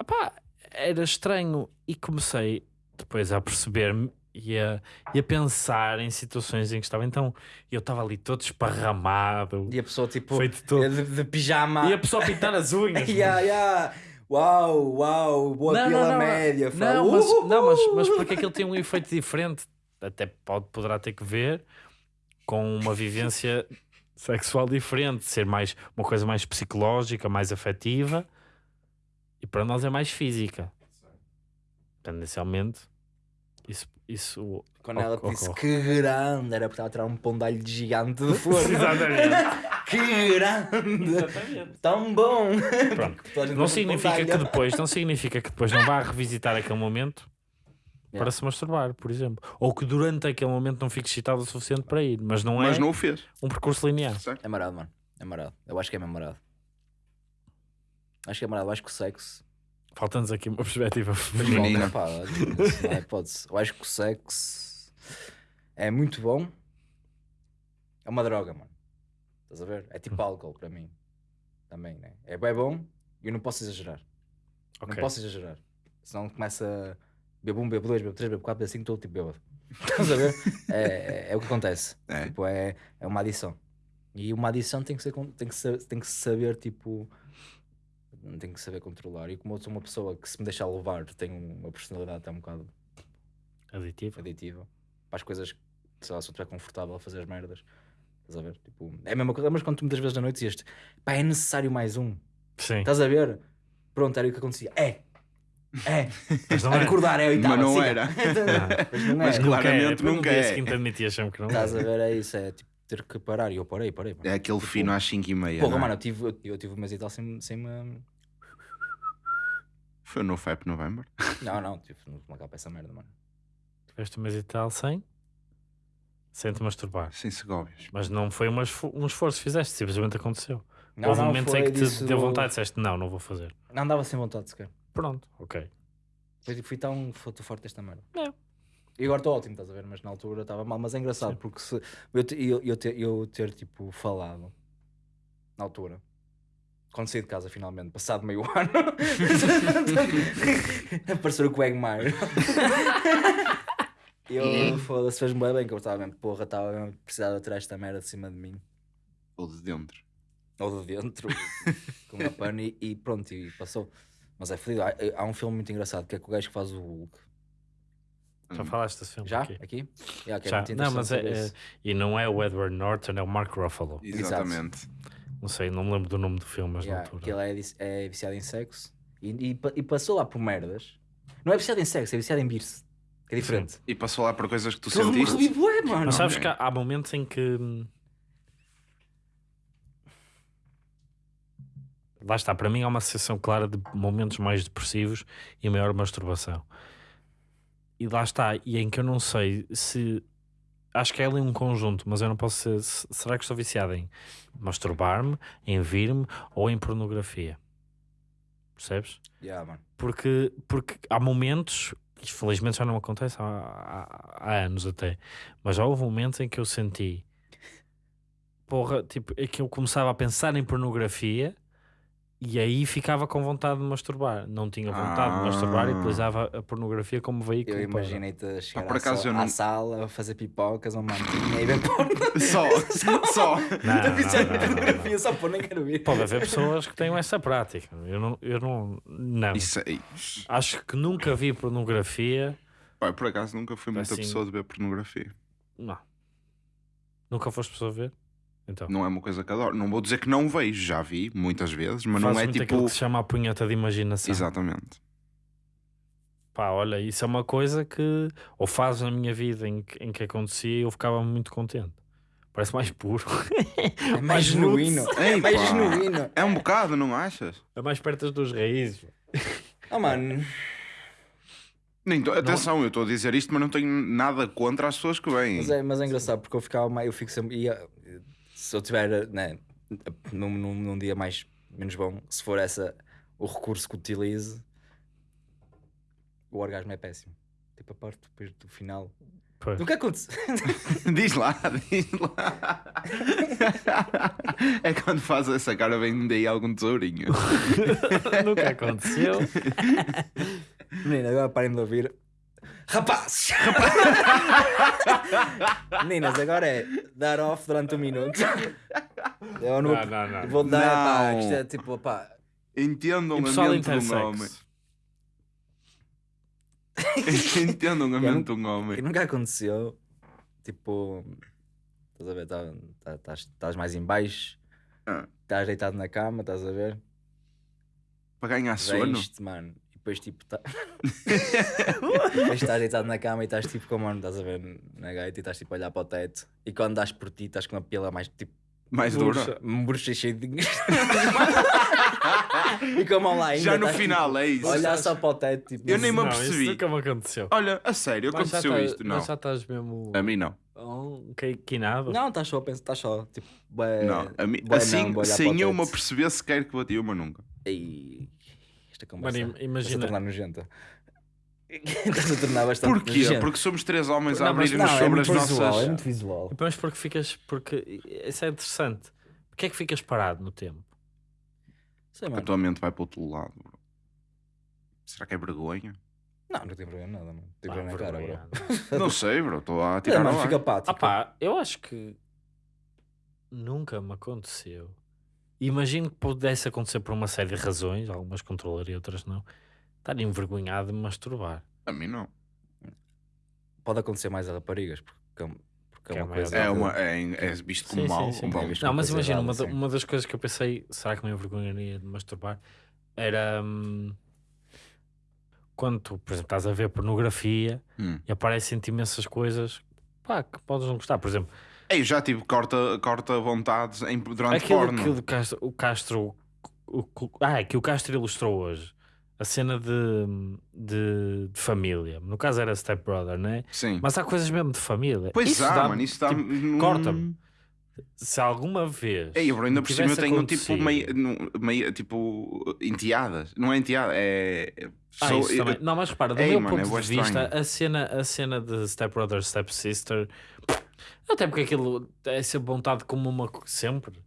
[SPEAKER 1] opá, era estranho e comecei depois a perceber-me e a, e a pensar em situações em que estava. Então eu estava ali todo esparramado,
[SPEAKER 3] E a pessoa tipo.
[SPEAKER 1] feito todo.
[SPEAKER 3] De, de pijama.
[SPEAKER 1] E a pessoa pintar as unhas.
[SPEAKER 3] Ya, ya. Uau, uau, boa
[SPEAKER 1] Não,
[SPEAKER 3] pila
[SPEAKER 1] não, não,
[SPEAKER 3] média.
[SPEAKER 1] Não, mas, não mas, mas porque aquilo tem um efeito diferente. Até pode, poderá ter que ver com uma vivência sexual diferente, ser mais uma coisa mais psicológica, mais afetiva e para nós é mais física. Tendencialmente, isso, isso
[SPEAKER 3] Quando ela disse
[SPEAKER 1] ocorre.
[SPEAKER 3] que grande, era porque estava a tirar um pondalho de gigante de forno.
[SPEAKER 1] Exatamente.
[SPEAKER 3] que grande!
[SPEAKER 1] Exatamente.
[SPEAKER 3] Tão bom!
[SPEAKER 1] Pronto. Não significa que depois, não significa que depois não vá revisitar aquele momento
[SPEAKER 3] Yeah.
[SPEAKER 1] para se masturbar, por exemplo. Ou que durante aquele momento não fique excitado o suficiente para ir, mas não
[SPEAKER 2] mas
[SPEAKER 1] é
[SPEAKER 2] não o fez.
[SPEAKER 1] um percurso linear.
[SPEAKER 2] Certo?
[SPEAKER 3] É marado, mano. É marado. Eu acho que é mesmo marado. Acho que é marado. Eu acho que o sexo.
[SPEAKER 1] Falta-nos aqui uma perspectiva feminina.
[SPEAKER 3] pá, não é hipótese. Eu acho que o sexo é muito bom. É uma droga, mano. Estás a ver? É
[SPEAKER 1] Hum.
[SPEAKER 3] tipo álcool para mim. Também, né? É bem bom e eu não posso exagerar.
[SPEAKER 1] Ok.
[SPEAKER 3] Não posso exagerar. Senão começa. Bebo um, bebo dois, bebo três, bebo quatro, bebo cinco, estou tipo bêbado. Estás a ver? É, é, é o que acontece.
[SPEAKER 2] É.
[SPEAKER 3] Tipo, é, é uma adição. E uma adição tem que, ser, tem, que ser, tem que saber, tipo. Tem que saber controlar. E como eu sou uma pessoa que, se me deixar levar, tem uma personalidade até um bocado
[SPEAKER 1] Aditivo.
[SPEAKER 3] aditiva para as coisas, sei lá, se eu estiver confortável a fazer as merdas. Estás a ver? Tipo, é a mesma coisa. Mas quando tu muitas vezes à noite dizias pá, é necessário mais um.
[SPEAKER 1] Sim.
[SPEAKER 3] Estás a ver? Pronto, era o que acontecia. É! É!
[SPEAKER 1] Mas não
[SPEAKER 3] a
[SPEAKER 1] é.
[SPEAKER 3] recordar, é a oitava.
[SPEAKER 2] Mas não
[SPEAKER 3] siga.
[SPEAKER 2] era.
[SPEAKER 3] Mas não é.
[SPEAKER 2] Mas
[SPEAKER 1] Nunca
[SPEAKER 2] claramente
[SPEAKER 1] é.
[SPEAKER 2] Nunca
[SPEAKER 1] no dia
[SPEAKER 2] é.
[SPEAKER 1] seguinte que não
[SPEAKER 3] Estás
[SPEAKER 1] é.
[SPEAKER 3] a ver? É isso, é tipo ter que parar. E eu parei, parei. mano.
[SPEAKER 2] É aquele
[SPEAKER 3] Tipo,
[SPEAKER 2] fino às 5 e meia.
[SPEAKER 3] Porra,
[SPEAKER 2] é?
[SPEAKER 3] mano, eu tive, eu, eu tive um mês e tal sem, sem me.
[SPEAKER 2] Foi no FAP November.
[SPEAKER 3] Não, não, tive uma capa essa merda, mano.
[SPEAKER 1] Tiveste um mês e tal sem? Sem te masturbar.
[SPEAKER 2] Sem Segóvias.
[SPEAKER 1] Mas não foi uma esfo- um esforço que fizeste, simplesmente aconteceu.
[SPEAKER 3] Não,
[SPEAKER 1] Houve
[SPEAKER 3] não,
[SPEAKER 1] momentos em que te deu vontade e disseste não, não vou fazer.
[SPEAKER 3] Não andava sem vontade sequer.
[SPEAKER 1] Pronto, ok.
[SPEAKER 3] Foi tipo, fui tão fui tão forte desta merda.
[SPEAKER 1] É.
[SPEAKER 3] E agora estou ótimo, estás a ver? Mas na altura estava mal. Mas é engraçado porque se eu, te- eu, eu, ter, eu ter tipo falado na altura, quando saí de casa finalmente, passado meio ano, apareceu o Quagmire. E eu foda-se, fez-me bem, bem que eu estava mesmo, porra, estava mesmo precisava de tirar esta merda de cima de mim.
[SPEAKER 2] Ou de dentro.
[SPEAKER 3] Ou de dentro, com uma pano e, e pronto, e passou. Mas é fodido. Há, há um filme muito engraçado que é com o gajo que faz o Hulk.
[SPEAKER 1] Já falaste desse filme
[SPEAKER 3] Já?
[SPEAKER 1] aqui?
[SPEAKER 3] Aqui? Yeah, que é
[SPEAKER 1] Já.
[SPEAKER 3] muito
[SPEAKER 1] Não, mas é, é-. E não é o Edward Norton, é o Mark Ruffalo.
[SPEAKER 2] Exatamente.
[SPEAKER 1] Não sei, não me lembro do nome do filme, mas
[SPEAKER 3] Yeah,
[SPEAKER 1] na altura.
[SPEAKER 3] que ele é, é viciado em sexo e, e, e passou lá por merdas. Não é viciado em sexo, é viciado em birse. Que é diferente.
[SPEAKER 2] E passou lá por coisas que tu sentiste.
[SPEAKER 3] revivo, é, mano.
[SPEAKER 1] Mas sabes
[SPEAKER 2] ok.
[SPEAKER 1] que há, há momentos em que. Lá está, para mim há uma associação clara de momentos mais depressivos e maior masturbação. E lá está, e em que eu não sei se. Acho que é ali um conjunto, mas eu não posso ser. se- Será que estou viciado em masturbar-me, em vir-me ou em pornografia? Percebes?
[SPEAKER 3] Yeah, mano.
[SPEAKER 1] porque, porque há momentos, que felizmente já não acontece há, há- há anos até, mas já houve momentos em que eu senti, porra, tipo, é que eu começava a pensar em pornografia e aí ficava com vontade de masturbar. Não tinha vontade de masturbar e
[SPEAKER 2] Ah.
[SPEAKER 1] utilizava a pornografia como veículo.
[SPEAKER 3] Eu imaginei-te a chegar
[SPEAKER 2] por
[SPEAKER 3] à,
[SPEAKER 2] acaso
[SPEAKER 3] sala,
[SPEAKER 2] eu não-
[SPEAKER 3] à sala a fazer pipocas ou mantinha e ver porno.
[SPEAKER 2] Só, só.
[SPEAKER 1] Não,
[SPEAKER 3] Eu viciado
[SPEAKER 1] não,
[SPEAKER 3] em
[SPEAKER 1] não, não,
[SPEAKER 3] pornografia só por nem quero ver.
[SPEAKER 1] Pode haver pessoas que tenham essa prática. Eu não, eu não, não.
[SPEAKER 2] Isso aí.
[SPEAKER 1] Acho que nunca vi pornografia.
[SPEAKER 2] Pá, por acaso nunca fui muita
[SPEAKER 1] Assim-
[SPEAKER 2] pessoa de ver pornografia.
[SPEAKER 1] Não. Nunca foste pessoa a ver? Então.
[SPEAKER 2] Não é uma coisa que adoro. Não vou dizer que não vejo, já vi muitas vezes, mas
[SPEAKER 1] Faz
[SPEAKER 2] não é
[SPEAKER 1] muito
[SPEAKER 2] tipo.
[SPEAKER 1] aquilo que se chama a punheta de imaginação.
[SPEAKER 2] Exatamente.
[SPEAKER 1] Pá, olha, isso é uma coisa que ou faz na minha vida em que, em que acontecia e eu ficava muito contente. Parece mais puro.
[SPEAKER 3] É mais genuíno. É mais
[SPEAKER 2] pá.
[SPEAKER 3] genuíno.
[SPEAKER 2] É um bocado, não achas?
[SPEAKER 1] É mais perto das duas raízes.
[SPEAKER 3] Oh, mano.
[SPEAKER 2] Nem tô- Atenção, eu estou a dizer isto, mas não tenho nada contra as pessoas que vêm.
[SPEAKER 3] Mas é, mas é engraçado porque eu ficava mais. Eu fico sempre. ia- se eu tiver né, num, num, num dia mais menos bom, se for essa o recurso que utilize, o orgasmo é péssimo. Tipo, a parte depois do final.
[SPEAKER 1] Pois.
[SPEAKER 3] Nunca aconteceu.
[SPEAKER 2] diz lá, diz lá. é quando faz essa cara, vem daí algum tesourinho.
[SPEAKER 1] Nunca aconteceu.
[SPEAKER 3] Menina, agora parem de ouvir. Rapazes! Meninas, agora é dar off durante um minuto. Eu não,
[SPEAKER 1] Não, não, não.
[SPEAKER 3] vou dar, pá,
[SPEAKER 2] Não.
[SPEAKER 3] isto é tipo, pá,
[SPEAKER 2] Entendam
[SPEAKER 1] E
[SPEAKER 2] a mente de um homem. Entendam a mente de um
[SPEAKER 3] que
[SPEAKER 2] homem.
[SPEAKER 3] nunca aconteceu. Tipo, estás a ver, tá- tá- estás estás mais em baixo,
[SPEAKER 2] Ah.
[SPEAKER 3] estás deitado na cama, estás a ver?
[SPEAKER 2] Para ganhar sono.
[SPEAKER 3] Vens-te, mano, e depois tipo, tá... depois estás deitado na cama e estás tipo como, mano, estás a ver na gaita e estás tipo a olhar para o teto e quando dás por ti estás com a pila mais tipo
[SPEAKER 2] Mais dura.
[SPEAKER 3] um bruxo cheio de e com a mão lá ainda
[SPEAKER 2] Já no
[SPEAKER 3] estás,
[SPEAKER 2] final, é
[SPEAKER 3] tipo,
[SPEAKER 2] isso.
[SPEAKER 3] olhar só para o teto tipo,
[SPEAKER 2] Eu nem me
[SPEAKER 1] não,
[SPEAKER 2] apercebi.
[SPEAKER 1] Isso nunca me aconteceu.
[SPEAKER 2] Olha, a sério,
[SPEAKER 1] Mas
[SPEAKER 2] aconteceu
[SPEAKER 1] tá-
[SPEAKER 2] isto? Não.
[SPEAKER 1] Mas já estás mesmo.
[SPEAKER 2] A mim não.
[SPEAKER 1] Oh, que, quinado.
[SPEAKER 3] não, estás só a pensar, estás só tipo, bué-
[SPEAKER 2] não. A mim,
[SPEAKER 3] bué
[SPEAKER 2] assim,
[SPEAKER 3] não,
[SPEAKER 2] sem eu me aperceber sequer que bati uma nunca.
[SPEAKER 3] Ei, esta
[SPEAKER 1] Mano,
[SPEAKER 3] conversa
[SPEAKER 1] im-
[SPEAKER 3] está-se a
[SPEAKER 1] imagina.
[SPEAKER 3] tornar nojenta. Estás a tornar bastante
[SPEAKER 2] Porquê?
[SPEAKER 3] nojenta.
[SPEAKER 2] Porque somos três homens a
[SPEAKER 1] Não,
[SPEAKER 2] abrir-nos
[SPEAKER 3] não, é
[SPEAKER 2] sobre
[SPEAKER 3] muito
[SPEAKER 2] as
[SPEAKER 3] visual,
[SPEAKER 2] nossas.
[SPEAKER 3] é muito visual.
[SPEAKER 1] Mas porque ficas. Porque isso é interessante. Porquê é que ficas parado no tempo?
[SPEAKER 3] Sei,
[SPEAKER 2] A
[SPEAKER 3] mano.
[SPEAKER 2] tua mente vai para o outro lado, bro. Será que é vergonha?
[SPEAKER 3] Não, não tenho vergonha nada, mano. Vergonha na cara, bro.
[SPEAKER 2] Não sei, bro. Estou a
[SPEAKER 3] É,
[SPEAKER 2] tirar
[SPEAKER 3] mano,
[SPEAKER 2] ar.
[SPEAKER 3] fica pá, tipo,
[SPEAKER 1] Ah pá, eu acho que nunca me aconteceu. Imagino que pudesse acontecer por uma série de razões, algumas controlaria, outras não. Estar envergonhado de masturbar.
[SPEAKER 2] A mim não.
[SPEAKER 3] pode acontecer mais a raparigas, porque, é- porque
[SPEAKER 1] Que
[SPEAKER 3] é
[SPEAKER 1] é
[SPEAKER 3] uma
[SPEAKER 1] mais-
[SPEAKER 3] coisa.
[SPEAKER 2] É, uma, é, é visto como
[SPEAKER 1] Sim, sim,
[SPEAKER 2] mau.
[SPEAKER 1] sim.
[SPEAKER 2] um.
[SPEAKER 3] É visto
[SPEAKER 1] Não, mas
[SPEAKER 3] coisa
[SPEAKER 1] imagina, uma,
[SPEAKER 3] errada,
[SPEAKER 1] da-
[SPEAKER 3] sim.
[SPEAKER 1] uma das coisas que eu pensei, será que me envergonharia de masturbar? Era hum, quando tu, por exemplo, estás a ver pornografia
[SPEAKER 2] Hum.
[SPEAKER 1] e aparecem-te imensas coisas pá, que podes não gostar. Por exemplo,
[SPEAKER 2] Ei, já tive corta, corta vontades em, durante
[SPEAKER 1] aquilo
[SPEAKER 2] porno.
[SPEAKER 1] que o Castro, o Castro o, o- ah, que o Castro ilustrou hoje, a cena de, de, de família. No caso era Step Brother, né?
[SPEAKER 2] Sim.
[SPEAKER 1] Mas há coisas mesmo de família.
[SPEAKER 2] pois
[SPEAKER 1] Isso
[SPEAKER 2] há,
[SPEAKER 1] dá-
[SPEAKER 2] mano. Isso está.
[SPEAKER 1] tipo, corta-me. Se alguma vez.
[SPEAKER 2] Ei, bro, ainda por cima eu tenho tipo meio, meio tipo enteadas. Não é enteada, é.
[SPEAKER 1] Ah, isso também. Não, mas repara, do
[SPEAKER 2] Ei,
[SPEAKER 1] meu
[SPEAKER 2] mano, é
[SPEAKER 1] ponto
[SPEAKER 2] bué
[SPEAKER 1] de vista, a cena, a cena de Step Brother, Step Sister, até porque aquilo é ser montado como uma. Sempre.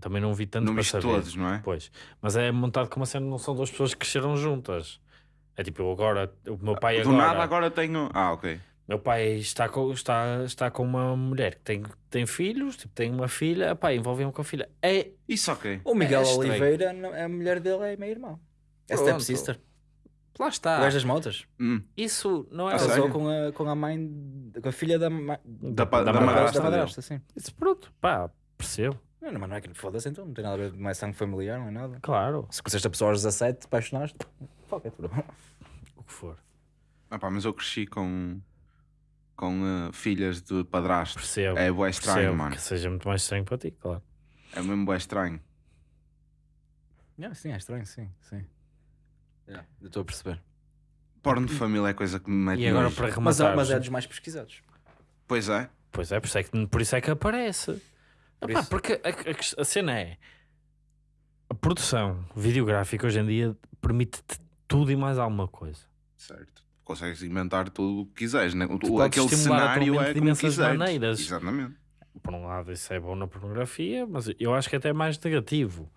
[SPEAKER 1] Também não vi tanto
[SPEAKER 2] não
[SPEAKER 1] para saber.
[SPEAKER 2] todos, não é?
[SPEAKER 1] Pois. Mas é montado como uma cena, não são duas pessoas que cresceram juntas. É tipo, eu agora, o meu pai
[SPEAKER 2] Do
[SPEAKER 1] agora.
[SPEAKER 2] nada agora tenho. Ah, ok.
[SPEAKER 1] Meu pai está com, está, está com uma mulher que tem, tem filhos, tipo, tem uma filha, pá, envolvem-me com a filha. É,
[SPEAKER 2] Isso ok.
[SPEAKER 3] O Miguel
[SPEAKER 1] É estranho.
[SPEAKER 3] Oliveira, não- a mulher dele é meio irmão. É
[SPEAKER 1] Pronto.
[SPEAKER 3] step
[SPEAKER 1] lá
[SPEAKER 3] O
[SPEAKER 1] está.
[SPEAKER 3] gajo das motas.
[SPEAKER 2] Hum.
[SPEAKER 1] Isso não é.
[SPEAKER 2] Ah,
[SPEAKER 3] Casou com a, com a mãe, com a filha da, ma-
[SPEAKER 2] Da, pa- da,
[SPEAKER 1] da
[SPEAKER 2] madrasta
[SPEAKER 3] da madrasta, sim.
[SPEAKER 1] Isso, pronto, pá, percebo.
[SPEAKER 3] Não, mas não é que foda-se então, não tem nada a ver, não é sangue familiar, não é nada.
[SPEAKER 1] Claro,
[SPEAKER 3] Se conheceste a pessoa aos 17, te apaixonaste, fuck it, bro.
[SPEAKER 1] o que for.
[SPEAKER 2] Ah, pá, mas eu cresci com. com eh, filhas de padrasto.
[SPEAKER 1] Percebo.
[SPEAKER 2] É bué estranho,
[SPEAKER 1] percebo
[SPEAKER 2] mano.
[SPEAKER 1] Que seja muito mais estranho para ti, claro.
[SPEAKER 2] É mesmo bué estranho.
[SPEAKER 3] Yeah, sim, é estranho, sim, sim. Yeah, eu estou a perceber.
[SPEAKER 2] Porno de família é coisa que me mete
[SPEAKER 1] E agora
[SPEAKER 2] nojo.
[SPEAKER 1] para
[SPEAKER 3] Mas,
[SPEAKER 1] rematar.
[SPEAKER 3] é- mas é dos mais pesquisados.
[SPEAKER 2] Pois é.
[SPEAKER 1] Pois é, por isso é que, por isso é que aparece.
[SPEAKER 3] Por
[SPEAKER 1] Epá,
[SPEAKER 3] isso.
[SPEAKER 1] porque a, a- a cena é a produção videográfica hoje em dia permite-te tudo e mais alguma coisa.
[SPEAKER 2] Certo. Consegues inventar tudo o que quiseres. Né? O-
[SPEAKER 1] podes
[SPEAKER 2] Aquele
[SPEAKER 1] estimular a tua
[SPEAKER 2] cenário
[SPEAKER 1] mente
[SPEAKER 2] é
[SPEAKER 1] de
[SPEAKER 2] como
[SPEAKER 1] imensas
[SPEAKER 2] quiseres.
[SPEAKER 1] maneiras.
[SPEAKER 2] Exatamente.
[SPEAKER 1] Por um lado, isso é bom na pornografia, mas eu acho que até é mais negativo.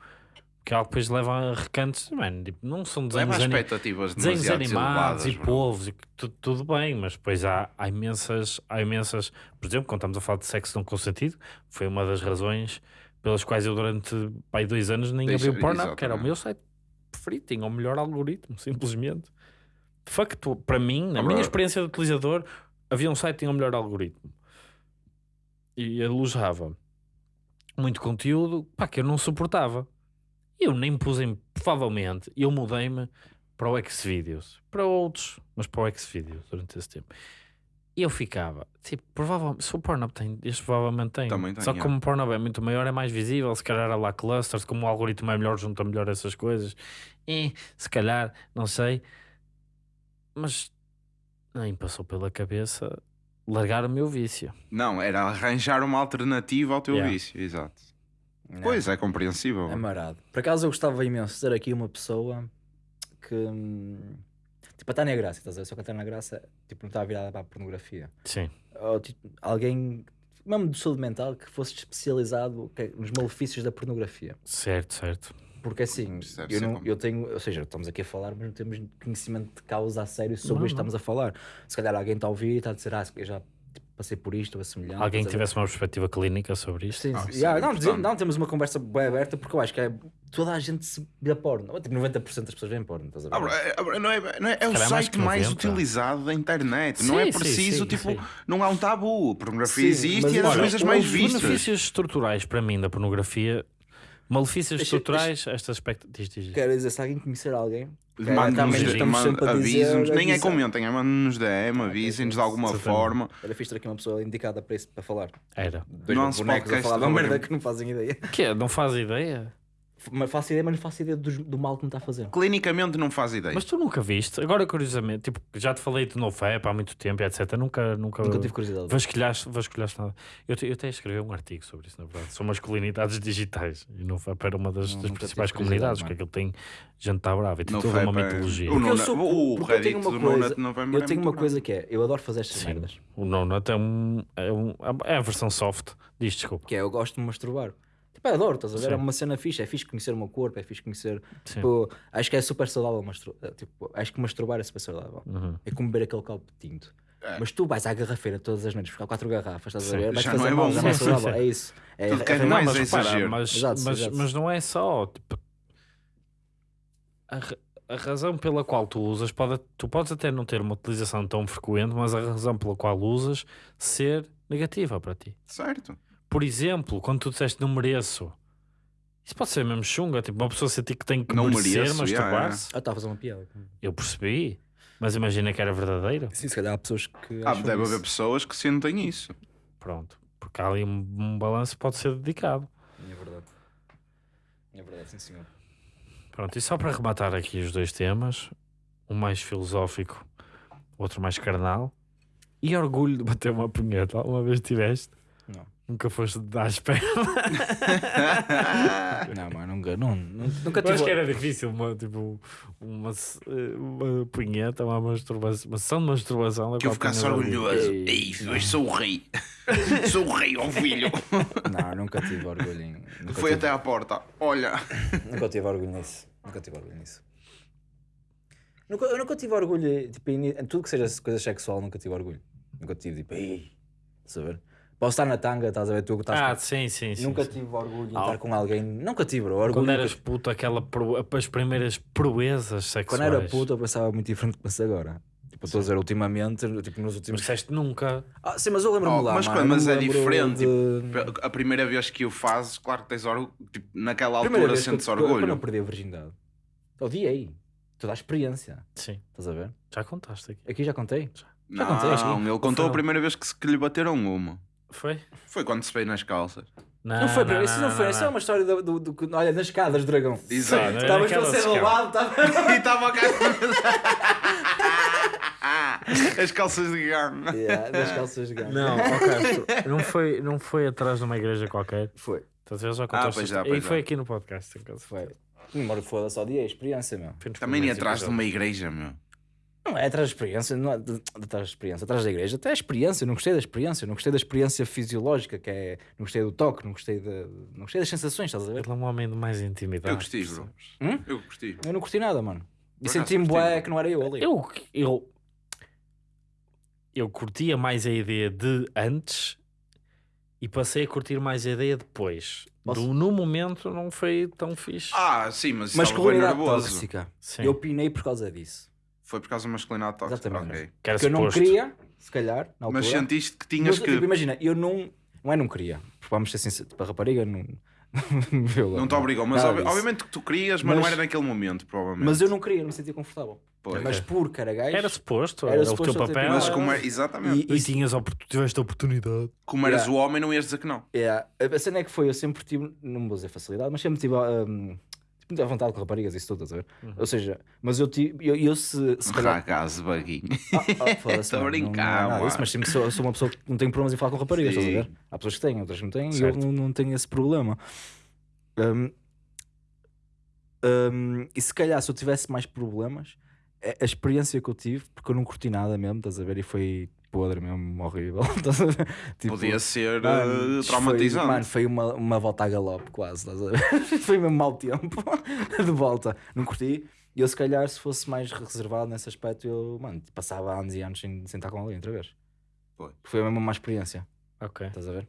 [SPEAKER 1] Que é algo depois leva a recantos. Mano, tipo, não são
[SPEAKER 2] Leva
[SPEAKER 1] desenhos,
[SPEAKER 2] a
[SPEAKER 1] ani-
[SPEAKER 2] expectativas
[SPEAKER 1] desenhos animados e povos, e que tu- tudo bem, mas depois há, há imensas, há imensas. Por exemplo, quando estamos a falar de sexo não consentido, foi uma das razões pelas quais eu durante pai, dois anos nem
[SPEAKER 2] Deixa-
[SPEAKER 1] abri o Pornhub, que era o meu site preferido, tinha o melhor algoritmo, simplesmente. De facto, para mim, na
[SPEAKER 2] Ah,
[SPEAKER 1] minha
[SPEAKER 2] bro.
[SPEAKER 1] experiência de utilizador, havia um site que tinha o melhor algoritmo e alojava muito conteúdo pá, que eu não suportava. Eu nem pus em, provavelmente, eu mudei-me para o Xvideos, para outros, mas para o Xvideos durante esse tempo. E eu ficava, tipo, provavelmente, se o Pornhub tem, este provavelmente tem.
[SPEAKER 2] Também tem,
[SPEAKER 1] Só que
[SPEAKER 2] yeah.
[SPEAKER 1] como o Pornhub é muito maior, é mais visível, se calhar há lá clusters, como o algoritmo é melhor, junta melhor essas coisas. E, se calhar, não sei. Mas nem passou pela cabeça largar o meu vício.
[SPEAKER 2] Não, era arranjar uma alternativa ao teu
[SPEAKER 1] Yeah.
[SPEAKER 2] vício. Exato. Pois, é compreensível.
[SPEAKER 3] É marado. Por acaso eu gostava imenso de ter aqui uma pessoa que. hum, Tipo a Tânia Graça, estás a ver? Só que a Tânia Graça tipo, não está virada para a pornografia.
[SPEAKER 1] Sim.
[SPEAKER 3] Ou, tipo, alguém, mesmo de saúde mental, que fosse especializado nos malefícios da pornografia.
[SPEAKER 1] Certo, certo.
[SPEAKER 3] Porque assim, eu, não, eu tenho, ou seja, estamos aqui a falar, mas não temos conhecimento de causa a sério sobre
[SPEAKER 1] Não,
[SPEAKER 3] isto que estamos a falar. Se calhar alguém está a ouvir e está a dizer, ah, eu já passei por isto ou assemelhante.
[SPEAKER 1] Alguém que tivesse uma perspectiva clínica sobre isto.
[SPEAKER 3] Sim,
[SPEAKER 2] Ah,
[SPEAKER 3] sim.
[SPEAKER 2] isso
[SPEAKER 3] Yeah,
[SPEAKER 2] é
[SPEAKER 3] não,
[SPEAKER 2] importante.
[SPEAKER 3] não, temos uma conversa bem aberta porque eu acho que é toda a gente se vê porno. Tipo, 90% das pessoas veem porno, estás a ver?
[SPEAKER 2] Ah, é, é, não é, não é, é o
[SPEAKER 1] mais
[SPEAKER 2] site
[SPEAKER 1] que
[SPEAKER 2] mais
[SPEAKER 1] 90.
[SPEAKER 2] utilizado da internet. não
[SPEAKER 1] Sim,
[SPEAKER 2] é
[SPEAKER 1] sim,
[SPEAKER 2] preciso,
[SPEAKER 1] sim,
[SPEAKER 2] tipo,
[SPEAKER 1] sim.
[SPEAKER 2] não há um tabu. A pornografia
[SPEAKER 3] Sim,
[SPEAKER 2] existe
[SPEAKER 3] mas
[SPEAKER 2] e é das
[SPEAKER 3] olha,
[SPEAKER 2] coisas
[SPEAKER 3] os
[SPEAKER 2] mais
[SPEAKER 1] Os
[SPEAKER 2] vistas.
[SPEAKER 1] benefícios estruturais para mim da pornografia, malefícios
[SPEAKER 3] Deixa-
[SPEAKER 1] estruturais, estas expectativas. Diz, diz.
[SPEAKER 3] Quero dizer, se alguém conhecer alguém, Estamos
[SPEAKER 2] mande-
[SPEAKER 3] sempre a dizer.
[SPEAKER 2] avisem-nos, nem é comentem, é mandem-nos DM, avisem-nos de alguma forma.
[SPEAKER 3] Era fixe ter aqui uma pessoa indicada para isso, para falar.
[SPEAKER 1] Era.
[SPEAKER 3] Dois
[SPEAKER 2] Não se
[SPEAKER 3] bonecos a falar de uma merda que não fazem ideia.
[SPEAKER 1] Que é? Não faz ideia?
[SPEAKER 3] Mas faço ideia, mas não faço ideia do, do mal que me está a fazer.
[SPEAKER 2] Clinicamente não faz ideia.
[SPEAKER 1] Mas tu nunca viste? Agora, curiosamente, tipo, já te falei de NoFap há muito tempo, etc. Nunca, nunca,
[SPEAKER 3] Nunca tive curiosidade.
[SPEAKER 1] vasculhaste, vasculhaste nada. Eu, eu até escrevi um artigo sobre isso, na verdade. São masculinidades digitais. E NoFap era uma das,
[SPEAKER 3] Não,
[SPEAKER 1] das principais comunidades, porque aquilo tem gente está brava e tem toda uma
[SPEAKER 2] é-
[SPEAKER 1] mitologia.
[SPEAKER 2] O
[SPEAKER 3] Porque eu sou-
[SPEAKER 2] o
[SPEAKER 3] porque eu tenho
[SPEAKER 2] Reddit
[SPEAKER 3] uma coisa- Eu
[SPEAKER 2] é
[SPEAKER 3] tenho uma coisa que é, eu adoro fazer estas
[SPEAKER 1] Sim.
[SPEAKER 3] merdas.
[SPEAKER 1] O nono até um, é, um, é a versão soft. Diz, desculpa.
[SPEAKER 3] Que é, eu gosto de me masturbar. Eu adoro, estás a ver?
[SPEAKER 1] Sim.
[SPEAKER 3] É uma cena fixe, é fixe conhecer o meu corpo, é fixe conhecer. Tipo, acho que é super saudável masturbar. Tipo, acho que masturbar é super saudável.
[SPEAKER 1] Uhum.
[SPEAKER 3] É como beber aquele copo de tinto.
[SPEAKER 2] É.
[SPEAKER 3] Mas tu vais à garrafeira todas as noites buscar quatro garrafas, estás
[SPEAKER 1] Sim.
[SPEAKER 3] a ver? Vais
[SPEAKER 2] Já
[SPEAKER 3] fazer
[SPEAKER 2] não é
[SPEAKER 3] mal,
[SPEAKER 2] bom.
[SPEAKER 3] não é saudável.
[SPEAKER 1] sim.
[SPEAKER 3] É isso. É,
[SPEAKER 2] Tudo
[SPEAKER 3] é-
[SPEAKER 2] é
[SPEAKER 3] é-
[SPEAKER 1] Não,
[SPEAKER 2] mais
[SPEAKER 1] mas,
[SPEAKER 2] é
[SPEAKER 1] repara,
[SPEAKER 2] exagero.
[SPEAKER 1] mas,
[SPEAKER 3] Exato,
[SPEAKER 1] mas,
[SPEAKER 3] exato.
[SPEAKER 1] mas não é só. Tipo, a, a razão pela qual tu usas, pode, tu podes até não ter uma utilização tão frequente, mas a razão pela qual usas ser negativa para ti.
[SPEAKER 2] Certo.
[SPEAKER 1] Por exemplo, quando tu disseste não mereço, isso pode ser mesmo chunga, tipo uma pessoa sentir que tem que
[SPEAKER 2] Não
[SPEAKER 1] merecer
[SPEAKER 2] mereço,
[SPEAKER 1] masturbar-se.
[SPEAKER 3] Ah, está a fazer uma piada.
[SPEAKER 1] Eu percebi, mas imagina que era verdadeiro.
[SPEAKER 3] Sim, se calhar há pessoas que.
[SPEAKER 2] Ah, deve
[SPEAKER 3] isso.
[SPEAKER 2] haver pessoas que sentem isso.
[SPEAKER 1] Pronto, porque há ali um, um balanço que pode ser dedicado.
[SPEAKER 3] É verdade. É verdade, sim senhor.
[SPEAKER 1] Pronto, e só para rematar aqui os dois temas, um mais filosófico, o outro mais carnal, e orgulho de bater uma punheta. Alguma vez tiveste?
[SPEAKER 3] Não.
[SPEAKER 1] Nunca foste dar espera.
[SPEAKER 3] Não, mano, nunca, não, nu- nunca
[SPEAKER 1] Eu acho
[SPEAKER 3] tive.
[SPEAKER 1] que era difícil, uma, tipo, uma, uma punheta, uma masturbação, uma sessão de masturbação.
[SPEAKER 2] Que eu ficasse orgulhoso. Ei, hoje sou o rei. sou o rei, ó filho.
[SPEAKER 3] Não, nunca tive orgulho. Nunca
[SPEAKER 2] Foi
[SPEAKER 3] tive,
[SPEAKER 2] até à porta. Olha.
[SPEAKER 3] Nunca tive orgulho nisso. Nunca tive orgulho nisso. Nunca, eu nunca tive orgulho tipo, em, em tudo que seja coisa sexual, nunca tive orgulho. Nunca tive tipo, ei, ver? Posso estar na tanga, estás a ver? Tu que estás
[SPEAKER 1] Ah,
[SPEAKER 3] com-
[SPEAKER 1] sim, sim, sim.
[SPEAKER 3] Nunca
[SPEAKER 1] sim.
[SPEAKER 3] tive orgulho em
[SPEAKER 1] Ah.
[SPEAKER 3] estar com alguém. Nunca tive, bro. Orgulho
[SPEAKER 1] Quando
[SPEAKER 3] nunca
[SPEAKER 1] eras puto, aquela pro- as primeiras proezas sexuais.
[SPEAKER 3] Quando era puto, eu pensava muito diferente do que penso agora. Tipo, estou a dizer, ultimamente, tipo, nos
[SPEAKER 1] Mas
[SPEAKER 3] últimos.
[SPEAKER 1] disseste nunca.
[SPEAKER 3] Ah, sim, mas eu lembro-me
[SPEAKER 2] Oh,
[SPEAKER 3] lá.
[SPEAKER 2] mas
[SPEAKER 3] mano,
[SPEAKER 2] mas é diferente,
[SPEAKER 3] de-
[SPEAKER 2] A primeira vez que o fazes, claro que tens orgulho. Tipo, naquela
[SPEAKER 3] Primeira
[SPEAKER 2] altura
[SPEAKER 3] que eu-
[SPEAKER 2] sentes
[SPEAKER 3] Quando eu
[SPEAKER 2] orgulho.
[SPEAKER 3] perdi a virgindade. Odiei. Toda a experiência.
[SPEAKER 1] Sim,
[SPEAKER 3] Estás a ver?
[SPEAKER 1] já contaste aqui.
[SPEAKER 3] Aqui já contei. Já
[SPEAKER 2] Não,
[SPEAKER 3] contei, que-
[SPEAKER 2] ele contou a primeira vez que, se- que lhe bateram uma.
[SPEAKER 1] Foi?
[SPEAKER 2] Foi quando se veio nas calças.
[SPEAKER 3] Não, foi, não, isso não, foi. Isso é uma história do, do, do, do- Olha, nas escadas, dragão.
[SPEAKER 2] Exato.
[SPEAKER 3] Estavas
[SPEAKER 1] naquela
[SPEAKER 3] a ser roubado, estava.
[SPEAKER 2] e estava cá. As calças de gama.
[SPEAKER 3] yeah, calças de gama.
[SPEAKER 1] Não, Castro, não foi, não foi atrás de uma igreja qualquer.
[SPEAKER 3] Foi.
[SPEAKER 1] Estás a ver? Contaste
[SPEAKER 2] pois
[SPEAKER 1] esta-
[SPEAKER 2] já,
[SPEAKER 1] E
[SPEAKER 2] pois
[SPEAKER 1] foi
[SPEAKER 2] já.
[SPEAKER 1] aqui no podcast. em casa.
[SPEAKER 3] Foi. Embora foda-se, odiei a experiência, meu.
[SPEAKER 2] Também nem
[SPEAKER 1] primeiros
[SPEAKER 2] atrás de uma igreja, meu.
[SPEAKER 3] Não é atrás da experiência, não é de- atrás da experiência, atrás da igreja, até a experiência, eu não gostei da experiência, não gostei da experiência fisiológica, que é, não gostei do toque, não gostei, de, não gostei das sensações, estás a ver?
[SPEAKER 1] Ele é um homem de mais intimidade.
[SPEAKER 2] Eu gostei, bro.
[SPEAKER 3] Hum?
[SPEAKER 2] Eu gostei.
[SPEAKER 3] Eu não curti nada, mano. E senti-me bué que não era eu ali.
[SPEAKER 1] Eu, eu, eu curtia mais a ideia de antes e passei a curtir mais a ideia depois. Do, no momento não foi tão fixe.
[SPEAKER 2] Ah, sim, mas estava bem
[SPEAKER 3] Masculinidade
[SPEAKER 2] nervoso.
[SPEAKER 3] tóxica.
[SPEAKER 1] Sim.
[SPEAKER 3] Eu pinei por causa disso.
[SPEAKER 2] Foi por causa da masculinidade tóxica.
[SPEAKER 3] Exatamente.
[SPEAKER 2] Ok.
[SPEAKER 1] que
[SPEAKER 3] eu não queria, se calhar, na altura.
[SPEAKER 2] Mas sentiste que tinhas
[SPEAKER 3] Mas,
[SPEAKER 2] que.
[SPEAKER 3] tipo, imagina, eu não. Não é não queria. Vamos ser sinceros, tipo, a rapariga não. não
[SPEAKER 2] Não te obrigou, mas ob-
[SPEAKER 3] disso.
[SPEAKER 2] obviamente que tu querias, mas,
[SPEAKER 3] Mas-
[SPEAKER 2] não era naquele momento, provavelmente.
[SPEAKER 3] Mas eu não queria, não me sentia confortável.
[SPEAKER 2] Pois.
[SPEAKER 3] Mas porque era gajo.
[SPEAKER 1] Era suposto,
[SPEAKER 3] Era
[SPEAKER 1] era,
[SPEAKER 3] suposto
[SPEAKER 1] o teu papel.
[SPEAKER 2] Mas
[SPEAKER 3] Ah.
[SPEAKER 2] como é, exatamente.
[SPEAKER 1] E, tinhas a oportu- tiveste a oportunidade.
[SPEAKER 2] Como eras
[SPEAKER 3] Yeah.
[SPEAKER 2] o homem, não ias dizer que não.
[SPEAKER 3] É, a cena é que foi, eu sempre tive, não vou dizer facilidade, mas sempre tive um, muita vontade com raparigas isso tudo, estás a ver?
[SPEAKER 1] Uhum.
[SPEAKER 3] Ou seja, mas eu tive, eu, eu se, se calhar.
[SPEAKER 2] Ragazzo, baguinho.
[SPEAKER 3] Ah, ah,
[SPEAKER 2] Tô a
[SPEAKER 3] mano,
[SPEAKER 2] brincar,
[SPEAKER 3] não, não é disso, mas sempre sou, sou uma pessoa que não tem problemas em falar com raparigas, estás a
[SPEAKER 2] Sim.
[SPEAKER 3] ver? Há pessoas que têm, outras que não têm, e eu
[SPEAKER 1] Certo.
[SPEAKER 3] não, não tenho esse problema. Um, um, e se calhar se eu tivesse mais problemas, a, a experiência que eu tive, porque eu não curti nada mesmo, estás a ver? E foi podre mesmo, horrível. Tipo,
[SPEAKER 2] Podia ser
[SPEAKER 3] Mano,
[SPEAKER 2] eh, traumatizante.
[SPEAKER 3] Foi, mano, foi uma, uma volta a galope quase, estás a ver? foi mesmo mau tempo de volta. Não curti. E eu, se calhar, se fosse mais reservado nesse aspecto, eu, mano, passava anos e anos sem, sem estar com alguém outra vez.
[SPEAKER 2] Foi.
[SPEAKER 3] Foi mesmo uma má experiência,
[SPEAKER 1] Ok.
[SPEAKER 3] estás a ver?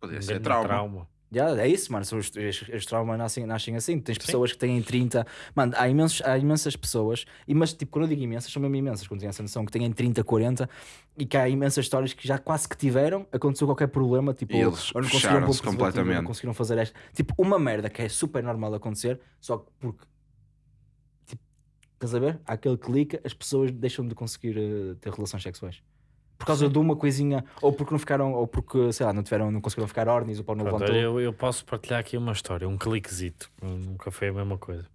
[SPEAKER 2] Podia
[SPEAKER 1] Um
[SPEAKER 2] ser
[SPEAKER 1] grande
[SPEAKER 2] trauma.
[SPEAKER 3] Já, é isso, mano. São os, os, os traumas nascem, nascem assim. Tens pessoas que têm 30. Mano, há, imensos, há imensas pessoas. E, mas, tipo, quando eu digo imensas, são mesmo imensas. Quando têm essa noção que têm 30, 40 e que há imensas histórias que já quase que tiveram. Aconteceu qualquer problema. Tipo,
[SPEAKER 2] E eles
[SPEAKER 3] ou não conseguiram ou
[SPEAKER 2] completamente.
[SPEAKER 3] Não conseguiram fazer esta. Tipo, uma merda que é super normal acontecer. Só que porque. Tipo, estás a ver? Há aquele clique, as pessoas deixam de conseguir eh, ter relações sexuais. Por causa de uma coisinha, ou porque não ficaram, ou porque, sei lá, não tiveram, não conseguiram ficar órgãos, o pau não levantou.
[SPEAKER 1] eu, eu posso partilhar aqui uma história, um cliquezito. Nunca foi a mesma coisa.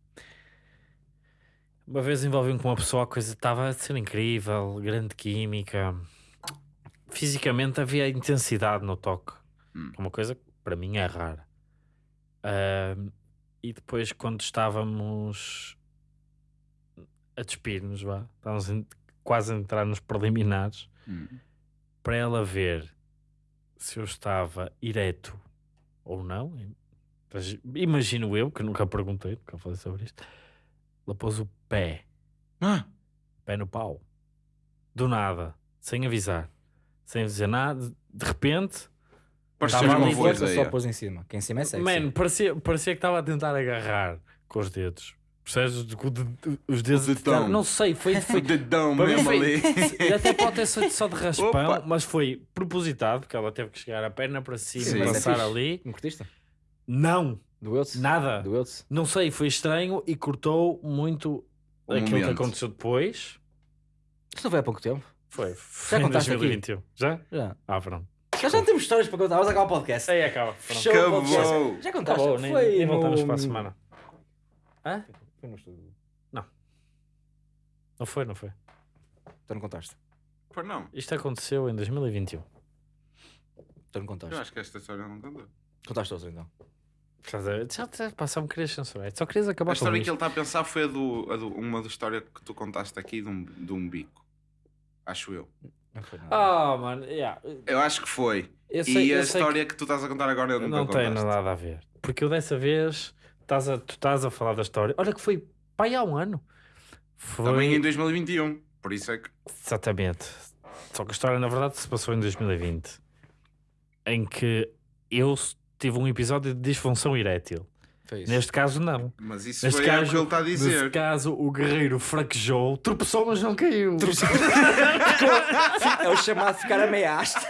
[SPEAKER 1] Uma vez envolvi-me com uma pessoa, a coisa estava a ser incrível, grande química. Fisicamente havia intensidade no toque.
[SPEAKER 2] Hum.
[SPEAKER 1] é Uma coisa que para mim é rara. Ahm, e depois, quando estávamos a despir-nos, vá, estávamos quase a entrar nos preliminares,
[SPEAKER 2] Hum.
[SPEAKER 1] para ela ver se eu estava ereto ou não. Imagino eu, que nunca perguntei, nunca falei sobre isto. Ela pôs o pé,
[SPEAKER 2] Ah,
[SPEAKER 1] pé no pau, do nada, sem avisar, sem dizer nada, de repente,
[SPEAKER 2] parecia uma
[SPEAKER 1] ali
[SPEAKER 3] força só pôs em cima. Quem em cima é sexy.
[SPEAKER 1] man, parecia, parecia que estava a tentar agarrar com os dedos. Percebes? De- de- de- Os dedos.
[SPEAKER 2] O dedão.
[SPEAKER 1] Não sei, foi. foi
[SPEAKER 2] O dedão mesmo
[SPEAKER 1] foi-
[SPEAKER 2] ali.
[SPEAKER 1] E até pode ter sido só de raspão,
[SPEAKER 2] Opa.
[SPEAKER 1] mas foi propositado, porque ela teve que chegar a perna para cima
[SPEAKER 2] Sim.
[SPEAKER 1] e
[SPEAKER 2] é
[SPEAKER 1] passar ali.
[SPEAKER 3] Não curtiste?
[SPEAKER 1] Não,
[SPEAKER 3] Doeu-te?
[SPEAKER 1] nada.
[SPEAKER 3] Doeu-te?
[SPEAKER 1] Não sei, foi estranho e cortou muito
[SPEAKER 2] O
[SPEAKER 1] aquilo que
[SPEAKER 2] momento.
[SPEAKER 1] aconteceu depois.
[SPEAKER 3] Isto não foi há pouco tempo?
[SPEAKER 1] Foi, foi em
[SPEAKER 3] contaste aqui?
[SPEAKER 1] 2021. Já?
[SPEAKER 3] Já.
[SPEAKER 1] Ah, pronto.
[SPEAKER 3] Já, já não temos histórias para contar. Vamos acabar o podcast.
[SPEAKER 1] Aí acaba.
[SPEAKER 3] Fechou.
[SPEAKER 2] Acabou.
[SPEAKER 3] Já contaste?
[SPEAKER 1] Acabou, nem,
[SPEAKER 3] foi
[SPEAKER 1] nem
[SPEAKER 3] no-
[SPEAKER 1] voltamos para a semana. Hã?
[SPEAKER 3] Foi no estúdio.
[SPEAKER 1] Não foi, não foi.
[SPEAKER 3] Tu não contaste.
[SPEAKER 2] Pois não.
[SPEAKER 1] Isto aconteceu em 2021.
[SPEAKER 3] Tu não contaste.
[SPEAKER 2] Eu acho que esta história não contou.
[SPEAKER 3] Contaste outra então.
[SPEAKER 1] Estás a ver? Já te passar me querias censurar. Só querias acabar
[SPEAKER 2] A história
[SPEAKER 1] com
[SPEAKER 2] que ele
[SPEAKER 1] isto.
[SPEAKER 2] está a pensar foi a do, a do- uma da história que tu contaste aqui de um, de um bico. Acho eu.
[SPEAKER 3] Não foi nada.
[SPEAKER 1] Ah, mano, yeah.
[SPEAKER 2] Eu acho que foi.
[SPEAKER 1] eu sei,
[SPEAKER 2] e a
[SPEAKER 1] sei
[SPEAKER 2] história que... tu estás a contar agora eu nunca
[SPEAKER 1] não tem
[SPEAKER 2] contaste.
[SPEAKER 1] nada a ver. Porque eu dessa vez, estás a, tu estás a falar da história. Olha que foi pai há um ano. Foi...
[SPEAKER 2] Também em 2021. Por isso é que.
[SPEAKER 1] Exatamente. Só que a história, na verdade, se passou em 2020. Em que eu tive um episódio de disfunção erétil.
[SPEAKER 3] Isso.
[SPEAKER 1] Neste caso, não.
[SPEAKER 2] Mas isso
[SPEAKER 1] Neste
[SPEAKER 2] foi é o
[SPEAKER 1] caso,
[SPEAKER 2] que ele está a
[SPEAKER 1] Neste
[SPEAKER 2] dizer.
[SPEAKER 1] caso, o guerreiro fraquejou, tropeçou, mas não caiu.
[SPEAKER 3] É o chamado ficar ameaçado.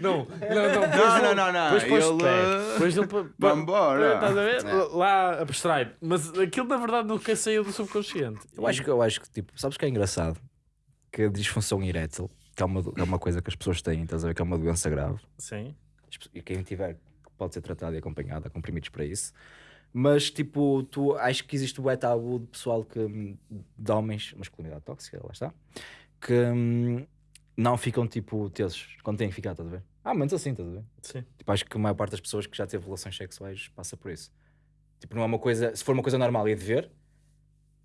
[SPEAKER 1] Não, não, não.
[SPEAKER 2] Não, não, não, não.
[SPEAKER 1] Depois pôs
[SPEAKER 2] Ele,
[SPEAKER 1] pé.
[SPEAKER 2] uh,
[SPEAKER 1] Depois ele.
[SPEAKER 2] Vambora.
[SPEAKER 1] Estás a ver?
[SPEAKER 3] É.
[SPEAKER 1] Lá abstrai. Mas aquilo, na verdade, nunca saiu do subconsciente.
[SPEAKER 3] Eu acho que, eu acho que, tipo, sabes que é engraçado? Que a disfunção erétil, que é uma, é uma coisa que as pessoas têm, estás a ver? Que é uma doença grave.
[SPEAKER 1] Sim.
[SPEAKER 3] E quem tiver pode ser tratado e acompanhado, há comprimidos para isso. Mas, tipo, tu acho que existe o tabu de pessoal que, hum, de homens, masculinidade tóxica, lá está, que hum, não ficam, tipo, tesos quando têm que ficar, estás a ver? Ah, menos assim, estás a ver?
[SPEAKER 1] Sim.
[SPEAKER 3] Tipo, acho que a maior parte das pessoas que já teve relações sexuais passa por isso. Tipo, não é uma coisa, se for uma coisa normal e de ver,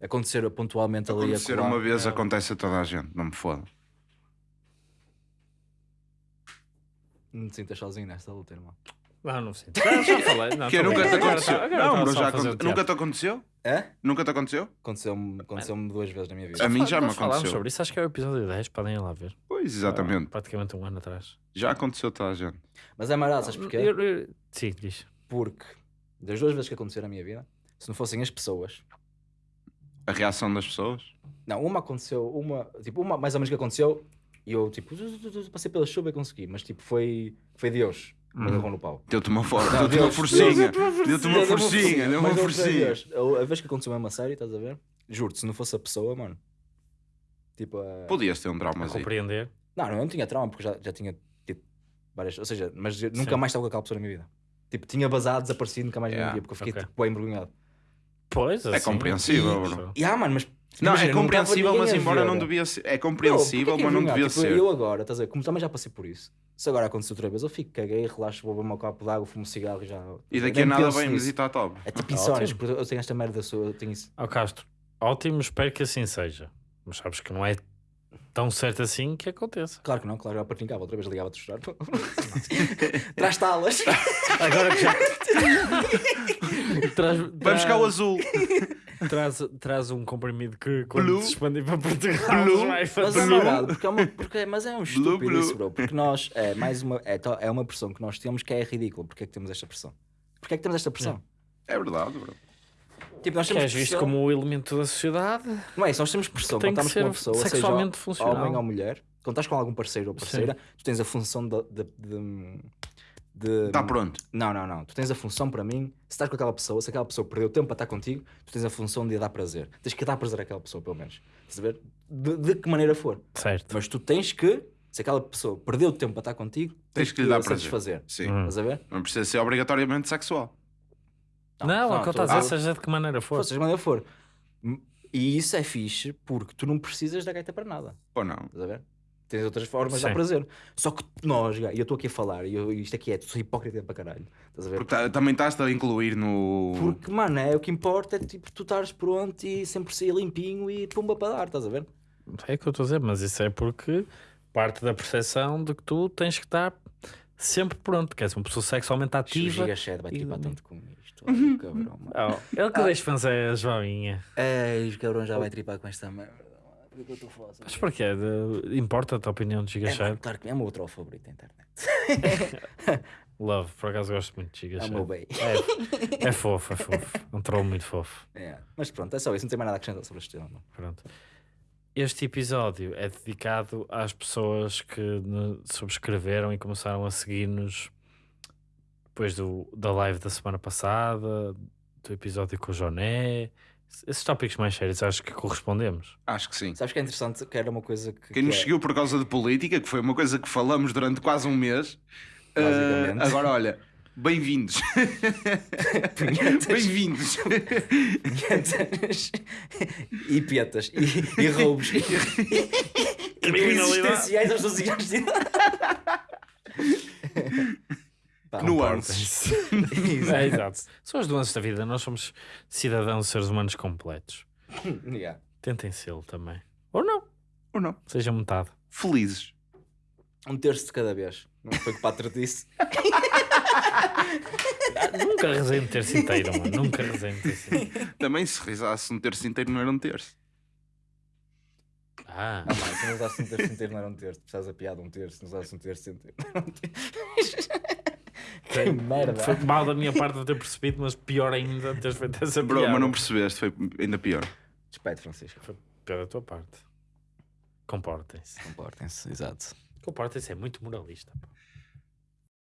[SPEAKER 3] acontecer pontualmente ali a
[SPEAKER 2] Acontecer uma vez
[SPEAKER 1] é.
[SPEAKER 2] acontece a toda a gente. Não me foda.
[SPEAKER 3] não te sintas sozinho nesta luta, irmão.
[SPEAKER 1] Não, não sinto. Já, já falei. Não,
[SPEAKER 2] Que
[SPEAKER 1] tô
[SPEAKER 2] nunca
[SPEAKER 1] bem.
[SPEAKER 2] te aconteceu.
[SPEAKER 1] tá- agora
[SPEAKER 2] Não,
[SPEAKER 1] tá
[SPEAKER 2] bro,
[SPEAKER 1] só
[SPEAKER 2] já aconte-. Nunca te aconteceu?
[SPEAKER 3] É?
[SPEAKER 2] Nunca te aconteceu?
[SPEAKER 3] Aconteceu-me aconteceu duas vezes na minha vida.
[SPEAKER 2] A mim já me aconteceu.
[SPEAKER 1] sobre isso, acho que é o episódio 10, podem ir lá ver.
[SPEAKER 2] Pois, exatamente.
[SPEAKER 1] Ah, praticamente um ano atrás.
[SPEAKER 2] Já aconteceu toda a gente.
[SPEAKER 3] Mas é marado, sabes porquê?
[SPEAKER 1] Eu- eu- Sim, diz.
[SPEAKER 3] Porque das duas vezes que aconteceram na minha vida, se não fossem as pessoas,
[SPEAKER 2] A reação das pessoas?
[SPEAKER 3] não, uma aconteceu, uma, tipo, uma mais ou menos que aconteceu, e eu tipo, passei pela chuva e consegui, mas tipo, foi, foi Deus, me
[SPEAKER 2] Uhum.
[SPEAKER 3] agarrou no pau.
[SPEAKER 2] Deu-te uma, for...
[SPEAKER 3] Não,
[SPEAKER 2] deu uma forcinha. Deu-te uma forcinha. Deu uma forcinha.
[SPEAKER 3] A, vez que aconteceu mesmo a sério, estás a ver? Juro-te, se não fosse a pessoa, mano, tipo, a...
[SPEAKER 2] Podias ter um trauma
[SPEAKER 1] compreender.
[SPEAKER 3] Não, não, eu não tinha trauma, porque já, já tinha tido várias. Ou seja, mas nunca
[SPEAKER 1] Sim.
[SPEAKER 3] mais estava com aquela pessoa na minha vida. Tipo, tinha vazado, desaparecido, nunca mais
[SPEAKER 2] Yeah,
[SPEAKER 3] yeah. via, porque eu fiquei
[SPEAKER 1] ok.
[SPEAKER 3] tipo, bem envergonhado.
[SPEAKER 1] Pois,
[SPEAKER 2] É
[SPEAKER 1] assim,
[SPEAKER 2] compreensível,
[SPEAKER 1] isso.
[SPEAKER 2] bro.
[SPEAKER 3] E ah, mano, mas.
[SPEAKER 2] Não,
[SPEAKER 3] imagina,
[SPEAKER 2] é compreensível, mas
[SPEAKER 3] a
[SPEAKER 2] embora
[SPEAKER 3] ver.
[SPEAKER 2] não devia ser. É
[SPEAKER 3] Não,
[SPEAKER 2] compreensível,
[SPEAKER 3] porque é
[SPEAKER 2] mas não devia
[SPEAKER 3] Tipo,
[SPEAKER 2] ser.
[SPEAKER 3] Eu agora, estás a ver, como também já passei por isso. Se agora acontecer outra vez, eu fico, caguei, relaxo, vou beber um copo de água, fumo um cigarro e já.
[SPEAKER 2] E daqui a nada vem visitar top.
[SPEAKER 3] É tipo porque eu tenho esta merda, eu tenho isso.
[SPEAKER 1] Ó Castro, ótimo, espero que assim seja. Mas sabes que não é tão certo assim que aconteça.
[SPEAKER 3] Claro que não, claro, eu partilhava, outra vez ligava-te a chorar. Traz talas.
[SPEAKER 1] Agora que já. traz,
[SPEAKER 2] Vai buscar o azul.
[SPEAKER 1] Traz, traz um comprimido que quando
[SPEAKER 2] Blue.
[SPEAKER 1] se expandir para Portugal
[SPEAKER 2] Blue.
[SPEAKER 1] vai
[SPEAKER 3] Mas
[SPEAKER 1] fazer.
[SPEAKER 3] é porque é uma, porque, mas é um estúpido
[SPEAKER 2] blue.
[SPEAKER 3] isso, bro. Porque nós, é mais uma, é, to- é uma pressão que nós temos que é ridícula. Porque é que temos esta pressão? Porque é que temos esta pressão?
[SPEAKER 2] É verdade, bro.
[SPEAKER 3] Tipo, nós
[SPEAKER 1] Que
[SPEAKER 3] temos
[SPEAKER 1] és visto
[SPEAKER 3] pressão-
[SPEAKER 1] como o elemento da sociedade.
[SPEAKER 3] Não é isso, nós temos pressão
[SPEAKER 1] Tem
[SPEAKER 3] quando estamos com uma pessoa, seja
[SPEAKER 1] sexualmente funcional.
[SPEAKER 3] homem ou mulher. Quando estás com algum parceiro ou parceira, tu tens a função de... de, de, de-
[SPEAKER 2] Está pronto.
[SPEAKER 3] Não, não, não. Tu tens a função para mim, se estás com aquela pessoa, se aquela pessoa perdeu tempo para estar contigo, tu tens a função de dar prazer. Tens que dar prazer àquela pessoa, pelo menos. Estás? De, de que maneira for.
[SPEAKER 1] Certo.
[SPEAKER 3] Mas tu tens que, se aquela pessoa perdeu tempo para estar contigo,
[SPEAKER 2] Tens que lhe dar prazer.
[SPEAKER 3] satisfazer.
[SPEAKER 2] Sim.
[SPEAKER 1] Hum.
[SPEAKER 3] Estás a ver?
[SPEAKER 2] Não precisa ser obrigatoriamente sexual.
[SPEAKER 1] Não, é o que eu estou a dizer, seja de que maneira for.
[SPEAKER 3] Seja de maneira for. E isso é fixe porque tu não precisas da gaita para nada.
[SPEAKER 2] Ou não?
[SPEAKER 3] Estás a ver? Tens outras formas de dar
[SPEAKER 1] Sim.
[SPEAKER 3] prazer. Só que nós, e eu estou aqui a falar, e eu- isto aqui é, tu sou hipócrita para caralho. Estás a ver?
[SPEAKER 2] Porque tá- também estás a incluir no.
[SPEAKER 3] Porque, mano, é o que importa é tipo tu estares pronto e sempre sair limpinho e pumba para dar, estás a ver?
[SPEAKER 1] É o que eu estou a dizer, mas isso é porque parte da percepção de que tu tens que estar sempre pronto, que és uma pessoa sexualmente
[SPEAKER 3] O
[SPEAKER 1] ativa.
[SPEAKER 3] Giga Shed vai
[SPEAKER 1] e
[SPEAKER 3] tanto com isto. Olha, o cabrão, mano.
[SPEAKER 1] Oh, ele que deixa fãs é a Joaninha.
[SPEAKER 3] Ei, o cabrão já vai tripar com esta merda. Foda?
[SPEAKER 1] Mas porquê? De- Importa-te a opinião de Giga
[SPEAKER 3] É,
[SPEAKER 1] Shade?
[SPEAKER 3] claro que é o meu outro favorito da internet.
[SPEAKER 1] Love, por acaso gosto muito de Giga
[SPEAKER 3] É o
[SPEAKER 1] Shade.
[SPEAKER 3] bem.
[SPEAKER 1] É, é fofo, é fofo. Um troll muito fofo.
[SPEAKER 3] É. Mas pronto, é só isso. Não tem mais nada a acrescentar sobre este tema.
[SPEAKER 1] Pronto. Este episódio é dedicado às pessoas que subscreveram e começaram a seguir-nos depois do, da live da semana passada, do episódio com o Joné. Esses tópicos mais sérios acho que correspondemos.
[SPEAKER 2] Acho que sim.
[SPEAKER 3] Sabes que é interessante? Que era uma coisa que.
[SPEAKER 2] Quem
[SPEAKER 3] que
[SPEAKER 2] nos
[SPEAKER 3] é-
[SPEAKER 2] seguiu por causa de política, que foi uma coisa que falamos durante quase um mês.
[SPEAKER 3] Basicamente.
[SPEAKER 2] ah, agora olha, bem-vindos. Bem-vindos.
[SPEAKER 3] E pietas. E, e roubos. E, e
[SPEAKER 1] Criminalidade.
[SPEAKER 3] existenciais aos 12 anos de idade. Pá,
[SPEAKER 2] Nuances.
[SPEAKER 1] É, exato. São as nuances da vida. Nós somos cidadãos, seres humanos completos.
[SPEAKER 3] Yeah.
[SPEAKER 1] Tentem sê-lo também. Ou não.
[SPEAKER 2] Ou não?
[SPEAKER 1] Sejam metade.
[SPEAKER 2] Felizes.
[SPEAKER 3] Um terço de cada vez. Não foi o que o Pátrio disse.
[SPEAKER 1] Nunca rezei um terço inteiro, mano. Nunca rezei um terço inteiro.
[SPEAKER 2] Também se risasse um terço inteiro não era um terço.
[SPEAKER 1] Ah,
[SPEAKER 3] Não, mano, se não usasse um terço inteiro, não era um terço. Precisas a piada um terço. Se não usasse um terço inteiro, não era um terço. Que merda.
[SPEAKER 1] foi mal da minha parte não ter percebido, mas pior ainda teres feito essa
[SPEAKER 2] Bro,
[SPEAKER 1] piada.
[SPEAKER 2] mas não percebeste, foi ainda pior.
[SPEAKER 3] Respeito, Francisco.
[SPEAKER 1] Foi pior da tua parte. Comportem-se.
[SPEAKER 3] Comportem-se, exato.
[SPEAKER 1] Comportem-se é muito moralista. pá.